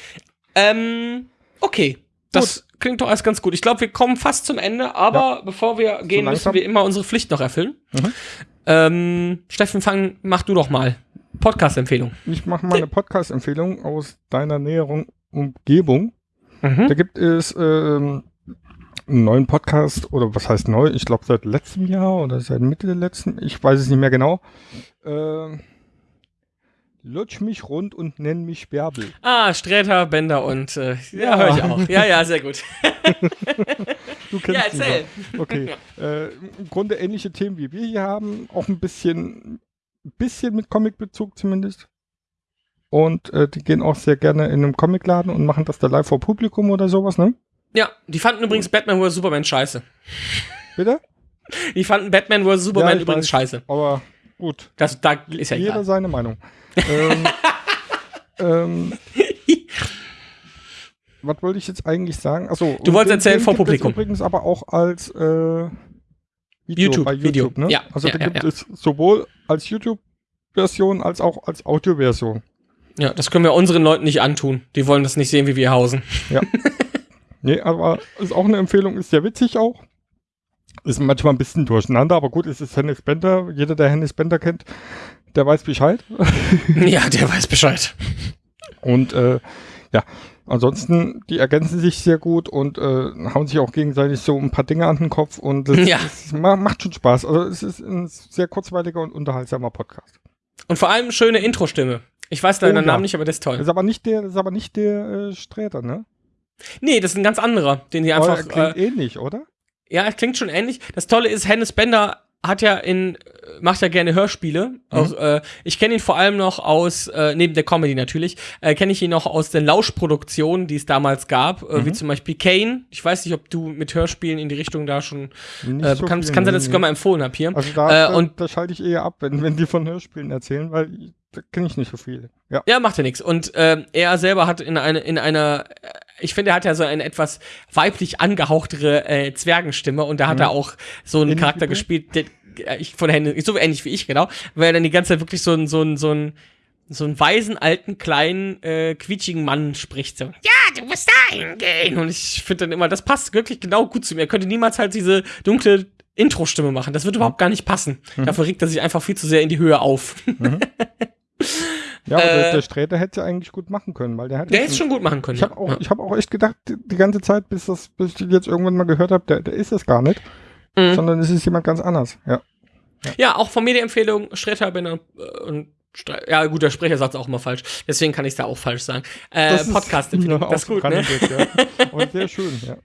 Ähm, okay. Das gut. klingt doch alles ganz gut. Ich glaube, wir kommen fast zum Ende, aber ja. bevor wir gehen, so müssen wir immer unsere Pflicht noch erfüllen. Mhm. Ähm, Steffen, fang, mach du doch mal. Podcast-Empfehlung. Ich mache mal eine Podcast-Empfehlung aus deiner näheren Umgebung. Mhm. Da gibt es ähm, einen neuen Podcast, oder was heißt neu? Ich glaube seit letztem Jahr oder seit Mitte der letzten, ich weiß es nicht mehr genau. Äh, lutsch mich rund und nenn mich Bärbel. Ah, Sträter, Bender und äh, ja, Ja. höre ich auch. Ja, ja, sehr gut. [LAUGHS] Du kennst Ja, erzähl. Okay. Äh, Im Grunde ähnliche Themen wie wir hier haben, auch ein bisschen, bisschen mit Comicbezug zumindest. Und äh, die gehen auch sehr gerne in einem Comicladen und machen das da live vor Publikum oder sowas, ne? Ja, die fanden übrigens Batman vs. Superman scheiße. Bitte? [LAUGHS] Die fanden Batman vs. Superman ich übrigens weiß. scheiße. Aber gut. Das, da ist ja Jeder egal. seine Meinung. [LAUGHS] ähm, ähm, was wollte ich jetzt eigentlich sagen? Achso, Du wolltest erzählen vor gibt es Publikum. übrigens aber auch als äh, Video YouTube, bei Video. YouTube, ne? Ja, also ja, da ja, gibt ja. es sowohl als YouTube-Version als auch als Audio-Version. Ja, das können wir unseren Leuten nicht antun. Die wollen das nicht sehen, wie wir hausen. [LAUGHS] Nee, aber ist auch eine Empfehlung, ist sehr witzig auch. Ist manchmal ein bisschen durcheinander, aber gut, es ist Hennis Bender. Jeder, der Hennis Bender kennt, der weiß Bescheid. [LAUGHS] ja, der weiß Bescheid. Und äh, ja, ansonsten, die ergänzen sich sehr gut und äh, hauen sich auch gegenseitig so ein paar Dinge an den Kopf und das, [LAUGHS] Ja. das ma- macht schon Spaß. Also es ist ein sehr kurzweiliger und unterhaltsamer Podcast. Und vor allem schöne Intro-Stimme. Ich weiß leider Oh, den ja. Namen nicht, aber das ist Das toll. ist aber nicht der, das ist aber nicht der äh, Sträter, ne? Nee, das ist ein ganz anderer, den die einfach. Oder klingt Äh, ähnlich, oder? ja, es klingt schon ähnlich. Das Tolle ist, Hennes Bender hat ja in, macht ja gerne Hörspiele. Auch, äh, ich kenne ihn vor allem noch aus, äh, neben der Comedy natürlich, äh, kenne ich ihn noch aus den Lauschproduktionen, die es damals gab, äh, wie Mhm. zum Beispiel Kane. Ich weiß nicht, ob du mit Hörspielen in die Richtung da schon äh, so kann, viel, kann sein, dass ich sogar mal empfohlen habe hier. Also da, Äh, da, und- da schalte ich eher ab, wenn, wenn die von Hörspielen erzählen, weil da kenne ich nicht so viele. Ja. Ja, macht ja nichts. Und ähm, er selber hat in, eine, in einer, äh, ich finde, er hat ja so eine etwas weiblich angehauchtere äh, Zwergenstimme und da hat Mhm. er auch so einen Ähnlich Charakter gespielt, der, äh, ich, von Hände, so ähnlich wie ich, genau, weil er dann die ganze Zeit wirklich so einen, so einen, so einen, so einen weisen, alten, kleinen, äh, quietschigen Mann spricht. So, ja, du musst dahin gehen. Und ich finde dann immer, das passt wirklich genau gut zu mir. Er könnte niemals halt diese dunkle Intro-Stimme machen. Das wird überhaupt gar nicht passen. Mhm. Dafür regt er sich einfach viel zu sehr in die Höhe auf. [LAUGHS] Ja, aber der, Äh, der Sträter hätte ja eigentlich gut machen können, weil der hat Der hätte es schon gut machen können. Ich habe auch, ja. ich hab auch echt gedacht, die, die ganze Zeit, bis, das, bis ich jetzt irgendwann mal gehört habe, der, der ist es gar nicht, Mhm. sondern es ist jemand ganz anders. Ja. Ja, auch von mir die Empfehlung, Sträter, Benner äh, und ja gut, der Sprecher sagt es auch immer falsch, deswegen kann ich es da auch falsch sagen. Äh, Das ist- Podcast-Empfehlung, [LAUGHS] ja, das ist gut, ne? ja. Und sehr schön, ja.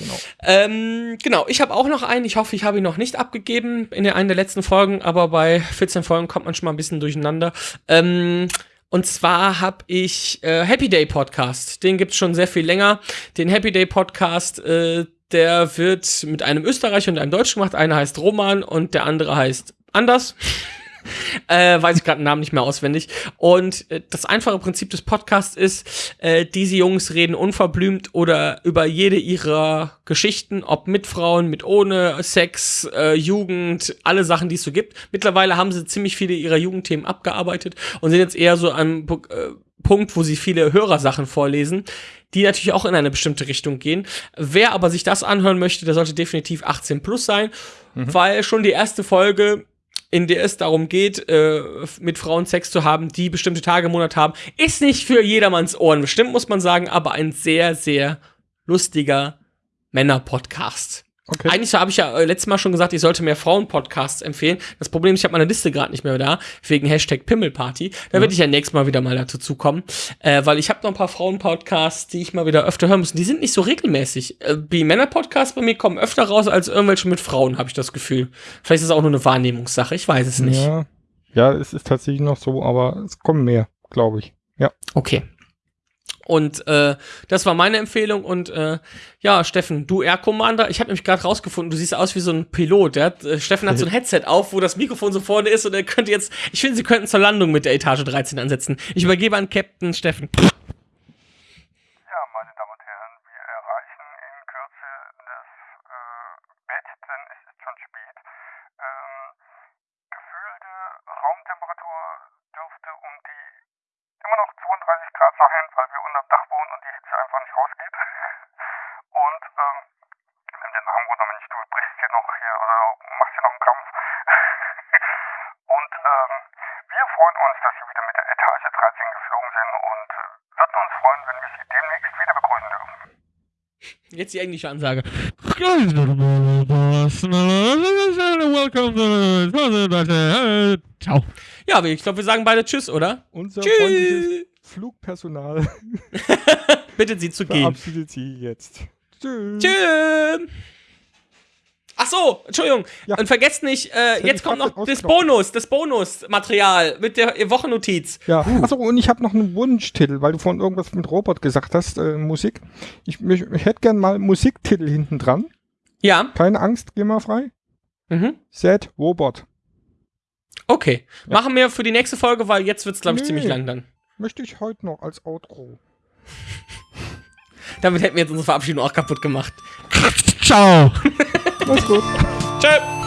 Genau. Ähm, genau, ich habe auch noch einen, ich hoffe, ich habe ihn noch nicht abgegeben in der, einer der letzten Folgen, aber bei 14 Folgen kommt man schon mal ein bisschen durcheinander. Ähm, und zwar habe ich äh, Happy Day Podcast, den gibt's schon sehr viel länger. Den Happy Day Podcast, äh, der wird mit einem Österreicher und einem Deutschen gemacht. Einer heißt Roman und der andere heißt anders. [LAUGHS] äh, weiß ich gerade den Namen nicht mehr auswendig. Und äh, das einfache Prinzip des Podcasts ist, äh, diese Jungs reden unverblümt oder über jede ihrer Geschichten, ob mit Frauen, mit ohne, Sex, äh, Jugend, alle Sachen, die es so gibt. Mittlerweile haben sie ziemlich viele ihrer Jugendthemen abgearbeitet und sind jetzt eher so am äh, Punkt, wo sie viele Hörersachen vorlesen, die natürlich auch in eine bestimmte Richtung gehen. Wer aber sich das anhören möchte, der sollte definitiv 18 plus sein, weil schon die erste Folge in der es darum geht, äh, mit Frauen Sex zu haben, die bestimmte Tage im Monat haben, ist nicht für jedermanns Ohren bestimmt, muss man sagen, aber ein sehr, sehr lustiger Männer-Podcast. Okay. Eigentlich habe ich ja äh, letztes Mal schon gesagt, ich sollte mehr Frauen-Podcasts empfehlen. Das Problem ist, ich habe meine Liste gerade nicht mehr da, wegen Hashtag Pimmelparty. Da werde ich ja nächstes Mal wieder mal dazu zukommen, äh, weil ich habe noch ein paar Frauen-Podcasts, die ich mal wieder öfter hören muss. Die sind nicht so regelmäßig. Äh, die Männer-Podcasts bei mir kommen öfter raus als irgendwelche mit Frauen, habe ich das Gefühl. Vielleicht ist es auch nur eine Wahrnehmungssache, ich weiß es nicht. Ja. ja, es ist tatsächlich noch so, aber es kommen mehr, glaube ich. Ja. Okay. Und äh, das war meine Empfehlung. Und äh, ja, Steffen, du Air Commander, ich habe nämlich gerade rausgefunden, du siehst aus wie so ein Pilot. Der hat, äh, Steffen hat so ein [LAUGHS] Headset auf, wo das Mikrofon so vorne ist und er könnte jetzt, ich finde, sie könnten zur Landung mit der Etage 13 ansetzen. Ich übergebe an Captain Steffen. Ja, meine Damen und Herren, wir erreichen in Kürze das Bett, denn es ist schon spät. Gefühlte Raumtemperatur dürfte um die immer noch 32 Grad sein, weil wir unterm Dach wohnen und die Hitze einfach nicht rausgeht. Und ähm, nimm den Arm runter, Mensch, du brichst hier noch hier oder machst hier noch einen Kampf. und ähm, wir freuen uns, dass Sie wieder mit der Etage 13 geflogen sind und äh, würden uns freuen, wenn wir Sie demnächst wieder begrüßen dürfen. Jetzt die englische Ansage. Ciao. Ja, ich glaube, wir sagen beide Tschüss, oder? Unser freundliches Tschüss. Flugpersonal [LAUGHS] Bittet sie zu gehen. verabschiedet sie jetzt. Tschüss. Tschüss. Ach so, Entschuldigung. Ja. Und vergesst nicht, äh, jetzt ich kommt noch das. Bonus, das Bonusmaterial mit der Wochennotiz. Ja, achso, und ich habe noch einen Wunschtitel, weil du vorhin irgendwas mit Robot gesagt hast, äh, Musik. Ich, mich, ich hätte gern mal Musiktitel hinten dran. Ja. Keine Angst, geh mal frei. Mhm. Set Robot. Okay. Machen wir für die nächste Folge, weil jetzt wird's, glaube ich, Nee. ziemlich lang dann. Möchte ich heute noch als Outro. [LAUGHS] Damit hätten wir jetzt unsere Verabschiedung auch kaputt gemacht. Ciao. [LAUGHS] Mach's gut. Tschö.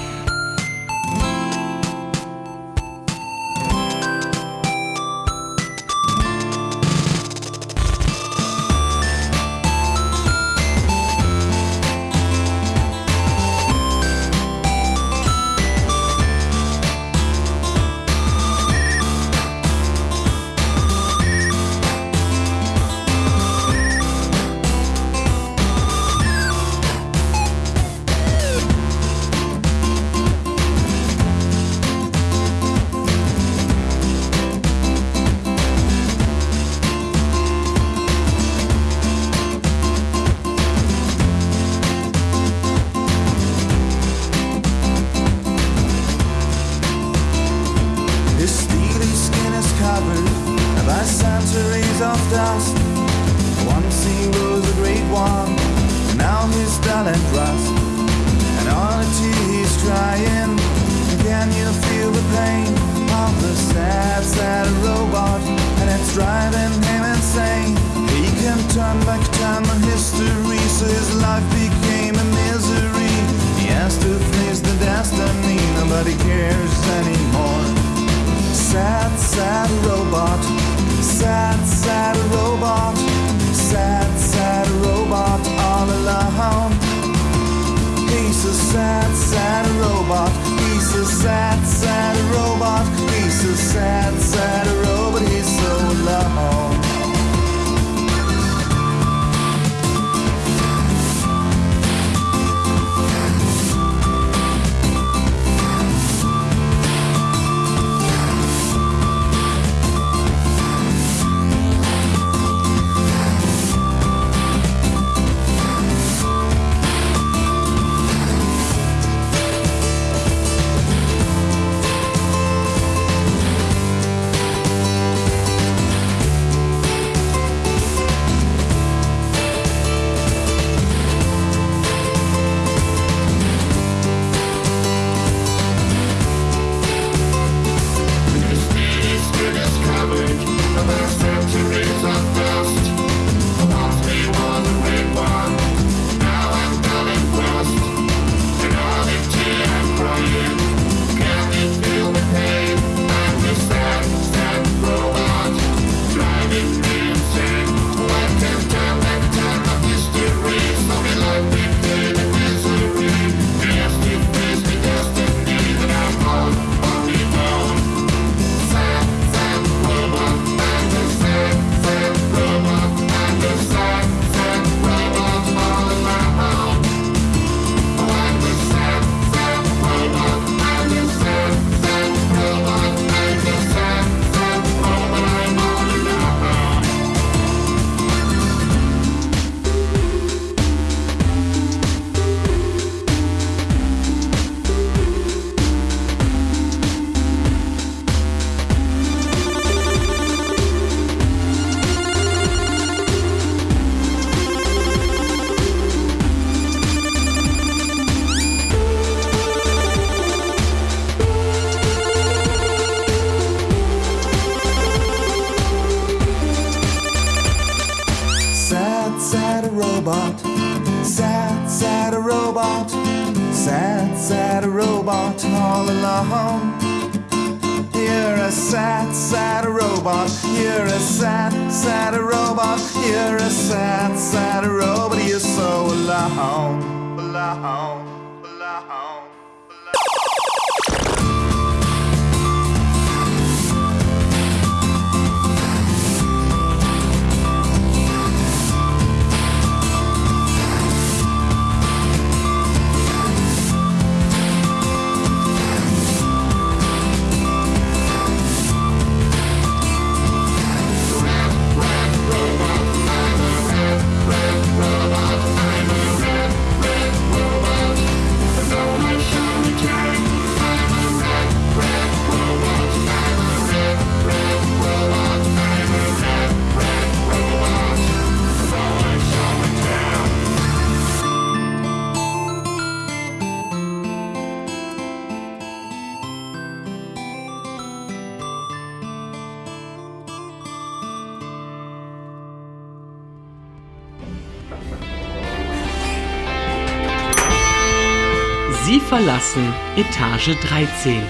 Etage 13.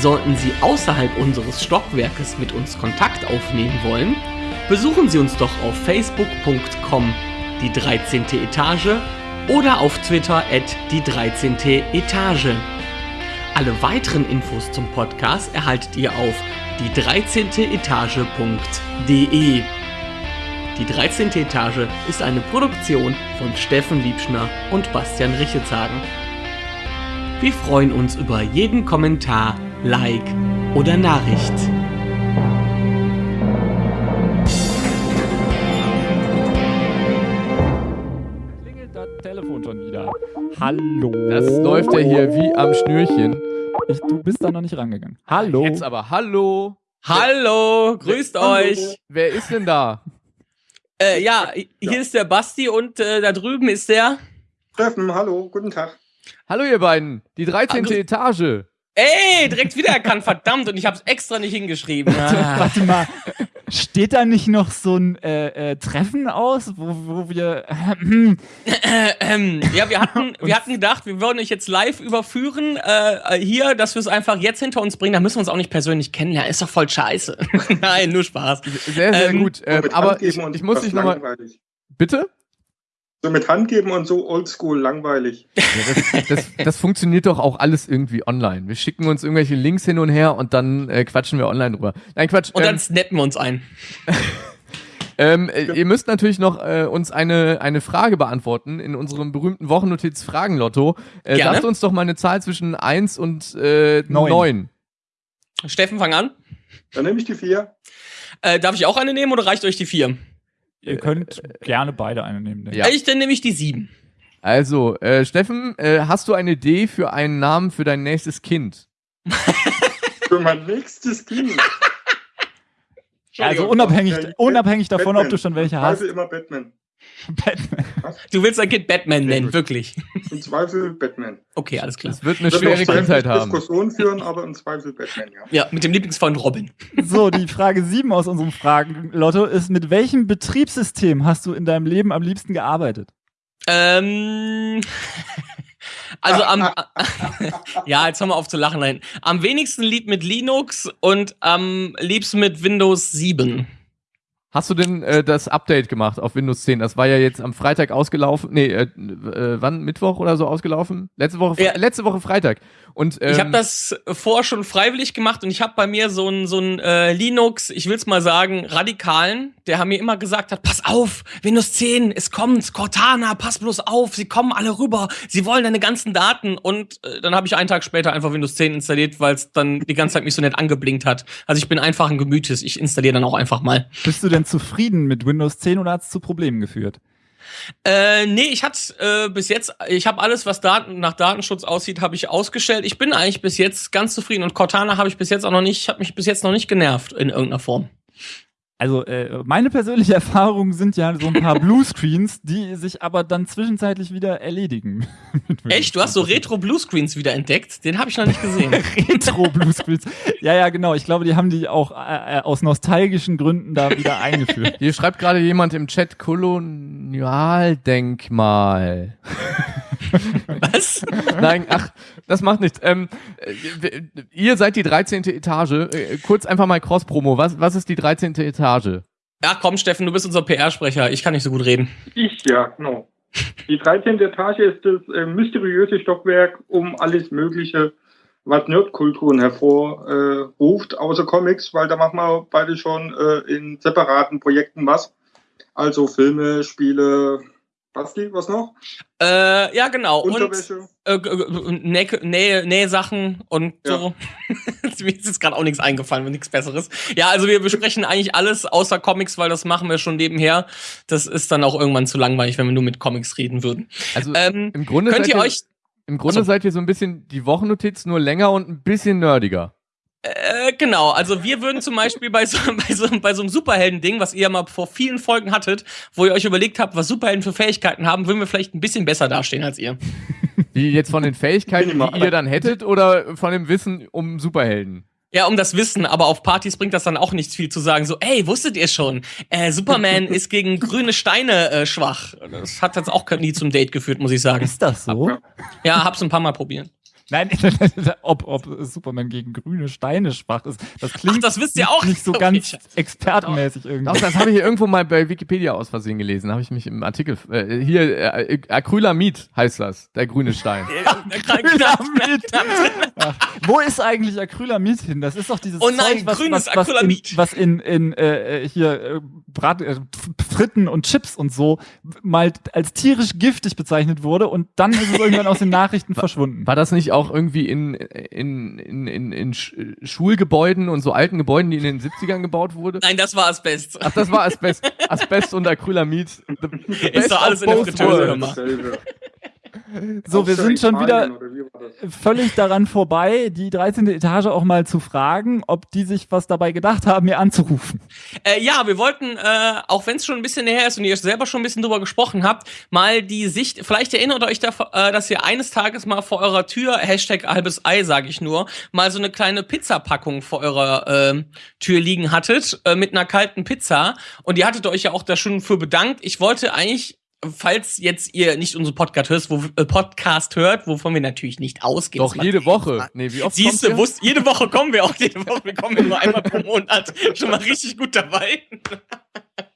Sollten Sie außerhalb unseres Stockwerkes mit uns Kontakt aufnehmen wollen, besuchen Sie uns doch auf facebook.com die 13. Etage oder auf Twitter at die 13. Etage. Alle weiteren Infos zum Podcast erhaltet ihr auf die 13. Etage.de. Die 13. Etage ist eine Produktion von Steffen Liebschner und Bastian Richetshagen. Wir freuen uns über jeden Kommentar, Like oder Nachricht. klingelt das Telefon schon wieder. Hallo. Das läuft ja hier wie am Schnürchen. Ich, du bist da noch nicht rangegangen. Hallo. Jetzt aber, hallo. Hallo, grüßt euch. Wer ist denn da? Äh, ja, hier ist der Basti und äh, da drüben ist der. Steffen, hallo, guten Tag. Hallo ihr beiden. Die 13. Ah, grüß- Etage. Ey, direkt wiedererkannt, [LAUGHS] verdammt, und ich hab's extra nicht hingeschrieben. [LAUGHS] Ah. Warte mal, steht da nicht noch so ein äh, äh, Treffen aus, wo, wo wir. Ähm, ja, wir hatten, [LAUGHS] wir hatten gedacht, wir würden euch jetzt live überführen, äh, hier, dass wir es einfach jetzt hinter uns bringen. Da müssen wir uns auch nicht persönlich kennenlernen. Ist doch voll scheiße. Nein, nur Spaß. Sehr, sehr Ähm, gut. Ähm, aber ich, ich muss dich nochmal. Bitte? So mit Hand geben und so oldschool langweilig. Ja, das, [LAUGHS] das, das funktioniert doch auch alles irgendwie online. Wir schicken uns irgendwelche Links hin und her und dann äh, quatschen wir online drüber. Nein, Quatsch. Und ähm, dann snappen wir uns ein. [LAUGHS] Ähm, äh, ihr müsst natürlich noch äh, uns eine, eine Frage beantworten in unserem berühmten Wochennotiz-Fragen-Lotto. Äh, Gerne. sagt uns doch mal eine Zahl zwischen 1 und äh, Neun. 9. Steffen, fang an. Dann nehme ich die vier. Äh, darf ich auch eine nehmen oder reicht euch die vier? Ihr könnt gerne beide eine nehmen. Ja. Ich, dann nehme ich die sieben. Also, äh, Steffen, äh, hast du eine Idee für einen Namen für dein nächstes Kind? [LAUGHS] Für mein nächstes Kind. [LAUGHS] Also unabhängig, Äh, unabhängig davon, ob Batman. du schon welche hast. Zweifel immer Batman. [LAUGHS] Batman. Du willst dein Kind Batman nennen, wirklich. Im Zweifel Batman. Okay, alles klar. Das wird eine Wird schwere Kindheit haben. Diskussionen führen, aber im Zweifel Batman, ja. Ja, mit dem Lieblingsfreund Robin. So, die Frage 7 aus unserem Fragen-Lotto ist: Mit welchem Betriebssystem hast du in deinem Leben am liebsten gearbeitet? Ähm. [LAUGHS] Also am. [LAUGHS] ja, jetzt hör mal auf zu lachen dahin. Am wenigsten lieb mit Linux und am liebsten mit Windows 7. Hast du denn äh, das Update gemacht auf Windows 10? Das war ja jetzt am Freitag ausgelaufen. Nee, äh, äh, wann? Mittwoch oder so ausgelaufen? Letzte Woche, Ja. letzte Woche Freitag. Und, ähm, Ich habe das vorher schon freiwillig gemacht und ich habe bei mir so einen so einen, äh, Linux, ich will's mal sagen, Radikalen, der haben mir immer gesagt hat, pass auf, Windows 10, es kommt, Cortana, pass bloß auf, sie kommen alle rüber, sie wollen deine ganzen Daten und äh, dann habe ich einen Tag später einfach Windows 10 installiert, weil es dann die ganze Zeit mich so nett angeblinkt hat. Also ich bin einfach ein Gemütes, ich installiere dann auch einfach mal. Bist du denn zufrieden mit Windows 10 oder hat es zu Problemen geführt? Äh, nee, ich hatte äh, bis jetzt, ich habe alles, was Daten, nach Datenschutz aussieht, habe ich ausgestellt. Ich bin eigentlich bis jetzt ganz zufrieden und Cortana habe ich bis jetzt auch noch nicht, hat mich bis jetzt noch nicht genervt in irgendeiner Form. Also, äh, meine persönliche [LAUGHS] Erfahrung sind ja so ein paar [LAUGHS] Bluescreens, die sich aber dann zwischenzeitlich wieder erledigen. [LAUGHS] Echt? Du hast so 10. Retro-Bluescreens wieder entdeckt? Den habe ich noch nicht gesehen. Retro-Bluescreens. Ja, ja, genau. Ich glaube, die haben die auch äh, äh, aus nostalgischen Gründen da wieder eingeführt. Hier schreibt gerade jemand im Chat Kolonialdenkmal. [LAUGHS] Was? Nein, ach, das macht nichts. Ähm, äh, ihr seid die 13. Etage. Äh, kurz einfach mal Cross-Promo. Was, was ist die 13. Etage? Ja, komm, Steffen, du bist unser PR-Sprecher. Ich kann nicht so gut reden. Ich, ja, genau. Die 13. Etage ist das äh, mysteriöse Stockwerk um alles Mögliche, was Nerdkulturen hervorruft, äh, außer Comics, weil da machen wir beide schon äh, in separaten Projekten was. Also Filme, Spiele, Basti, was noch? Äh, ja, genau. Und Unterwäsche. äh, g- g- Näh- Nähsachen und Ja. so. [LAUGHS] Mir ist jetzt gerade auch nichts eingefallen, nichts Besseres. Ja, also wir besprechen eigentlich alles außer Comics, weil das machen wir schon nebenher. Das ist dann auch irgendwann zu langweilig, wenn wir nur mit Comics reden würden. Also Ähm, im Grunde könnt seid ihr euch im Grunde Achso. seid ihr so ein bisschen die Wochennotiz nur länger und ein bisschen nerdiger. Äh, genau, also wir würden zum Beispiel bei so, [LAUGHS] bei so, bei so einem Superhelden-Ding, was ihr ja mal vor vielen Folgen hattet, wo ihr euch überlegt habt, was Superhelden für Fähigkeiten haben, würden wir vielleicht ein bisschen besser dastehen als ihr. [LAUGHS] Wie jetzt von den Fähigkeiten, die ihr dann hättet oder von dem Wissen um Superhelden? Ja, um das Wissen, aber auf Partys bringt das dann auch nichts viel zu sagen. So, ey, wusstet ihr schon, äh, Superman ist gegen [LAUGHS] grüne Steine äh, schwach. Das hat jetzt auch nie zum Date geführt, muss ich sagen. Ist das so? Ja, hab's ein paar Mal probieren. Nein, [LAUGHS] ob, ob Superman gegen grüne Steine schwach ist. Das klingt Ach, das wisst ihr auch? nicht so Okay, ganz expertenmäßig irgendwie. Doch, das habe ich irgendwo mal bei Wikipedia aus Versehen gelesen. Habe ich mich im Artikel. Äh, hier, äh, Acrylamid heißt das, der grüne Stein. [LAUGHS] Acrylamid. Ach, wo ist eigentlich Acrylamid hin? Das ist doch dieses Oh nein, Zeug, was, grünes was, was in, Acrylamid. was in, in äh, hier äh, Brat, äh, Fritten und Chips und so mal als tierisch giftig bezeichnet wurde und dann ist es irgendwann aus den [LAUGHS] Nachrichten verschwunden. War das nicht auch irgendwie in, in, in, in, in Sch- Schulgebäuden und so alten Gebäuden, die in den 70ern gebaut wurde? Nein, das war Asbest. Ach, das war Asbest, Asbest und Acrylamid. The, the Ist doch alles in der Fritteuse gemacht. So, wir sind schon wieder völlig daran vorbei, die 13. Etage auch mal zu fragen, ob die sich was dabei gedacht haben, mir anzurufen. Äh, ja, wir wollten, äh, auch wenn es schon ein bisschen näher ist und ihr selber schon ein bisschen drüber gesprochen habt, mal die Sicht, vielleicht erinnert euch, da, äh, dass ihr eines Tages mal vor eurer Tür, Hashtag halbes Ei, sage ich nur, mal so eine kleine Pizzapackung vor eurer äh, Tür liegen hattet, äh, mit einer kalten Pizza. Und ihr hattet euch ja auch da schon für bedankt. Ich wollte eigentlich Falls jetzt ihr nicht unseren Podcast hört, wo, äh, Podcast hört, wovon wir natürlich nicht ausgehen. Doch, jede Woche. Nee, wie oft Siehst du, wusst, jede Woche kommen wir auch, jede Woche, wir kommen nur einmal pro Monat. [LAUGHS] Schon mal richtig gut dabei.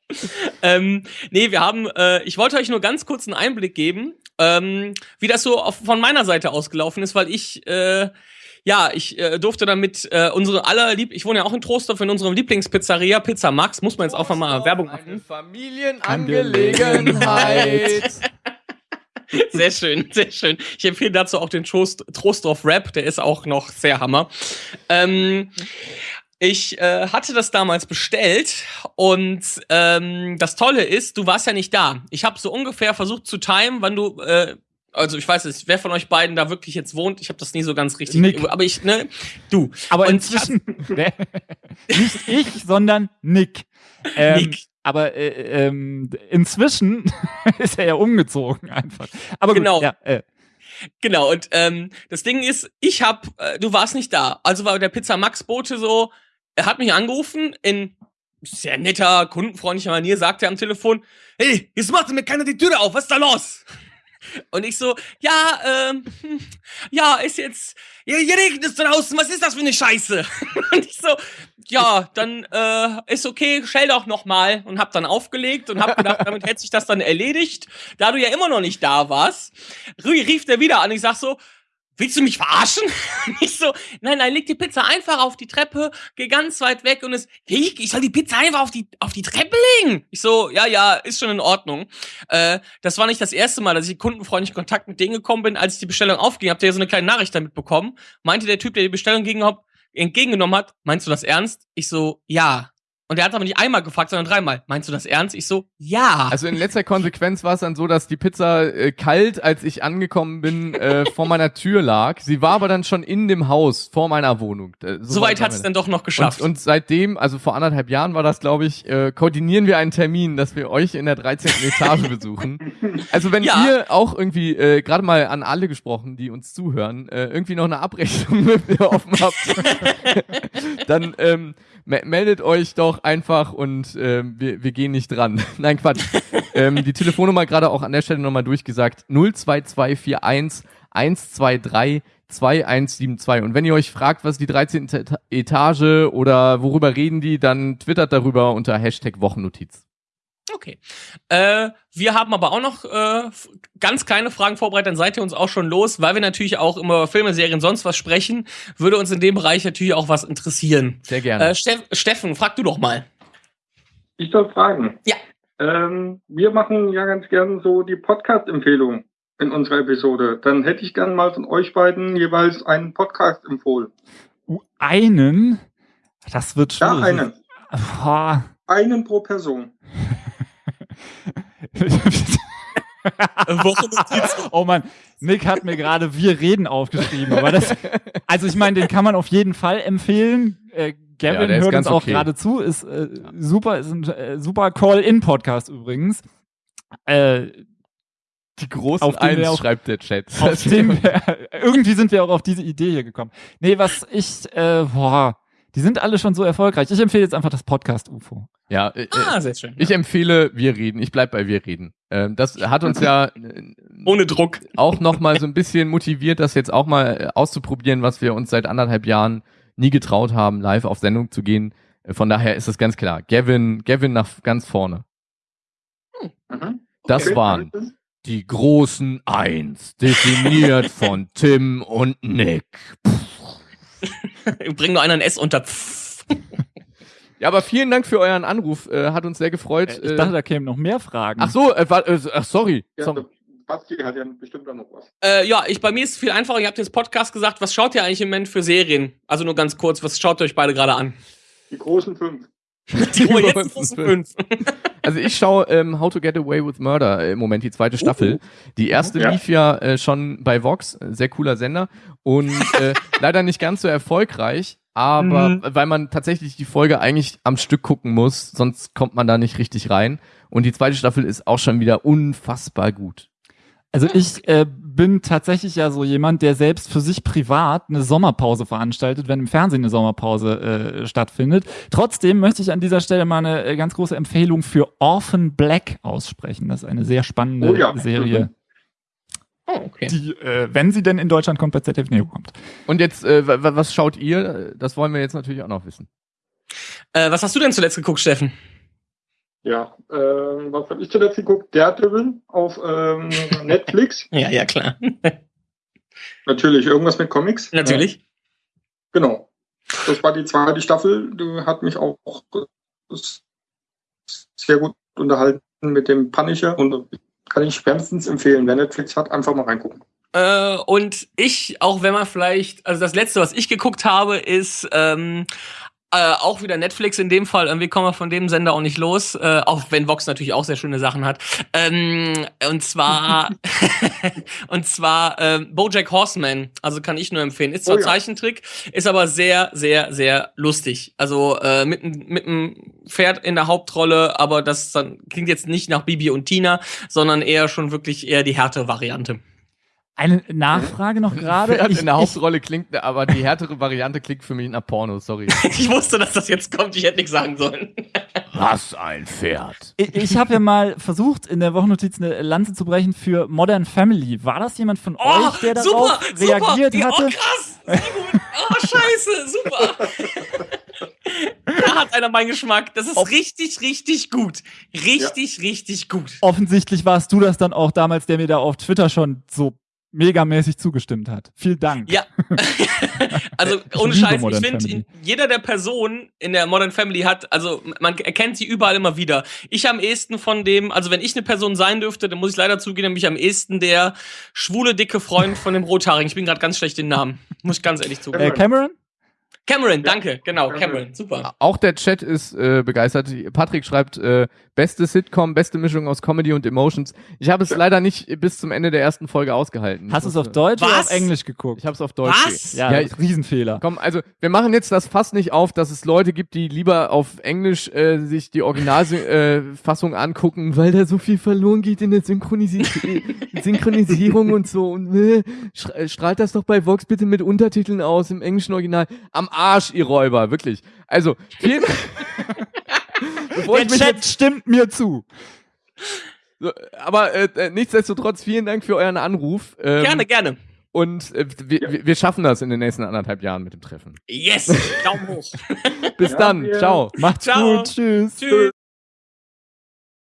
[LAUGHS] ähm, nee, wir haben, äh, ich wollte euch nur ganz kurz einen Einblick geben, ähm, wie das so auf, von meiner Seite ausgelaufen ist, weil ich, äh, ja, ich äh, durfte damit äh, unsere aller Lieb, ich wohne ja auch in Trostorf in unserem Lieblingspizzeria Pizza Max, muss man jetzt auch mal Werbung Eine machen. Familienangelegenheit. [LAUGHS] Sehr schön, sehr schön. Ich empfehle dazu auch den Trost, Trostorf Rap, der ist auch noch sehr Hammer. Ähm, ich äh, hatte das damals bestellt und ähm, das Tolle ist, du warst ja nicht da. Ich habe so ungefähr versucht zu timen, wann du, äh, also ich weiß nicht, wer von euch beiden da wirklich jetzt wohnt. Ich habe das nie so ganz richtig, Nick. aber ich, ne, du. Aber Und inzwischen, [LAUGHS] nicht ich, sondern Nick. Ähm, Nick. Aber äh, ähm, inzwischen [LAUGHS] ist er ja umgezogen einfach. Aber gut, Genau. ja, äh, Genau, und ähm, das Ding ist, ich hab, äh, du warst nicht da. Also war der Pizza Max Bote so, er hat mich angerufen in sehr netter, kundenfreundlicher Manier, sagt er am Telefon, hey, jetzt macht mir keiner die Tür auf, was ist da los? Und ich so, ja, ähm, hm, ja, ist jetzt, hier, hier regnet es draußen, was ist das für eine Scheiße? [LAUGHS] Und ich so, ja, dann äh, ist okay, stell doch noch mal und hab dann aufgelegt und hab gedacht, damit hätte sich das dann erledigt. Da du ja immer noch nicht da warst, rie- rief der wieder an. Ich sag so, willst du mich verarschen? [LAUGHS] Ich so, nein, nein, leg die Pizza einfach auf die Treppe, geh ganz weit weg und es, hey, ich soll die Pizza einfach auf die, auf die Treppe legen. Ich so, ja, ja, ist schon in Ordnung. Äh, das war nicht das erste Mal, dass ich in kundenfreundlichen Kontakt mit denen gekommen bin, als ich die Bestellung aufging. Habt ihr ja so eine kleine Nachricht damit bekommen? Meinte der Typ, der die Bestellung gegen, entgegengenommen hat, meinst du das ernst? Ich so, ja. Und er hat aber nicht einmal gefragt, sondern dreimal. Meinst du das ernst? Ich so, ja. Also in letzter Konsequenz war es dann so, dass die Pizza äh, kalt, als ich angekommen bin, äh, vor meiner Tür lag. Sie war aber dann schon in dem Haus vor meiner Wohnung. Äh, so Soweit weit hat es dann doch noch geschafft. und, und seitdem, also vor anderthalb Jahren war das, glaube ich, äh, koordinieren wir einen Termin, dass wir euch in der 13. Etage [LAUGHS] besuchen. Also wenn Ja. ihr auch irgendwie, äh, gerade mal an alle gesprochen, die uns zuhören, äh, irgendwie noch eine Abrechnung [LAUGHS] mit mir offen habt, [LAUGHS] dann ähm, meldet euch doch einfach und ähm, wir, wir gehen nicht dran. [LAUGHS] Nein, Quatsch. ähm, die Telefonnummer gerade auch an der Stelle nochmal durchgesagt. 02241 123 2172. Und wenn ihr euch fragt, was die 13. Eta- Etage oder worüber reden die, dann twittert darüber unter Hashtag Wochennotiz. Okay. Äh, wir haben aber auch noch äh, ganz kleine Fragen vorbereitet, dann seid ihr uns auch schon los, weil wir natürlich auch immer über Filme, Serien, sonst was sprechen, würde uns in dem Bereich natürlich auch was interessieren. Sehr gerne. Äh, Steff, Steffen, frag du doch mal. Ich soll fragen. Ja. Ähm, wir machen ja ganz gern so die Podcast-Empfehlung in unserer Episode. Dann hätte ich gern mal von euch beiden jeweils einen Podcast empfohlen. uh, einen, das wird Ja, schwierig. einen. Boah. Einen pro Person. [LAUGHS] [LAUGHS] oh Mann, Nick hat mir gerade Wir reden aufgeschrieben, aber das, also ich meine, den kann man auf jeden Fall empfehlen. Äh, Ja, Gavin ist hört uns auch okay. gerade zu, ist äh, super, ist ein äh, super Call-In-Podcast übrigens. Äh, die großen auf den wir Eins auch- schreibt der Chat. auf dem wir, [LAUGHS] irgendwie sind wir auch auf diese Idee hier gekommen. Nee, was ich, äh, boah, Die sind alle schon so erfolgreich. Ich empfehle jetzt einfach das Podcast UFO. Ja, äh, Ah, äh, sehr schön. ich empfehle, wir reden. Ich bleib bei wir reden. Ähm, das hat uns ja [LAUGHS] äh, Ohne Druck. auch noch mal so ein bisschen motiviert, das jetzt auch mal äh, auszuprobieren, was wir uns seit anderthalb Jahren nie getraut haben, live auf Sendung zu gehen. Von daher ist es ganz klar. Gavin, Gavin nach ganz vorne. Das Okay. waren die großen Eins, definiert von Tim und Nick. [LAUGHS] Bring nur einer ein S unter. Ja, aber vielen Dank für euren Anruf. Äh, hat uns sehr gefreut. Ich Äh, dachte, da kämen noch mehr Fragen. ach so, äh, war, äh, ach sorry. Ja, sorry. Basti hat ja bestimmt auch noch was. Äh, ja, ich, bei mir ist es viel einfacher. Ihr habt jetzt Podcast gesagt. Was schaut ihr eigentlich im Moment für Serien? Also nur ganz kurz, was schaut ihr euch beide gerade an? Die großen fünf. Die Uhr jetzt großen fünf. [LAUGHS] Also ich schaue ähm, How to Get Away with Murder im Moment die zweite Staffel. Die erste Ja. lief ja äh, schon bei Vox, äh, sehr cooler Sender und äh, [LAUGHS] leider nicht ganz so erfolgreich, aber Mhm. weil man tatsächlich die Folge eigentlich am Stück gucken muss, sonst kommt man da nicht richtig rein. Und die zweite Staffel ist auch schon wieder unfassbar gut. Also ich äh, bin tatsächlich ja so jemand, der selbst für sich privat eine Sommerpause veranstaltet, wenn im Fernsehen eine Sommerpause äh, stattfindet. Trotzdem möchte ich an dieser Stelle mal eine äh, ganz große Empfehlung für Orphan Black aussprechen. Das ist eine sehr spannende Oh ja. Serie, Oh, okay. die, äh, wenn sie denn in Deutschland kommt, bei ZDF Neo kommt. Und jetzt, äh, wa- wa- was schaut ihr? Das wollen wir jetzt natürlich auch noch wissen. Äh, was hast du denn zuletzt geguckt, Steffen? Ja, ähm, was habe ich zuletzt geguckt? Daredevil auf ähm, Netflix. [LAUGHS] Ja, ja, klar. [LAUGHS] Natürlich, irgendwas mit Comics. Natürlich. Ja, genau. Das war die zweite Staffel. Die hat mich auch sehr gut unterhalten mit dem Punisher und kann ich wärmstens empfehlen. Wer Netflix hat, einfach mal reingucken. Äh, und ich, auch wenn man vielleicht, also das letzte, was ich geguckt habe, ist ähm, äh, auch wieder Netflix in dem Fall. Irgendwie kommen wir von dem Sender auch nicht los, äh, auch wenn Vox natürlich auch sehr schöne Sachen hat. Ähm, und zwar, [LAUGHS] [LAUGHS] und zwar ähm, BoJack Horseman. Also kann ich nur empfehlen. Ist zwar Oh ja. Zeichentrick, ist aber sehr, sehr, sehr lustig. Also äh, mit mit einem Pferd in der Hauptrolle, aber das dann klingt jetzt nicht nach Bibi und Tina, sondern eher schon wirklich eher die härte Variante. Eine Nachfrage noch gerade. Pferd Ich- in der Hauptrolle klingt, aber die härtere Variante klingt für mich nach Porno, sorry. [LAUGHS] Ich wusste, dass das jetzt kommt. Ich hätte nichts sagen sollen. Was ein Pferd. Ich, ich habe ja mal versucht, in der Wochennotiz eine Lanze zu brechen für Modern Family. War das jemand von euch, der darauf reagiert Die- hatte? Oh, krass. Sehr gut. Oh, scheiße. Super. da hat einer meinen Geschmack. Das ist Ob- richtig, richtig gut. Richtig, richtig gut. Offensichtlich warst du das dann auch damals, der mir da auf Twitter schon so megamäßig zugestimmt hat. Vielen Dank. Ja. [LAUGHS] also, ohne Scheiß, ich finde, jeder der Personen in der Modern Family hat, also man erkennt sie überall immer wieder. Ich am ehesten von dem, also wenn ich eine Person sein dürfte, dann muss ich leider zugeben, dann bin ich am ehesten der schwule, dicke Freund von dem Rothaarigen. Ich bin gerade ganz schlecht den Namen. Muss ich ganz ehrlich zugeben. Äh, Cameron? Cameron, danke, genau, Cameron. Super. Auch der Chat ist äh, begeistert. Patrick schreibt, äh, beste Sitcom, beste Mischung aus Comedy und Emotions. Ich habe es leider nicht bis zum Ende der ersten Folge ausgehalten. Hast du es auf Deutsch oder Was? auf Englisch geguckt? Ich habe es auf Deutsch. Was? ja, Ja, ich, Riesenfehler. Komm, also wir machen jetzt das Fass nicht auf, dass es Leute gibt, die lieber auf Englisch äh, sich die Originalfassung äh, Fassung angucken, weil da so viel verloren geht in der Synchronisi [LAUGHS] Synchronisierung und so. Und äh, strahlt das doch bei Vox bitte mit Untertiteln aus im englischen Original. Am Arsch, ihr Räuber, wirklich. Also, vielen [LAUGHS] Der Chat stimmt mir zu. so, aber äh, äh, nichtsdestotrotz, vielen Dank für euren Anruf. Ähm, Gerne, gerne. Und äh, wir, wir- wir schaffen das in den nächsten anderthalb Jahren mit dem Treffen. Yes, Daumen hoch. [LAUGHS] Bis Ja, dann. Ciao. Macht's Ciao. gut. Tschüss. Tschüss.